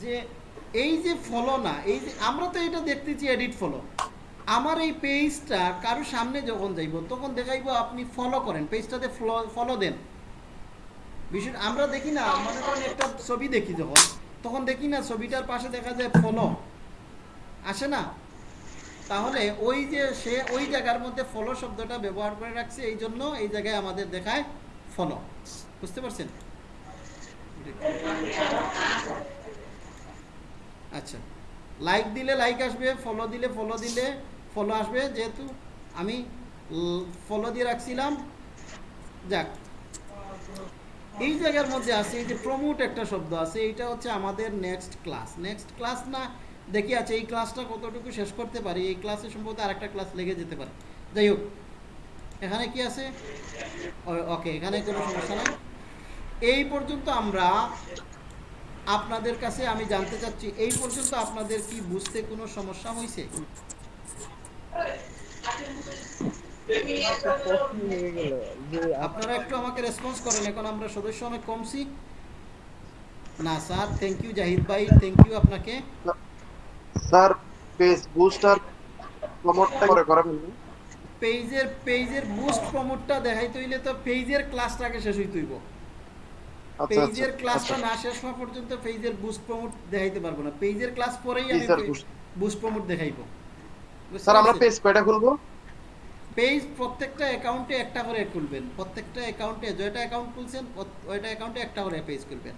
যে এই যে ফলো না, এই যে আমরা তো এটা দেখতেছি এডিট ফলো আমার এই পেজটা কারও সামনে যখন যাইব, তখন দেখাইবো আপনি ফলো করেন পেজটাতে ফলো দেন। বিষয় আমরা দেখি না, মনে করেন একটা ছবি দেখি যখন, তখন দেখি না ছবিটার পাশে দেখা যায় ফলো আসে না? তাহলে ওই যে সে ওই জায়গার মধ্যে ফলো শব্দটা ব্যবহার করে রাখছে, এই জন্য এই জায়গায় আমাদের দেখায় ফলো বুঝতে পারছেন? আচ্ছা। লাইক দিলে লাইক আসবে ফলো দিলে ফলো দিলে ফলো আসবে, যেহেতু আমি ফলো দিয়ে রাখছিলাম। যাক। এই জায়গার মধ্যে আছে, এই যে প্রমোট একটা শব্দ আছে, এইটা হচ্ছে আমাদের নেক্সট ক্লাস নেক্সট ক্লাস না, দেখি আছে, এই ক্লাসটা কতটুকু শেষ করতে পারি, এই ক্লাসে সম্ভবত আরেকটা ক্লাস লেগে যেতে পারে। যাই হোক, এখানে কি আছে? ওকে এখানে কোনো সমস্যা নাই। এই পর্যন্ত আমরা আপনাদের কাছে আমি জানতে চাচ্ছি এই পর্যন্ত আপনাদের কি বুঝতে কোনো সমস্যা হয়েছে? আপনারা একটু আমাকে রেসপন্স করেন এখন আমরা সদস্য অনেক কমছি না স্যার থ্যাংক ইউ জাহিদ ভাই থ্যাংক ইউ আপনাকে। স্যার পেজ বুস্টার প্রমোটটা করে করাবেন পেজের পেজের বুস্ট প্রমোটটা দেখাইতে হইলে তো পেজের ক্লাসটাকে শেষ হইতে হইব। পেজের আচ্ছা, ক্লাসটা আচ্ছা। না শেষ হওয়া পর্যন্ত পেজের বুস্ট প্রমোট দেখাইতে পারব না। পেজের ক্লাস পরেই আমি বুস্ট প্রমোট দেখাইবো। স্যার আমরা পেজ কয়টা খুলবো? পেজ প্রত্যেকটা অ্যাকাউন্টে একটা করে খুলবেন। প্রত্যেকটা অ্যাকাউন্টে যেটা অ্যাকাউন্ট খুলছেন ওইটা অ্যাকাউন্টে একটা করে পেজ খুলবেন।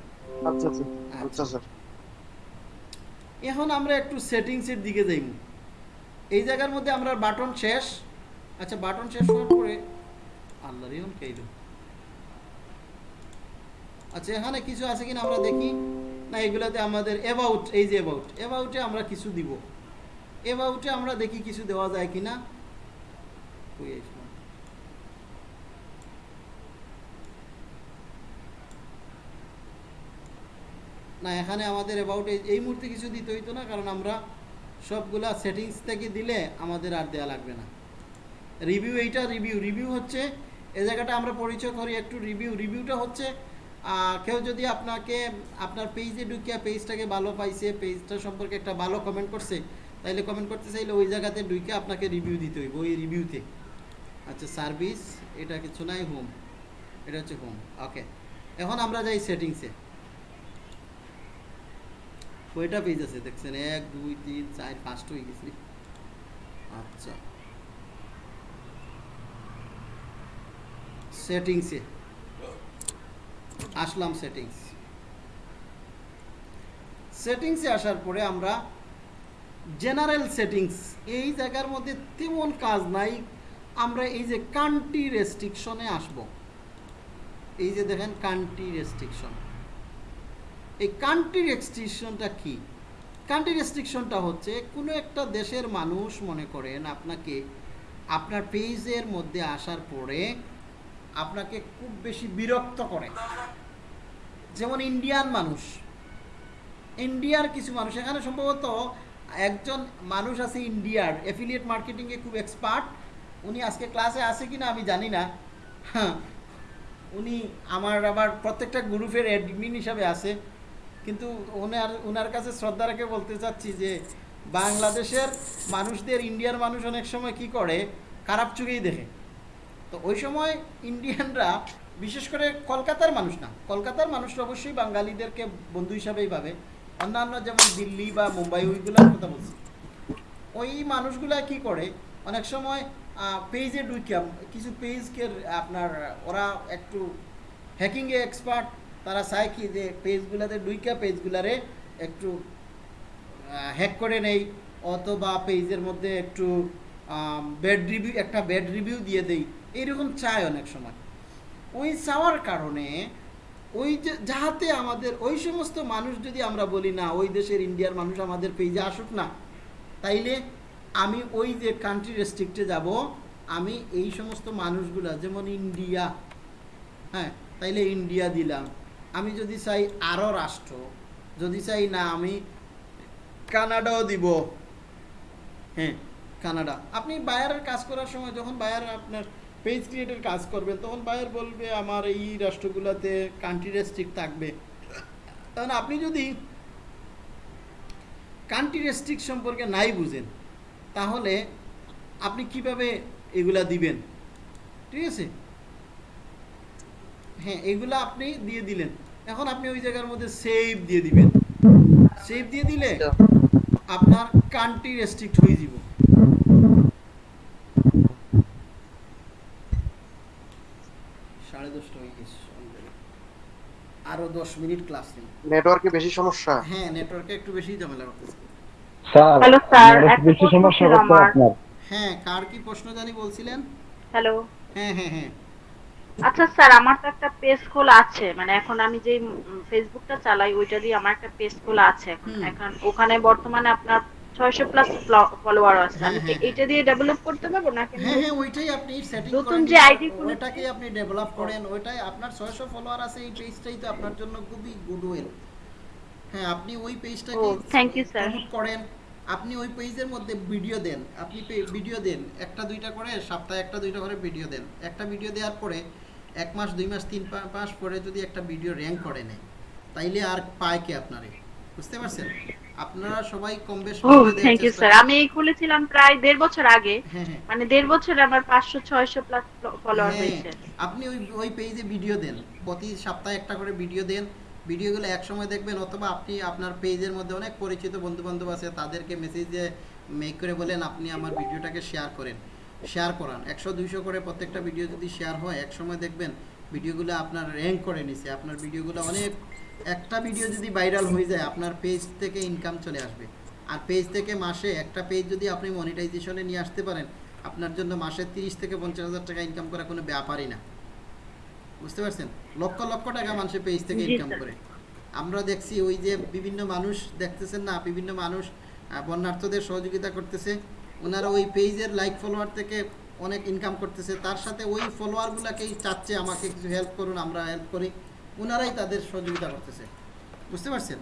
আচ্ছা আচ্ছা। আচ্ছা। স্যার। এখন আমরা একটু সেটিংসের দিকে যাইব। এই জায়গার মধ্যে আমরা বাটন শেষ। আচ্ছা বাটন শেষ হওয়ার পরে আল্লাহ রিয়ন কেইল আচ্ছা এখানে কিছু আছে কিনা আমরা দেখি। না, এগুলাতে আমাদের অ্যাবাউট এই যে অ্যাবাউট অ্যাবাউটে আমরা কিছু দিব। অ্যাবাউটে আমরা দেখি কিছু দেওয়া যায় কিনা। না, এখানে আমাদের অ্যাবাউট এই মুহূর্তে কিছু দিতে হইতো না, কারণ আমরা সবগুলা সেটিংস থেকে দিলে আমাদের আর দেওয়া লাগবে না। রিভিউ এইটা রিভিউ রিভিউ হচ্ছে এই জায়গাটা আমরা পরিচয় করি একটু রিভিউ রিভিউটা হচ্ছে কেউ যদি আপনাকে, আপনার পেজে ঢুকিয়া পেজটাকে ভালো পাইছে পেজটা সম্পর্কে একটা ভালো কমেন্ট করছে, তাইলে কমেন্ট করতে চাইলে ওই জায়গাতে ঢুকে আপনাকে রিভিউ দিতে হইব, ওই রিভিউতে আচ্ছা সার্ভিস এটা কিছু নাই হোম এটা হচ্ছে হোম ওকে এখন আমরা যাই সেটিংসে কয়টা পেজ আছে দেখছেন? এক, দুই, তিন, চার পাঁচটা হয়ে গেছে। আচ্ছা। সেটিংসে আসলাম সেটিংস সেটিংসে আসার পরে আমরা জেনারেল সেটিংস এই জায়গার মধ্যে তেমন কাজ নাই, আমরা এই যে কান্ট্রি রেস্ট্রিকশনে আসব। এই যে দেখেন কান্ট্রি রেস্ট্রিকশন এই কান্ট্রি রেস্ট্রিকশনটা কি? কান্ট্রি রেস্ট্রিকশনটা হচ্ছে কোনো একটা দেশের মানুষ মনে করেন আপনাকে আপনার পেজের মধ্যে আসার পরে আপনাকে খুব বেশি বিরক্ত করে। যেমন ইন্ডিয়ান মানুষ। ইন্ডিয়ার কিছু মানুষ, এখানে সম্ভবত একজন মানুষ আছে ইন্ডিয়ার অ্যাফিলিয়েট মার্কেটিংয়ে খুব এক্সপার্ট উনি আজকে ক্লাসে আছে কিনা আমি জানি না। হ্যাঁ উনি আমার আবার প্রত্যেকটা গ্রুপের অ্যাডমিন হিসাবে আছে। কিন্তু ওনার ওনার কাছে শ্রদ্ধা রেখে বলতে চাচ্ছি যে, বাংলাদেশের মানুষদের, ইন্ডিয়ার মানুষ অনেক সময় কি করে, খারাপ চোখেই দেখে। তো ওই সময় ইন্ডিয়ানরা, বিশেষ করে কলকাতার মানুষ না, কলকাতার মানুষরা অবশ্যই বাঙালিদেরকে বন্ধু হিসাবেই ভাবে। অন্যান্য যেমন দিল্লি বা মুম্বাই, ওইগুলোর কথা বলছি। ওই মানুষগুলা কি করে, অনেক সময় পেজে ঢুকিয়াম কিছু পেজকে আপনার, ওরা একটু হ্যাকিংয়ে এক্সপার্ট তারা চায় কি যে পেজগুলাতে ঢুইকা পেজগুলারে একটু হ্যাক করে নেই, অথবা পেজের মধ্যে একটু ব্যাড রিভিউ একটা ব্যাড রিভিউ দিয়ে দেই। এইরকম চায় অনেক সময়। ওই চাওয়ার কারণে ওই যে, যাহাতে আমাদের, ওই সমস্ত মানুষ যদি আমরা বলি, না, ওই দেশের ইন্ডিয়ার মানুষ আমাদের পেজে আসুক না, তাইলে আমি ওই যে কান্ট্রি রেস্ট্রিক্টে যাব, আমি এই সমস্ত মানুষগুলা, যেমন ইন্ডিয়া হ্যাঁ তাইলে ইন্ডিয়া দিলাম। আমি যদি চাই আরও রাষ্ট্র, যদি চাই না, আমি কানাডাও দিব। হ্যাঁ কানাডা। আপনি বায়ারের কাজ করার সময়, যখন বায়ার আপনার পেজ ক্রিয়েটের কাজ করবেন তখন বায়ার বলবে আমার এই রাষ্ট্রগুলোতে কান্ট্রি রেস্ট্রিক্ট থাকবে। তখন আপনি যদি কান্ট্রি রেস্ট্রিক্ট সম্পর্কে নাই বুঝেন তাহলে আপনি কীভাবে এগুলা দিবেন? ঠিক আছে? হ্যাঁ এগুলা আপনি দিয়ে দিলেন। এখন আপনি ওই জায়গার মধ্যে সেভ দিয়ে দিবেন। সেভ দিয়ে দিলে আপনার কান্ট্রি রেস্ট্রিক্ট হয়ে যাব। সাড়ে দশটা হয়ে গেছে আরও দশ মিনিট ক্লাস নেই। নেটওয়ার্কে বেশি সমস্যা? হ্যাঁ নেটওয়ার্কে একটু বেশি ঝামেলা করতেছে স্যার হ্যালো স্যার আমার একটা বেশি সমস্যা করতে আপনার। হ্যাঁ কার কি প্রশ্ন জানি বলছিলেন? হ্যালো হ্যাঁ হ্যাঁ হ্যাঁ। আচ্ছা স্যার আমার তো একটা পেজ খোলা আছে। মানে এখন আমি যে ফেসবুকটা চালাই ওইটা দিয়ে আমার একটা পেজ খোলা আছে এখন। এখন ওখানে বর্তমানে আপনার ছয়শো প্লাস ফলোয়ার আছে। আমি এটা দিয়ে ডেভেলপ করতে পারব নাকি হ্যাঁ হ্যাঁ ওইটাই আপনি সেটিং নতুন যে আইডি ওইটাকে আপনি ডেভেলপ করেন ওইটাই আপনার 600 ফলোয়ার আছে এই পেজটাই তো আপনার জন্য খুবই গুডউইল হ্যাঁ আপনি ওই পেজটাকে you, sir. প্রমোট করেন আপনি ওই পেজের মধ্যে ভিডিও দেন। আপনি ভিডিও দেন একটা দুইটা করে সপ্তাহে একটা দুইটা করে ভিডিও দেন। একটা ভিডিও দেওয়ার পরে এক মাস দুই মাস তিন মাস পরে যদি একটা ভিডিও র্যাঙ্ক করে নেয় তাইলে আর পায় কে আপনারে? বুঝতে পারছেন? আপনারা সবাই কম বেশ থ্যাংক ইউ স্যার আমি এই খুলেছিলাম প্রায় দেড় বছর আগে। হ্যাঁ হ্যাঁ। মানে দেড় বছরে আমার পাঁচশো ছয়শো প্লাস ফলোয়ার হ্যাঁ, হয়েছে। আপনি ওই ওই পেজে ভিডিও দেন। প্রতি সপ্তাহে একটা করে ভিডিও দেন। ভিডিওগুলো এক সময় দেখবেন অথবা আপনি আপনার পেজের মধ্যে অনেক পরিচিত বন্ধু বান্ধব আছে তাদেরকে মেসেজে মেক করে বলেন আপনি আমার ভিডিওটাকে শেয়ার করেন। শেয়ার করান। একশো দুইশো করে প্রত্যেকটা ভিডিও যদি শেয়ার হয় এক সময় দেখবেন ভিডিওগুলো আপনার র্যাঙ্ক করে নিছে। আপনার ভিডিওগুলো অনেক একটা ভিডিও যদি ভাইরাল হয়ে যায় আপনার পেজ থেকে ইনকাম চলে আসবে। আর পেজ থেকে মাসে একটা পেজ যদি আপনি মনিটাইজেশনে নিয়ে আসতে পারেন আপনার জন্য মাসে তিরিশ থেকে পঞ্চাশ হাজার টাকা ইনকাম করা কোনো ব্যাপারই না। বুঝতে পারছেন? লক্ষ লক্ষ টাকা মানুষের পেজ থেকে ইনকাম করে। আমরা দেখছি ওই যে বিভিন্ন মানুষ দেখতেছেন না বিভিন্ন মানুষ বন্যার্থদের সহযোগিতা করতেছে। ওনারা ওই পেজের লাইক ফলোয়ার থেকে অনেক ইনকাম করতেছে। তার সাথে ওই ফলোয়ারগুলোকেই চাচ্ছে আমাকে কিছু হেল্প করুন আমরা হেল্প করি। ওনারাই তাদের সহযোগিতা করতেছে। বুঝতে পারছেন?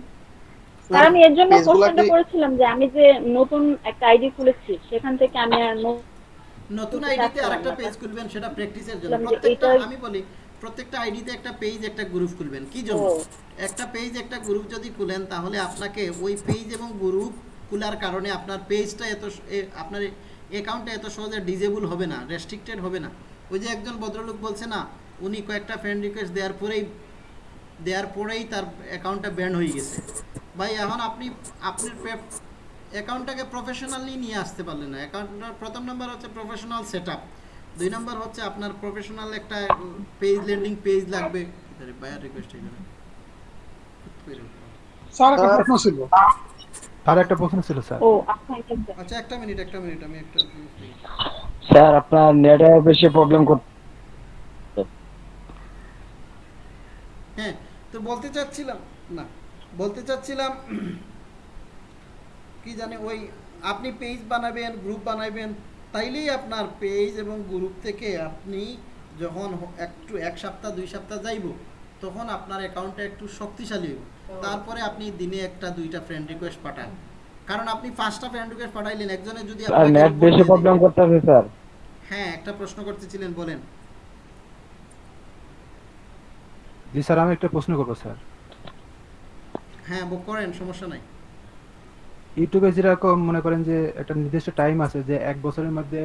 স্যার আমি এর জন্য কোশ্চেনটা করেছিলাম যে আমি যে নতুন একটা আইডি খুলেছি সেখান থেকে আমি আর নতুন আইডিতে আরেকটা পেজ খুলবেন সেটা প্র্যাকটিসের জন্য। প্রত্যেকটা আমি বলি প্রত্যেকটা আইডিতে একটা পেজ একটা গ্রুপ খুলবেন। কি জন্য? একটা পেজ একটা গ্রুপ যদি খুলেন তাহলে আপনাকে ওই পেজ এবং গ্রুপ খোলার কারণে আপনার পেজটা এত আপনার অ্যাকাউন্টটা এত সহজে ডিজেবল হবে না রেস্ট্রিক্টেড হবে না। ওই যে একজন ভদ্রলোক বলছে না উনি কয়েকটা ফ্রেন্ড রিকোয়েস্ট দেওয়ার পরেই দেওয়ার পরেই তার অ্যাকাউন্টটা ব্যান হয়ে গেছে। ভাই এখন আপনি আপনার অ্যাকাউন্টটাকে প্রফেশনালি নিয়ে আসতে পারলেন না। অ্যাকাউন্টটার প্রথম নাম্বার হচ্ছে প্রফেশনাল সেট দুই নাম্বার হচ্ছে আপনার প্রফেশনাল একটা পেজ ল্যান্ডিং পেজ লাগবে। বায়ার রিকোয়েস্ট স্যার একটা প্রশ্ন ছিল। আর একটা প্রশ্ন ছিল স্যার। ও আচ্ছা আচ্ছা একটা মিনিট একটা মিনিট আমি একটা স্যার আপনার নেটওয়ার্ক বেশি প্রবলেম করতে হ্যাঁ তো বলতে চাচ্ছিলাম না বলতে চাচ্ছিলাম কি জানে ওই আপনি পেজ বানাবেন গ্রুপ বানাবেন তাইলেই আপনার পেজ এবং গ্রুপ থেকে আপনি যখন একটু এক সপ্তাহ দুই সপ্তাহ যাইব তখন আপনার অ্যাকাউন্টটা একটু শক্তিশালী হইব। তারপরে আপনি দিনে একটা দুইটা ফ্রেন্ড রিকোয়েস্ট পাঠান। কারণ আপনি পাঁচটা ফ্রেন্ড রিকোয়েস্ট পাঠাইলেন একজনে যদি আর আপনাকে নেট বেশি প্রবলেম করতেছে স্যার। হ্যাঁ একটা প্রশ্ন করতেছিলেন বলেন। জি স্যার আমি একটা প্রশ্ন করব স্যার। হ্যাঁ বুক করেন সমস্যা নাই। ইউটিউবে যেরকম মনে করেন যে একটা নির্দিষ্ট টাইম আছে যে এক বছরের মধ্যে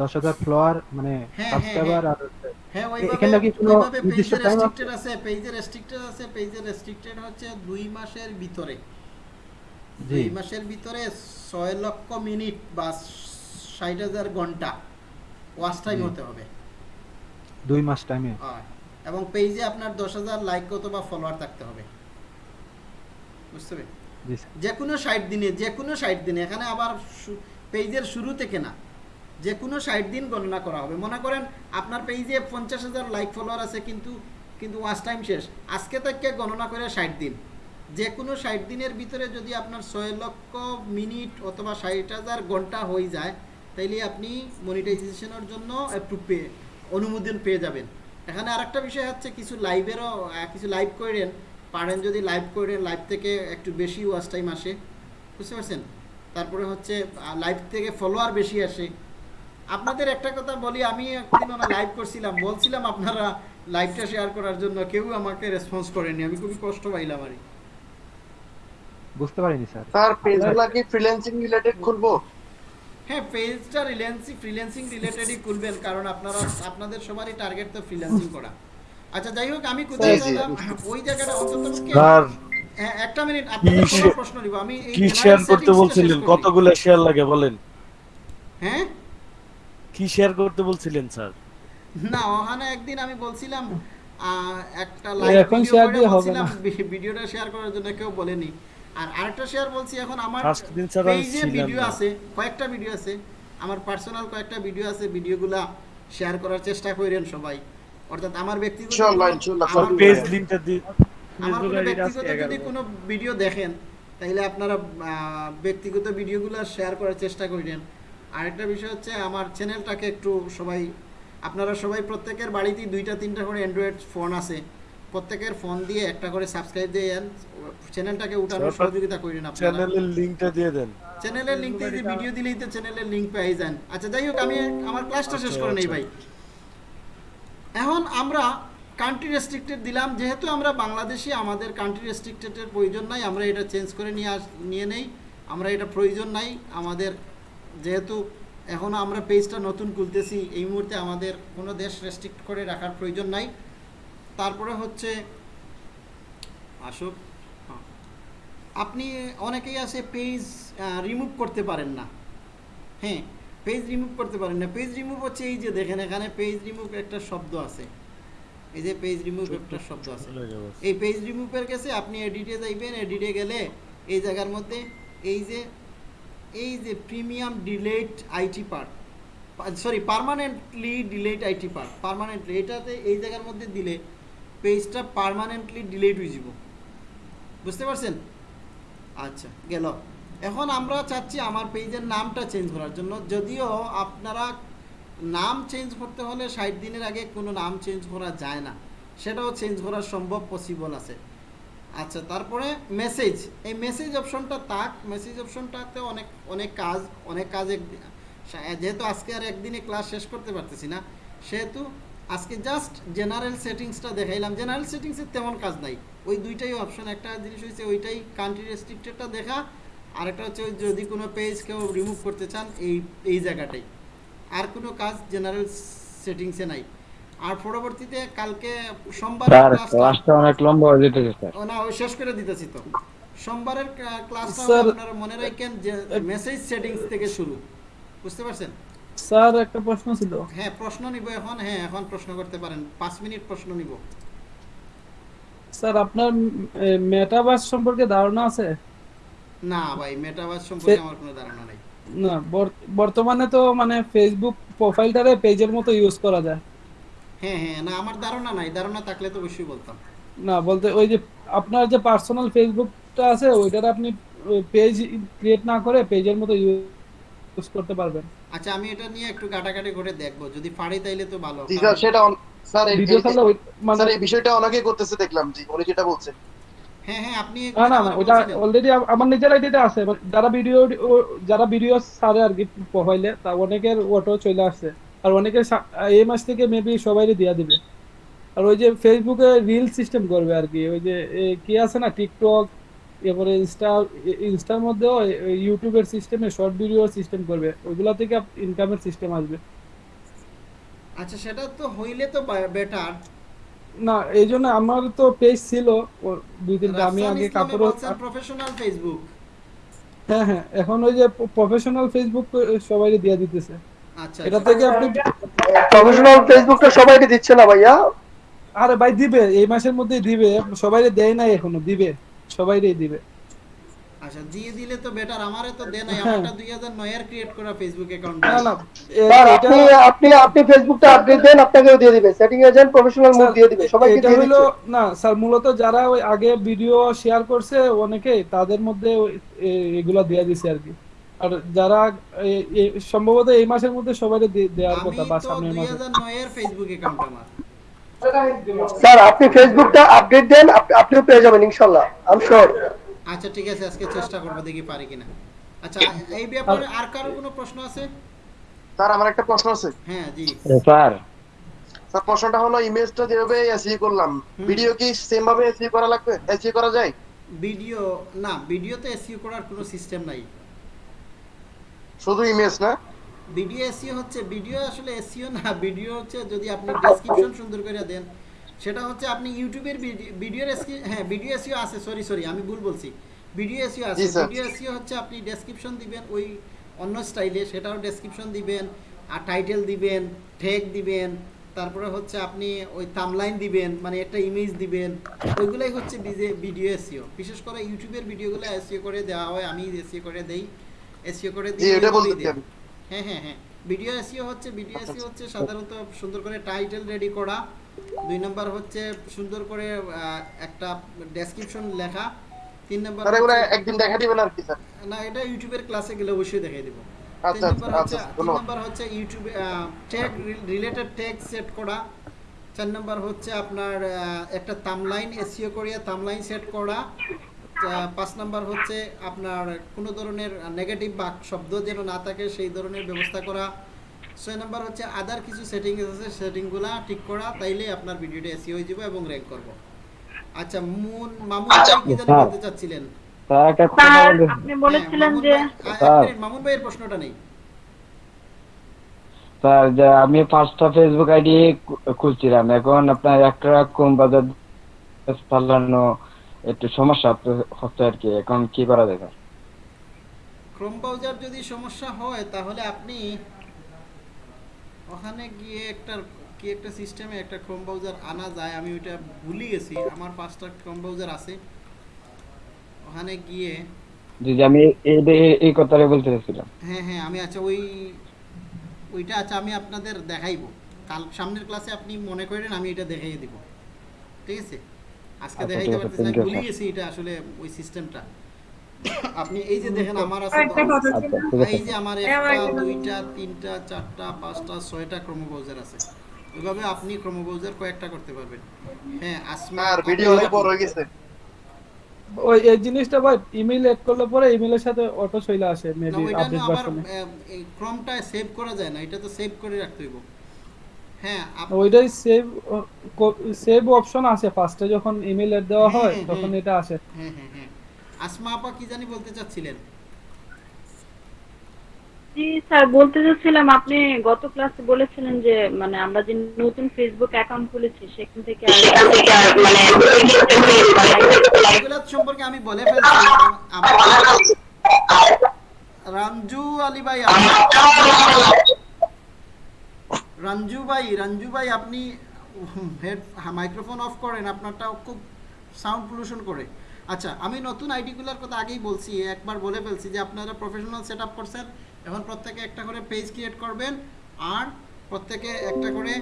দশ হাজার ফলোয়ার মানে হ্যাঁ, সাবস্ক্রাইবার আর হ্যাঁ এখানে কি কোনো নির্দিষ্ট টাইম আছে? রেস্ট্রিক্টেড আছে পেজে রেস্ট্রিক্টেড আছে পেজে রেস্ট্রিক্টেড হচ্ছে দুই মাসের ভিতরে। দুই মাসের ভিতরে ছয় লক্ষ মিনিট বা ষাট হাজার ঘণ্টা ওয়াচ টাইম হতে হবে। দুই মাস টাইমে হয়। এবং পেজে আপনার দশ হাজার লাইক কত বা ফলোয়ার থাকতে হবে। বুঝতে স্যার। যে কোনো ষাট দিনে যে কোনো ষাট দিনে এখানে আবার পেজের শুরু থেকে না যে কোনো ষাট দিন গণনা করা হবে। মনে করেন আপনার পেজে পঞ্চাশ হাজার লাইক ফলোয়ার আছে কিন্তু কিন্তু ওয়াচ টাইম শেষ। আজকে থেকে গণনা করে ষাট দিন। যে কোনো ষাট দিনের ভিতরে যদি আপনার ছয় লক্ষ মিনিট অথবা ষাট হাজার ঘণ্টা হয়ে যায় তাইলে আপনি মনিটাইজেশনের জন্য অ্যাপ্রুভ পেয়ে অনুমোদন পেয়ে যাবেন। এখানে আরেকটা বিষয় হচ্ছে কিছু লাইভেরও কিছু লাইভ করেন। পারেন যদি লাইভ করেন লাইভ থেকে একটু বেশি ওয়াচ টাইম আসে। বুঝতে পারছেন? তারপরে হচ্ছে লাইভ থেকে ফলোয়ার বেশি আসে। আপনাদের একটা কথা বলি আমি একদিন ওনা লাইভ করছিলাম। বলছিলাম আপনারা লাইভটা শেয়ার করার জন্য কেউ আমাকে রেসপন্স করেনি। আমি খুবই কষ্ট পাইলাম আর বুঝতে পারিনি স্যার। স্যার পেজগুলা কি ফ্রিল্যান্সিং রিলেটেড খুলবো? হ্যাঁ পেজটা রিলেন্সিং ফ্রিল্যান্সিং রিলেটেডই খুলবেন কারণ আপনারা আপনাদের সবারই টার্গেট তো ফ্রিল্যান্সিং করা। আচ্ছা যাই হোক আমি কোথায় জি। ওই জায়গাটা অন্তত স্যার হ্যাঁ, একটা মিনিট আপনাদের কি কোনো প্রশ্ন নিব আমি এই কি শেয়ার করতে বলছিলেন। কতগুলো শেয়ার লাগে বলেন? হ্যাঁ? কি শেয়ার করতে বলছিলেন স্যার? না ওখানে একদিন আমি বলছিলাম আহ, একটা লাইভ এখন ভিডিও করে দিয়ে হবে বলছিলাম না। ভিডিওটা শেয়ার করার জন্য কেউ বলেনি। আর আরেকটা শেয়ার বলছি এখন আমার দিন পেজে ভিডিও। আছে কয়েকটা ভিডিও আছে আমার পার্সোনাল কয়েকটা ভিডিও আছে ভিডিওগুলা শেয়ার করার চেষ্টা করেন সবাই। অর্থাৎ আমার ব্যক্তিগত ইনশাআল্লাহ, ইনশাআল্লাহ, আমার পেজ লিংকটা দিয়ে আমার ব্যক্তিগত যদি কোনো ভিডিও দেখেন তাহলে আপনারা ব্যক্তিগত ভিডিওগুলো শেয়ার করার চেষ্টা করেন আরেকটা বিষয় হচ্ছে আমার চ্যানেলটাকে একটু সবাই আপনারা সবাই প্রত্যেকের বাড়িতেই দুইটা তিনটা করে অ্যান্ড্রয়েড ফোন আছে। প্রত্যেকের ফোন দিয়ে একটা করে সাবস্ক্রাইব দিয়ে চ্যানেলটাকে উঠানোর সহযোগিতা করেন আপনারা। চ্যানেলের লিংকটা দিয়ে দেন। চ্যানেলের লিঙ্ক দিয়ে ভিডিও দিলেই তো চ্যানেলের লিঙ্ক পেয়ে যান। আচ্ছা যাই হোক আমি আমার ক্লাসটা শেষ করে নেই ভাই। এখন আমরা কান্ট্রি রেস্ট্রিক্টেড দিলাম। যেহেতু আমরা বাংলাদেশি আমাদের কান্ট্রি রেস্ট্রিক্টেডের প্রয়োজন নাই। আমরা এটা চেঞ্জ করে নিয়ে আস নিয়ে নেই। আমরা এটা প্রয়োজন নাই। আমাদের যেহেতু এখনও আমরা পেজটা নতুন খুলতেছি এই মুহূর্তে আমাদের কোনো দেশ রেস্ট্রিক্ট করে রাখার প্রয়োজন নাই। তারপরে হচ্ছে আসুক হ্যাঁ। আপনি অনেকেই আছে পেজ রিমুভ করতে পারেন না। হ্যাঁ পেজ রিমুভ করতে পারেন না। পেজ রিমুভ হচ্ছে এই যে দেখেন এখানে পেজ রিমুভ একটা শব্দ আছে। এই যে পেজ রিমুভ একটা শব্দ আছে। এই পেজ রিমুভের কাছে আপনি এডিটে যাইবেন এডিটে গেলে এই জায়গার মধ্যে এই যে এই যে premium delete IT part sorry permanently delete IT part permanently এটাতে এই জায়গার মধ্যে দিলে পেজটা পার্মানেন্টলি ডিলেট হয়ে যাব। বুঝতে পারছেন? আচ্ছা গেল। এখন আমরা চাচ্ছি আমার পেজের নামটা চেঞ্জ করার জন্য। যদিও আপনারা নাম চেঞ্জ করতে হলে ষাট দিনের আগে কোনো নাম চেঞ্জ করা যায় না। সেটাও চেঞ্জ করা সম্ভব পসিবল আছে। আচ্ছা তারপরে মেসেজ এই মেসেজ অপশনটা তাক মেসেজ অপশনটাতে অনেক অনেক কাজ অনেক কাজ যেহেতু আজকে আর একদিনে ক্লাস শেষ করতে পারতেছি না, সেহেতু আজকে জাস্ট জেনারেল সেটিংসটা দেখাইলাম। জেনারেল সেটিংসের তেমন কাজ নাই। ওই দুইটাই অপশন একটা জিনিস হচ্ছে ওইটাই কান্ট্রি রেস্ট্রিক্টেডটা দেখা আর একটা হচ্ছে ওই যদি কোনো পেজ কেউ রিমুভ করতে চান এই এই জায়গাটাই। আর কোনো কাজ জেনারেল সেটিংসে নাই। আর পরবর্তীতে কালকে সোমবার ক্লাসটা ক্লাসটা অনেক লম্বা হয়ে যেতেছে স্যার। ও না ওই শেষ করে দিতেছি তো। সোমবারের ক্লা- ক্লাসটা আপনারা মনে রাখেন যে মেসেজ সেটিংস থেকে শুরু। বুঝতে পারছেন? স্যার একটা প্রশ্ন ছিল। হ্যাঁ প্রশ্ন নিব এখন। হ্যাঁ এখন প্রশ্ন করতে পারেন। পাঁচ মিনিট প্রশ্ন নিব। স্যার আপনার মেটাভার্স সম্পর্কে ধারণা আছে? না ভাই মেটাভার্স সম্পর্কে আমার কোনো ধারণা নেই। না বর্তমানে তো মানে ফেসবুক প্রোফাইলটারে পেজের মতো ইউজ করা যায়। হ্যাঁ হ্যাঁ না আমার ধারণা নাই। ধারণা থাকলে তো অবশ্যই বলতাম। না বলতে ওই যে আপনার যে পার্সোনাল ফেসবুকটা আছে ওইটার আপনি পেজ ক্রিয়েট না করে পেজের মতো ইউজ করতে পারবেন। আচ্ছা আমি এটা নিয়ে একটু কাটাকাটি করে দেখব। যদি পারি তাইলে তো ভালো। জি স্যার সেটা স্যার এই- মানে- স্যার এই বিষয়টা অনেকেই করতেছে দেখলাম। জি উনি যেটা বলছেন। হ্যাঁ হ্যাঁ আপনি না না না ওটা অলরেডি আমার নিজের আইডিতে আছে যারা ভিডিও যারা ভিডিও ছাড়ে আর কি প্রোফাইলে তা অনেকের ওটো চলে আসছে। আর অনেকের এই মাস থেকে মেবি সবাইকে দিয়া দিবে। আর ওই যে ফেসবুকে রিল সিস্টেম করবে আর কি ওই যে কি আছে না টিকটক এরপরে ইনস্টা ইনস্টার মধ্যেও ইউটিউবের সিস্টেমে শর্ট ভিডিও সিস্টেম করবে। ওইগুলা থেকে ইনকামের সিস্টেম আসবে। আচ্ছা সেটা তো হইলে তো বেটার না এই জন্য আমার তো পেজ ছিল। দুই তিনটা। আমি আগে কাপড় প্রফেশনাল ফেসবুক হ্যাঁ হ্যাঁ এখন ওই যে প্রফেশনাল ফেসবুক সবাই দিয়ে দিতেছে। আচ্ছা এটা থেকে আপনি প্রফেশনাল ফেসবুকটা সবাইকে দিচ্ছে না ভাইয়া? আরে ভাই দিবে। এই মাসের মধ্যে দিবে। সবাই দেয় নাই এখনও দিবে। সবাই দিবে। আচ্ছা দিয়ে দিলে তো বেটার আমারে তো হ্যাঁ। আমারটা 2009 এর ক্রিয়েট করা ফেসবুক অ্যাকাউন্ট না না আপনি আপনি আপনি ফেসবুকটা আপডেট দেন আপনাকেও দিয়ে দিবে। সেটিং এ যান প্রফেশনাল মোড দিয়ে দিবে সবাইকে দিয়ে হলো না স্যার মূলত যারা ওই আগে ভিডিও শেয়ার করছে অনেকে তাদের মধ্যে এগুলা দিয়ে দিছে আর কি। আর যারা সম্ভবত এই মাসের মধ্যে সবাই দেওয়ার কথা বা সামনের মাসে। 2009 এর ফেসবুক অ্যাকাউন্ট আমার। স্যার আপনি ফেসবুকটা আপডেট দেন আপনিও পেয়ে যাবেন ইনশাআল্লাহ আই এম শিওর আচ্ছা ঠিক আছে আজকে চেষ্টা করব দেখি পারি কিনা। আচ্ছা এই ব্যাপারে আর কারও কোনো প্রশ্ন আছে? স্যার আমার একটা প্রশ্ন আছে। হ্যাঁ জি। স্যার। স্যার প্রশ্নটা হলো ইমেজটা যেভাবে এসই করলাম ভিডিও কি সেম ভাবে এসই করা লাগবে এসই করা যায়? ভিডিও না ভিডিওতে এসইও করার কোনো সিস্টেম নাই। শুধু ইমেজ না? ভিডিও এসইও হচ্ছে ভিডিও আসলে এসইও না ভিডিও হচ্ছে যদি আপনি ডেসক্রিপশন সুন্দর করে দেন সেটা হচ্ছে আপনি ইউটিউবের ভিডিওর হ্যাঁ ভিডিও এসইও আছে সরি সরি আমি ভুল বলছি। ভিডিও এসইও আছে ভিডিও এসইও হচ্ছে আপনি ডেসক্রিপশন দিবেন ওই অন্য স্টাইলে সেটাও ডেসক্রিপশন দিবেন আর টাইটেল দিবেন ট্যাগ দিবেন তারপরে হচ্ছে আপনি ওই থাম্বলাইন দিবেন মানে একটা ইমেজ দিবেন ওইগুলাই হচ্ছে ভিডিও এসইও বিশেষ করে ইউটিউবের ভিডিওগুলো এসইও করে দেওয়া হয় আমি এসইও করে দেই এসইও করে দিই হ্যাঁ হ্যাঁ হ্যাঁ। ভিডিও এসইও হচ্ছে ভিডিও এসইও হচ্ছে সাধারণত সুন্দর করে টাইটেল রেডি করা। দুই নাম্বার হচ্ছে সুন্দর করে একটা ডেসক্রিপশন লেখা। তিন নাম্বার একদিন দেখা দিবেন আর কি স্যার? না এটা ইউটিউবের ক্লাসে গেলে অবশ্যই দেখাই দেব। আচ্ছা, আচ্ছা, আচ্ছা, তিন নাম্বার হচ্ছে ইউটিউবে ট্যাগ রিলেটেড ট্যাগ সেট করা। চার নাম্বার হচ্ছে আপনার একটা থাম্বলাইন এসইও করিয়া থাম্বলাইন সেট করা। পাঁচ নাম্বার হচ্ছে আপনার কোনো ধরনের নেগেটিভ বাক শব্দ যেন না থাকে সেই ধরনের ব্যবস্থা করা। ছয় নাম্বার হচ্ছে আদার কিছু সেটিং আছে সেটিংগুলা ঠিক করা তাইলে আপনার ভিডিওটা এসিও হয়ে যাবে এবং র্যাঙ্ক করব। আচ্ছা মুন মামুন ভাই কি জানি স্যার। বলতে চাচ্ছিলেন? স্যার একটা আপনি বলেছিলেন যে স্যার। মামুন ভাইয়ের প্রশ্নটা নেই। স্যার যে আমি পাঁচটা ফেসবুক আইডি খুলছিলাম এখন আপনার একটা কোন বাজার চালানো একটু সমস্যা হচ্ছে- আর কি এখন কি করা যায়? স্যার ক্রোম ব্রাউজার যদি সমস্যা হয় তাহলে আপনি ওখানে গিয়ে একটা কি একটা সিস্টেমে একটা ক্রোম ব্রাউজার আনা যায়। আমি ওইটা ভুলে গেছি আমার পাঁচটা ক্রোম ব্রাউজার আছে। ওখানে গিয়ে জি জি, আমি এই এই- এই কথাটাই বলতে চাইছিলাম হ্যাঁ হ্যাঁ আমি আচ্ছা ওই ওইটা আচ্ছা আমি আপনাদের দেখাইবো। কাল সামনের ক্লাসে আপনি মনে করেন আমি এটা দেখাইয়ে দিব। ঠিক আছে? আজকে আচ্ছা, দেখাইতে পারতেছি না, ভুলে গেছি এটা আসলে ওই সিস্টেমটা আপনি এই যে দেখেন আমার আছে আচ্ছা, আছে। এই যে আমার একটা দুইটা তিনটা চারটা পাঁচটা ছয়টা ক্রম ব্রাউজার আছে। ওইভাবে আপনি ক্রম ব্রাউজার কয়েকটা করতে পারবেন। হ্যাঁ আসমা আর ভিডিও অনেক বড় হয়ে গেছে। ওই এই জিনিসটা ভাই ইমেল এড করলে পরে ইমেলের সাথে অটো চলে আসে মেবি আপডেট আবার ভার্সনে ক্রমটা সেভ করা যায় না এটা তো সেভ করে রাখতে হইব। হ্যাঁ ওইটাই সেভ সেভ অপশন আছে ফার্স্টে যখন ইমেল এড দেওয়া হয় তখন এটা আসে। হ্যাঁ হ্যাঁ হ্যাঁ। আসমা আপা কি জানি বলতে চাচ্ছিলেন? জি স্যার বলতে চাচ্ছিলাম আপনি গত ক্লাসে বলেছিলেন যে মানে আমরা যে নতুন ফেসবুক অ্যাকাউন্ট খুলেছি সেখান থেকে আর মানে সম্পর্কে আমি বলে ফেলছি রাঞ্জু আলী ভাই রাঞ্জু ভাই রাঞ্জু ভাই আপনি হেড, মাইক্রোফোন অফ করেন আপনারটা খুব সাউন্ড পলিউশন করে। আচ্ছা আমি নতুন আইডিগুলোর কথা আগেই বলছি, একবার বলে ফেলছি যে আপনারা প্রফেশনাল সেট আপ করছেন, এখন প্রত্যেকে একটা করে পেজ ক্রিয়েট করবেন, আর প্রত্যেকে একটা করে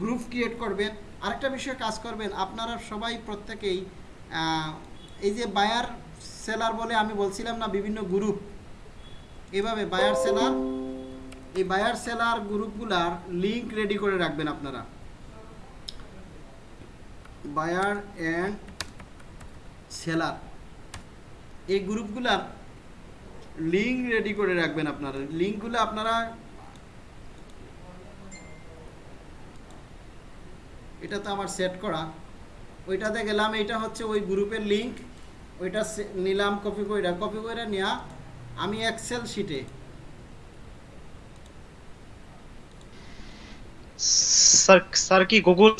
গ্রুপ ক্রিয়েট করবেন। আরেকটা বিষয়ে কাজ করবেন, আপনারা সবাই প্রত্যেকেই এই যে বায়ার সেলার বলে আমি বলছিলাম না, বিভিন্ন গ্রুপ এভাবে বায়ার সেলার এই বায়ার সেলার গ্রুপগুলার লিঙ্ক রেডি করে রাখবেন আপনারা। বায়ার অ্যান্ড সেলার এই গ্রুপগুলার লিঙ্ক রেডি করে রাখবেন আপনারা। লিঙ্কগুলো আপনারা এটা তো আমার সেট করা। ওইটাতে গেলাম এটা হচ্ছে ওই গ্রুপের লিঙ্ক ওইটা নিলাম কপি কইরা। কপি কইরা নেওয়া আমি এক্সেল শিটে স্যার স্যার কি গুগল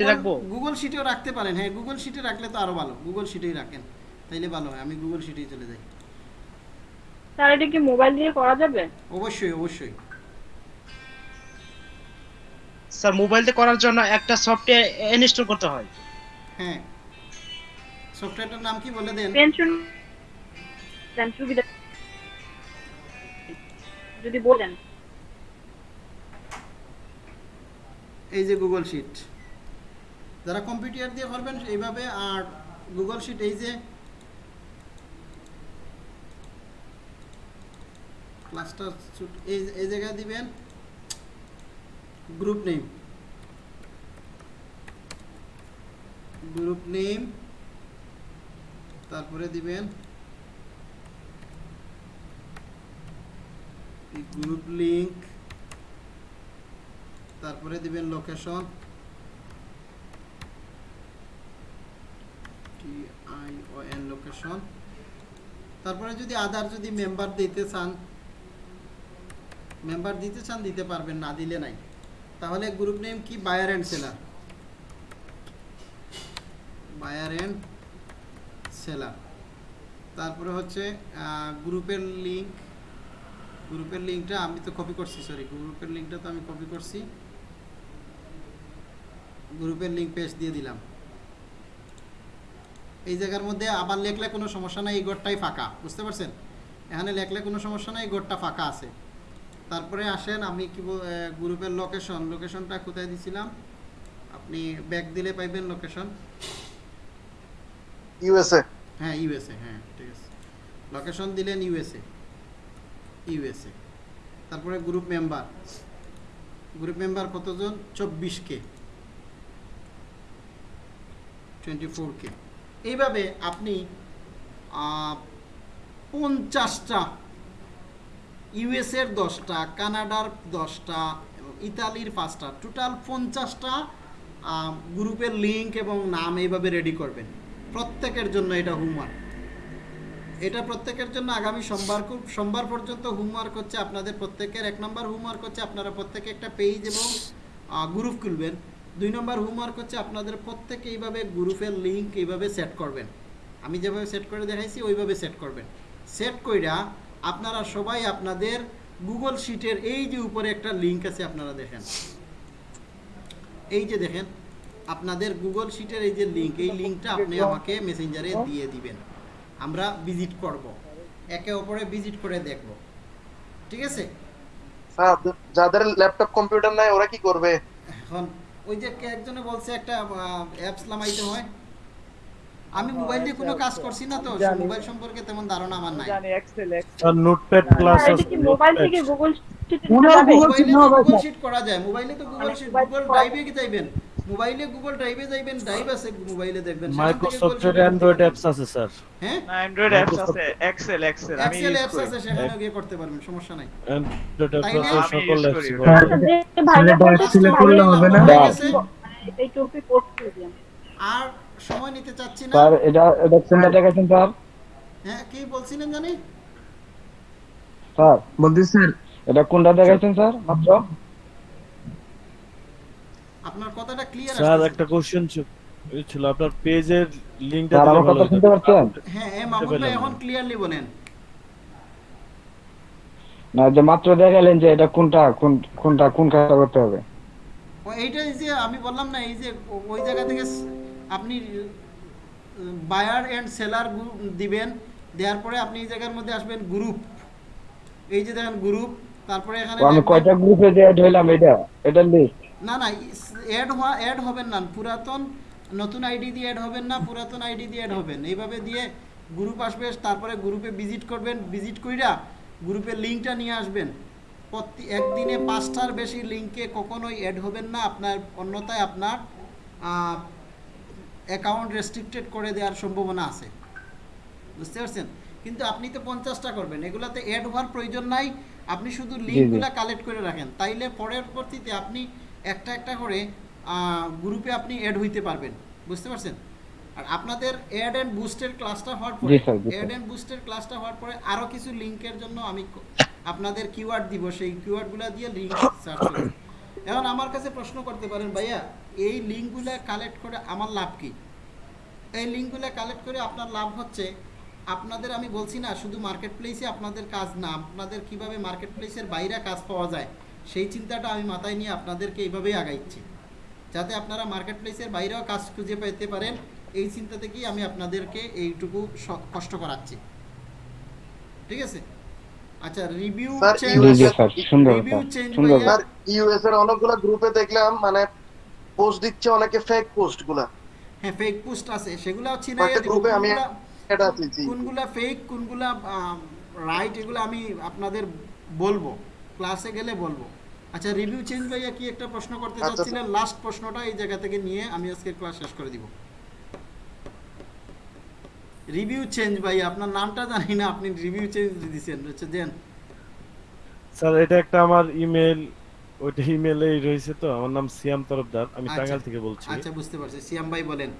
রাখব? গুগল শিটেও রাখতে পারেন। হ্যাঁ গুগল শিটে রাখলে তো আরও ভালো। গুগল শিটেই রাখেন। তাইলে ভালো হয়। আমি গুগল শিটেই চলে যাই। স্যার এটা কি মোবাইল দিয়ে করা যাবে? অবশ্যই অবশ্যই। স্যার মোবাইলতে করার জন্য একটা সফটওয়্যার ইনস্টল করতে হয়। হ্যাঁ। সফটওয়্যারটার নাম কি বলে দেন? পেনশন সুবিধা যদি বলেন। এই যে গুগল শিট যারা কম্পিউটার দিয়ে করবেন এইভাবে, আর গুগল শিট এই যে ক্লাস্টার এই এই জায়গায় দিবেন গ্রুপ নেম গ্রুপ নেম তারপরে দিবেন গ্রুপ লিংক তারপরে দিবেন লোকেশন লোকেশন তারপরে যদি আদার যদি মেম্বার দিতে চান মেম্বার দিতে চান, দিতে পারবেন, না দিলে নাই। তাহলে গ্রুপ নেম কি? Buyer and seller buyer and seller তারপরে হচ্ছে গ্রুপের লিঙ্ক গ্রুপের লিঙ্কটা আমি তো কপি করছি সরি গ্রুপের লিঙ্কটা তো আমি কপি করছি। গ্রুপের লিঙ্ক পেজ দিয়ে দিলাম। এই জায়গার মধ্যে আবার লেখলে কোনো সমস্যা নাই এই ঘরটাই ফাঁকা বুঝতে পারছেন? এখানে লেখলে কোনো সমস্যা নাই এই ঘরটা ফাঁকা আছে। তারপরে আসেন আমি কি গ্রুপের লোকেশন লোকেশনটা কোথায় দিছিলাম? আপনি ব্যাক দিলে পাইবেন লোকেশন ইউএসএ হ্যাঁ ইউএসএ হ্যাঁ ঠিক আছে। লোকেশন দিলেন ইউএসএ ইউএসএ তারপরে গ্রুপ মেম্বার গ্রুপ মেম্বার কতজন? চব্বিশ কে। টোয়েন্টি কে এইভাবে আপনি পঞ্চাশটা ইউএসের দশটা, কানাডার দশটা এবং ইতালির পাঁচটা, টোটাল পঞ্চাশটা গ্রুপের লিঙ্ক এবং নাম এইভাবে রেডি করবেন। প্রত্যেকের জন্য এটা হোমওয়ার্ক। এটা প্রত্যেকের জন্য আগামী সোমবার সোমবার পর্যন্ত হোমওয়ার্ক হচ্ছে আপনাদের প্রত্যেকের, এক নম্বর হোমওয়ার্ক হচ্ছে আপনারা প্রত্যেকে একটা পেজ এবং গ্রুপ খুলবেন। দুই নম্বর হোমওয়ার্ক হচ্ছে আপনাদের প্রত্যেকে এইভাবে গ্রুপের লিঙ্ক এইভাবে সেট করবেন। আমি যেভাবে সেট করে দেখাইছি ওইভাবে সেট করবেন। সেট কইরা আপনারা সবাই আপনাদের গুগল শিটের এই যে উপরে একটা লিঙ্ক আছে আপনারা দেখেন। এই যে দেখেন আপনাদের গুগল শিটের এই যে লিঙ্ক এই লিঙ্কটা আপনি আমাকে মেসেঞ্জারে দিয়ে দিবেন। আমরা ভিজিট করব। একে অপরে ভিজিট করে দেখব। ঠিক আছে? স্যার যাদের ল্যাপটপ কম্পিউটার নাই ওরা কি করবে? এখন ওই যে একজনে বলছে একটা অ্যাপস নামাইতে হয়। আমি মোবাইল দিয়ে কোনো কাজ করছি না তো মোবাইল সম্পর্কে তেমন ধারণা আমার নাই। আর নোটপ্যাড প্লাস এটা কি মোবাইল থেকে শিটে গুগল শিট করা যায় মোবাইলে তো গুগল শিট গুগল ড্রাইভে কি চাইবেন মোবাইলে গুগল ড্রাইভে যাইবেন ড্রাইভ আছে মোবাইলে দেখবেন। সেখান থেকে মাইক্রোসফটের অ্যান্ড্রয়েড অ্যাপস আছে স্যার। হ্যাঁ? অ্যান্ড্রয়েড অ্যাপস আছে এক্সেল এক্সেল আমি এক্সেল অ্যাপস আছে সেখানে গিয়ে করতে পারবেন সমস্যা নাই। অ্যান্ড্রয়েড অ্যাপস আমি সকল অ্যাপস করি। বলতেছে করলে হবে না? এই টপিক করতে দিন আর সময় নিতে চাচ্ছি না। স্যার এটা এটা কোনটা দেখাচ্ছেন স্যার? হ্যাঁ কি বলছিলেন জানি? স্যার। বলছি স্যার। এটা কোনটা দেখাচ্ছেন স্যার? মাত্র? আপনার কথাটা ক্লিয়ার স্যার একটা কোশ্চেন ছিল আপনার পেজের লিংকটা দিলে আমার ভালো কথা হতো শুনতে পাচ্ছেন? হ্যাঁ হ্যাঁ মামুন ভাই এখন ক্লিয়ারলি বলেন। না যে মাত্র দেখালেন যে এটা কোনটা কোন কোনটা কোন কাজটা করতে হবে। ও এইটাই যে আমি বললাম না এই যে ওই জায়গা থেকে আপনি বায়ার এন্ড সেলার গ্রুপ দিবেন দেওয়ার পরে আপনি এই জায়গার মধ্যে আসবেন গ্রুপ এই যে দেখেন গ্রুপ তারপরে এখানে আমি কয়টা গ্রুপে যে অ্যাড হইলাম এটা এটা লিস্ট না না অ্যাড হওয়া অ্যাড হবেন না। পুরাতন নতুন আইডি দিয়ে অ্যাড হবেন না পুরাতন আইডি দিয়ে অ্যাড হবেন। এইভাবে দিয়ে গ্রুপ আসবে তারপরে গ্রুপে ভিজিট করবেন। ভিজিট কইরা গ্রুপের লিঙ্কটা নিয়ে আসবেন। প্রতি একদিনে পাঁচটার বেশি লিঙ্কে কখনোই অ্যাড হবেন না। আপনার অন্যথায় আপনার অ্যাকাউন্ট রেস্ট্রিক্টেড করে দেওয়ার সম্ভাবনা আছে। বুঝতে পারছেন? কিন্তু আপনি তো পঞ্চাশটা করবেন। এগুলাতে অ্যাড হওয়ার প্রয়োজন নাই। আপনি শুধু লিঙ্কগুলা কালেক্ট করে রাখেন। তাইলে পরের পরবর্তীতে আপনি একটা একটা করে গ্রুপে আপনি অ্যাড হইতে পারবেন। বুঝতে পারছেন? আর আপনাদের অ্যাড অ্যান্ড বুস্টের ক্লাসটা হওয়ার পরে অ্যাড অ্যান্ড বুস্টের ক্লাসটা হওয়ার পরে আরও কিছু লিঙ্কের জন্য আমি আপনাদের কিওয়ার্ড দিব সেই কিওয়ার্ডগুলো দিয়ে লিঙ্ক সার্চ করবেন এখন আমার কাছে প্রশ্ন করতে পারেন ভাইয়া এই লিঙ্কগুলো কালেক্ট করে আমার লাভ কি? এই লিঙ্কগুলো কালেক্ট করে আপনার লাভ হচ্ছে আপনাদের আমি বলছি না শুধু মার্কেট প্লেসে আপনাদের কাজ না আপনাদের কীভাবে মার্কেট প্লেসের বাইরে কাজ পাওয়া যায় সেই চিন্তাটা আমি মাথায় নিয়ে আপনাদেরকে এইভাবেই আগাইছি। যাতে আপনারা মার্কেট প্লেসের বাইরেও কাজ খুঁজে পেতে পারেন এই চিন্তা থেকেই আমি আপনাদেরকে এইটুকু কষ্ট করাচ্ছি। ঠিক আছে? আচ্ছা রিভিউ ইউএস এর অনেকগুলো গ্রুপে দেখলাম মানে পোস্ট দিচ্ছে অনেকে ফেক পোস্টগুলা হ্যাঁ ফেক পোস্ট আছে সেগুলো চিনে কয়েকটা গ্রুপে আমি কোনগুলা ফেক কোনগুলা রাইট এগুলো আমি আপনাদের বলব। ক্লাসে গেলে বলব। আচ্ছা রিভিউ চেঞ্জ ভাইয়া কি একটা প্রশ্ন করতে আচ্ছা, চাচ্ছিলেন? লাস্ট প্রশ্নটা এই জায়গা থেকে নিয়ে আমি আজকে ক্লাস শেষ করে দিব। রিভিউ চেঞ্জ ভাই আপনার নামটা জানি না আপনি রিভিউ চেঞ্জ দিয়েছেন হচ্ছে দেন। স্যার এটা একটা আমার ইমেল ওইটা ইমেলেই রয়েছে তো আমার নাম সিয়াম তরফদার আমি আচ্ছা। টাঙ্গাইল থেকে বলছি। আচ্ছা বুঝতে পারছি। সিয়াম ভাই বলেন।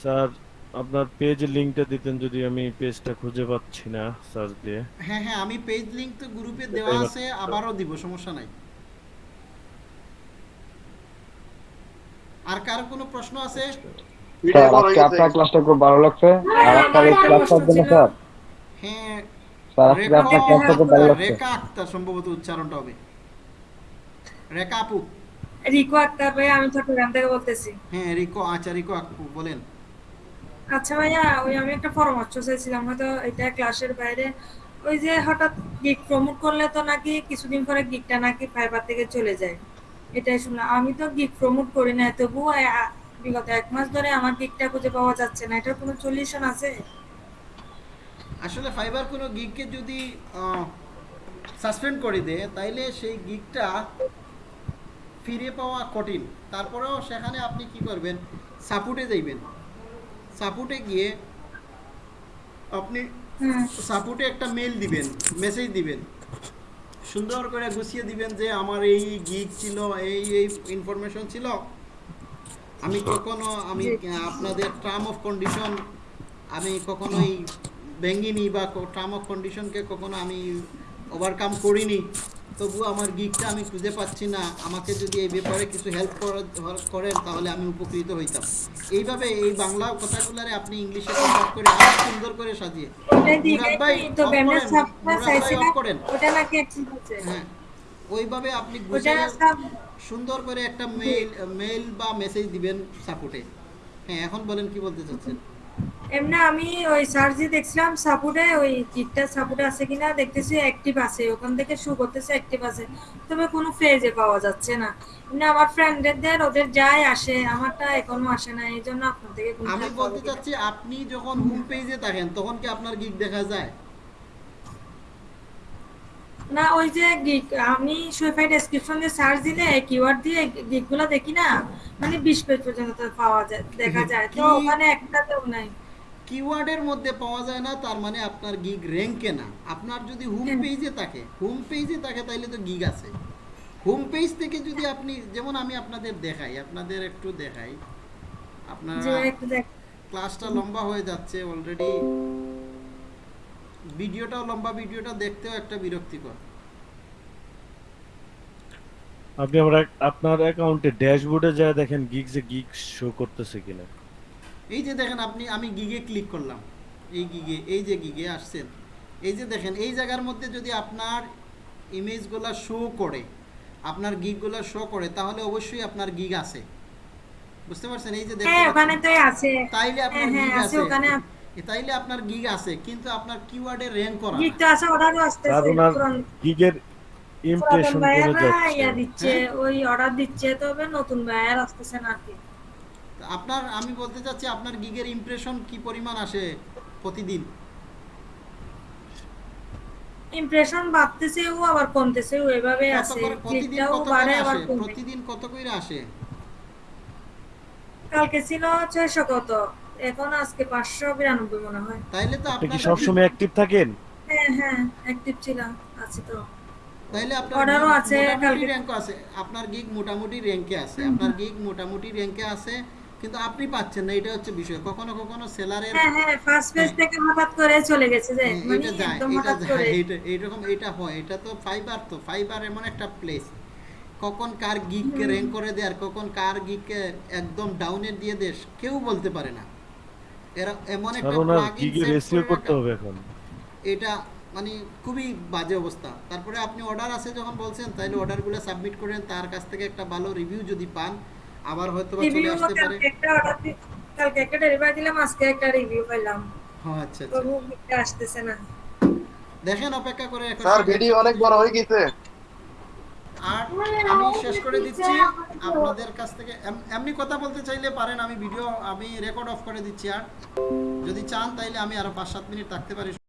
স্যার আপনার পেজের লিংকটা দিতেন যদি আমি পেজটা খুঁজে পাচ্ছি না সার্চ দিয়ে। হ্যাঁ হ্যাঁ আমি পেজ লিংক তো গ্রুপে দেওয়া আছে আবারও দিব সমস্যা নাই। আর কারও কোনো প্রশ্ন আছে? স্যার আজকে আপনার ক্লাসটা খুব ভালো লাগছে। আর আপনার এই ক্লাসটার জন্য স্যার। হ্যাঁ স্যার আজকে আপনার ক্লাসটা খুব ভালো লাগছে। রেখা আক্তার সম্ভবত উচ্চারণটা হবে। রেখা আপু। রিকো আক্তার ভাই আমি চট্টগ্রাম থেকে বলতেছি। হ্যাঁ রিকো আচ্ছা রিকো আপু বলেন। আচ্ছা ভাইয়া, ওই আমি একটা পরামর্শ চাইছিলাম, হয়তো এটা ক্লাসের বাইরে। ওই যে হঠাৎ গিগ প্রমোট করলে তো নাকি কিছুদিন পরে গিগটা নাকি ফাইবার থেকে চলে যায়। এটাই শুনলাম। আমি তো গিগ প্রমোট করি না আ- বিগত এক মাস ধরে আমার গিগটা খুঁজে পাওয়া যাচ্ছে না। এটার কোনো সলিউশন আছে? আসলে ফাইবার কোনো গিগকে যদি সাসপেন্ড করে দেয়, তাইলে সেই গিগটা ফিরে পাওয়া কঠিন। তারপরেও সেখানে আপনি কি করবেন? সাপোর্টে যাইবেন। সাপোর্টে গিয়ে আপনি সাপোর্টে একটা মেল দিবেন মেসেজ দিবেন। সুন্দর করে গুছিয়ে দিবেন যে আমার এই গিগ ছিল এই এই ইনফরমেশন ছিল। আমি কখনো আমি আপনাদের টার্ম অফ কন্ডিশন আমি কখনোই ভেঙ্গিনি বা টার্ম অফ কন্ডিশনকে কখনো আমি ওভারকাম করিনি। তবু আমার গিকটা আমি খুঁজে পাচ্ছি না। আমাকে যদি এই ব্যাপারে কিছু হেল্প করেন তাহলে আমি উপকৃত হইতাম। এইভাবে এই বাংলা কথাগুলারে আপনি ইংলিশে কনভার্ট করে আরও সুন্দর করে সাজিয়ে। মুরাদ ভাই করেন, হ্যাঁ ওইভাবে আপনি সুন্দর করে একটা মেইল মেইল বা মেসেজ দিবেন সাপোর্টে হ্যাঁ এখন বলেন কি বলতে চাচ্ছেন? এমনি আমি ওই সার্জি দেখছিলাম সাপুরে ওই কিটটা সাপুরে আছে কিনা দেখতেছি অ্যাক্টিভ আছে ওখান থেকে শু করতেছে অ্যাক্টিভ আছে। তবে কোনো ফেজে পাওয়া যাচ্ছে না। এমনি আমার ফ্রেন্ডদের ওদের যায় আসে আমারটা এখনও আসে না এই জন্য আপনার থেকে আমি বলতে চাচ্ছি আপনি যখন হোম পেজে থাকেন তখন কি আপনার গিগ দেখা যায়? না ওই যে গিগ আমি সুইফাই ডেসক্রিপশন দিয়ে সার্চ দিলে কিওয়ার্ড দিয়ে গিগগুলো দেখি না মানে বিশ পেজ পর্যন্ত পাওয়া যায় দেখা যায়। তো ওখানে একটাতেও নাই। কিওয়ার্ডের মধ্যে পাওয়া যায় না তার মানে আপনার গিগ র্যাঙ্কে না। আপনার যদি হোম পেজে থাকে হোম পেজে থাকে তাইলে তো গিগ আছে। হোম পেজ থেকে যদি আপনি যেমন আমি আপনাদের দেখাই আপনাদের একটু দেখাই। আপনারা ক্লাসটা লম্বা হয়ে যাচ্ছে অলরেডি ভিডিওটাও লম্বা ভিডিওটা দেখতেও একটা বিরক্তিকর। আপনি আমার আপনার অ্যাকাউন্টে ড্যাশবোর্ডে যা দেখেন গিগ যে গিগ শো করতেছে কিনা। এই যে দেখেন আপনি আমি গিগে ক্লিক করলাম। এই গিগে এই যে গিগে আসছেন। এই যে দেখেন এই জায়গার মধ্যে যদি আপনার ইমেজগুলা শো করে আপনার গিগগুলা শো করে তাহলে অবশ্যই আপনার গিগ আছে। বুঝতে পারছেন? এই যে দেখতে হ্যাঁ ওখানে তো আছে। তাইলে আপনার হ্যাঁ, গিগ হ্যাঁ, আছে আছে। ওখানে এ তাইলে আপনার গিগ আছে কিন্তু আপনার কিওয়ার্ডে র্যাঙ্ক করা গিগ তো আছে অর্ডারও আর আসতেছে ওনার গিগের ইমপ্রেশন কমে যাচ্ছে ইয়া দিচ্ছে? ওই অর্ডার দিচ্ছে তবে নতুন ভাইয়ের আসতেছে না কি। আপনার আমি বলতে চাচ্ছি আপনার গিগের ইমপ্রেশন কি পরিমাণ আসে প্রতিদিন? ইমপ্রেশন বাড়তেছেও আবার কমতেছেও এভাবে কত আছে প্রতিদিন কত বাড়ে করে আবার আসে? প্রতিদিন কত করে আসে? কালকে ছিল ছয়শো কত? এখন আজকে পাঁচশো বিরানব্বই মনে হয়। তাইলে তো আপনি কি আপনার সবসময় অ্যাক্টিভ থাকেন? হ্যাঁ হ্যাঁ অ্যাক্টিভ ছিলাম আছে তো। তাইলে আপনার অর্ডারও আছে কালকে র্যাঙ্ক আছে। আপনার গিগ মোটামুটি র্যাঙ্কে আছে আপনার গিগ মোটামুটি র্যাঙ্কে আছে কিন্তু আপনি পাচ্ছেন না এটা হচ্ছে বিষয়। কখনো কখনো সেলারের হ্যাঁ হ্যাঁ ফার্স্ট পেজ থেকে হঠাৎ করে চলে গেছে যে মানে একদম হঠাৎ করে। এটা এইরকম এটা হয়। এটা তো ফাইবার তো ফাইবার এমন একটা প্লেস কখন কার গিগকে র্যাঙ্ক করে দেয় আর কখন কার গিগকে একদম ডাউনের দিয়ে দেশ কেউ বলতে পারে না। এরা এমন একটা করে করতে হবে এখন। এটা মানে খুবই বাজে অবস্থা। তারপরে আপনি অর্ডার আছে যখন বলছেন তাহলে অর্ডারগুলো সাবমিট করেন তার কাছ থেকে একটা ভালো রিভিউ যদি পান আবার হয়তো চলে আসতে পারে। কালকে একটা অর্ডার কালকে একটা ডেলিভারি দিলাম আজকে একটা রিভিউ পাইলাম। হ্যাঁ আচ্ছা আচ্ছা। আসতেছে না। দেখেন অপেক্ষা করে এখন স্যার ভিডিও অনেক বড় হয়ে গেছে। আর আমি শেষ করে দিচ্ছি। আপনাদের কাছ থেকে এমনি কথা বলতে চাইলে পারেন, আমি ভিডিও আমি রেকর্ড অফ করে দিচ্ছি। আর যদি চান, তাইলে আমি আরও পাঁচ সাত মিনিট থাকতে পারি।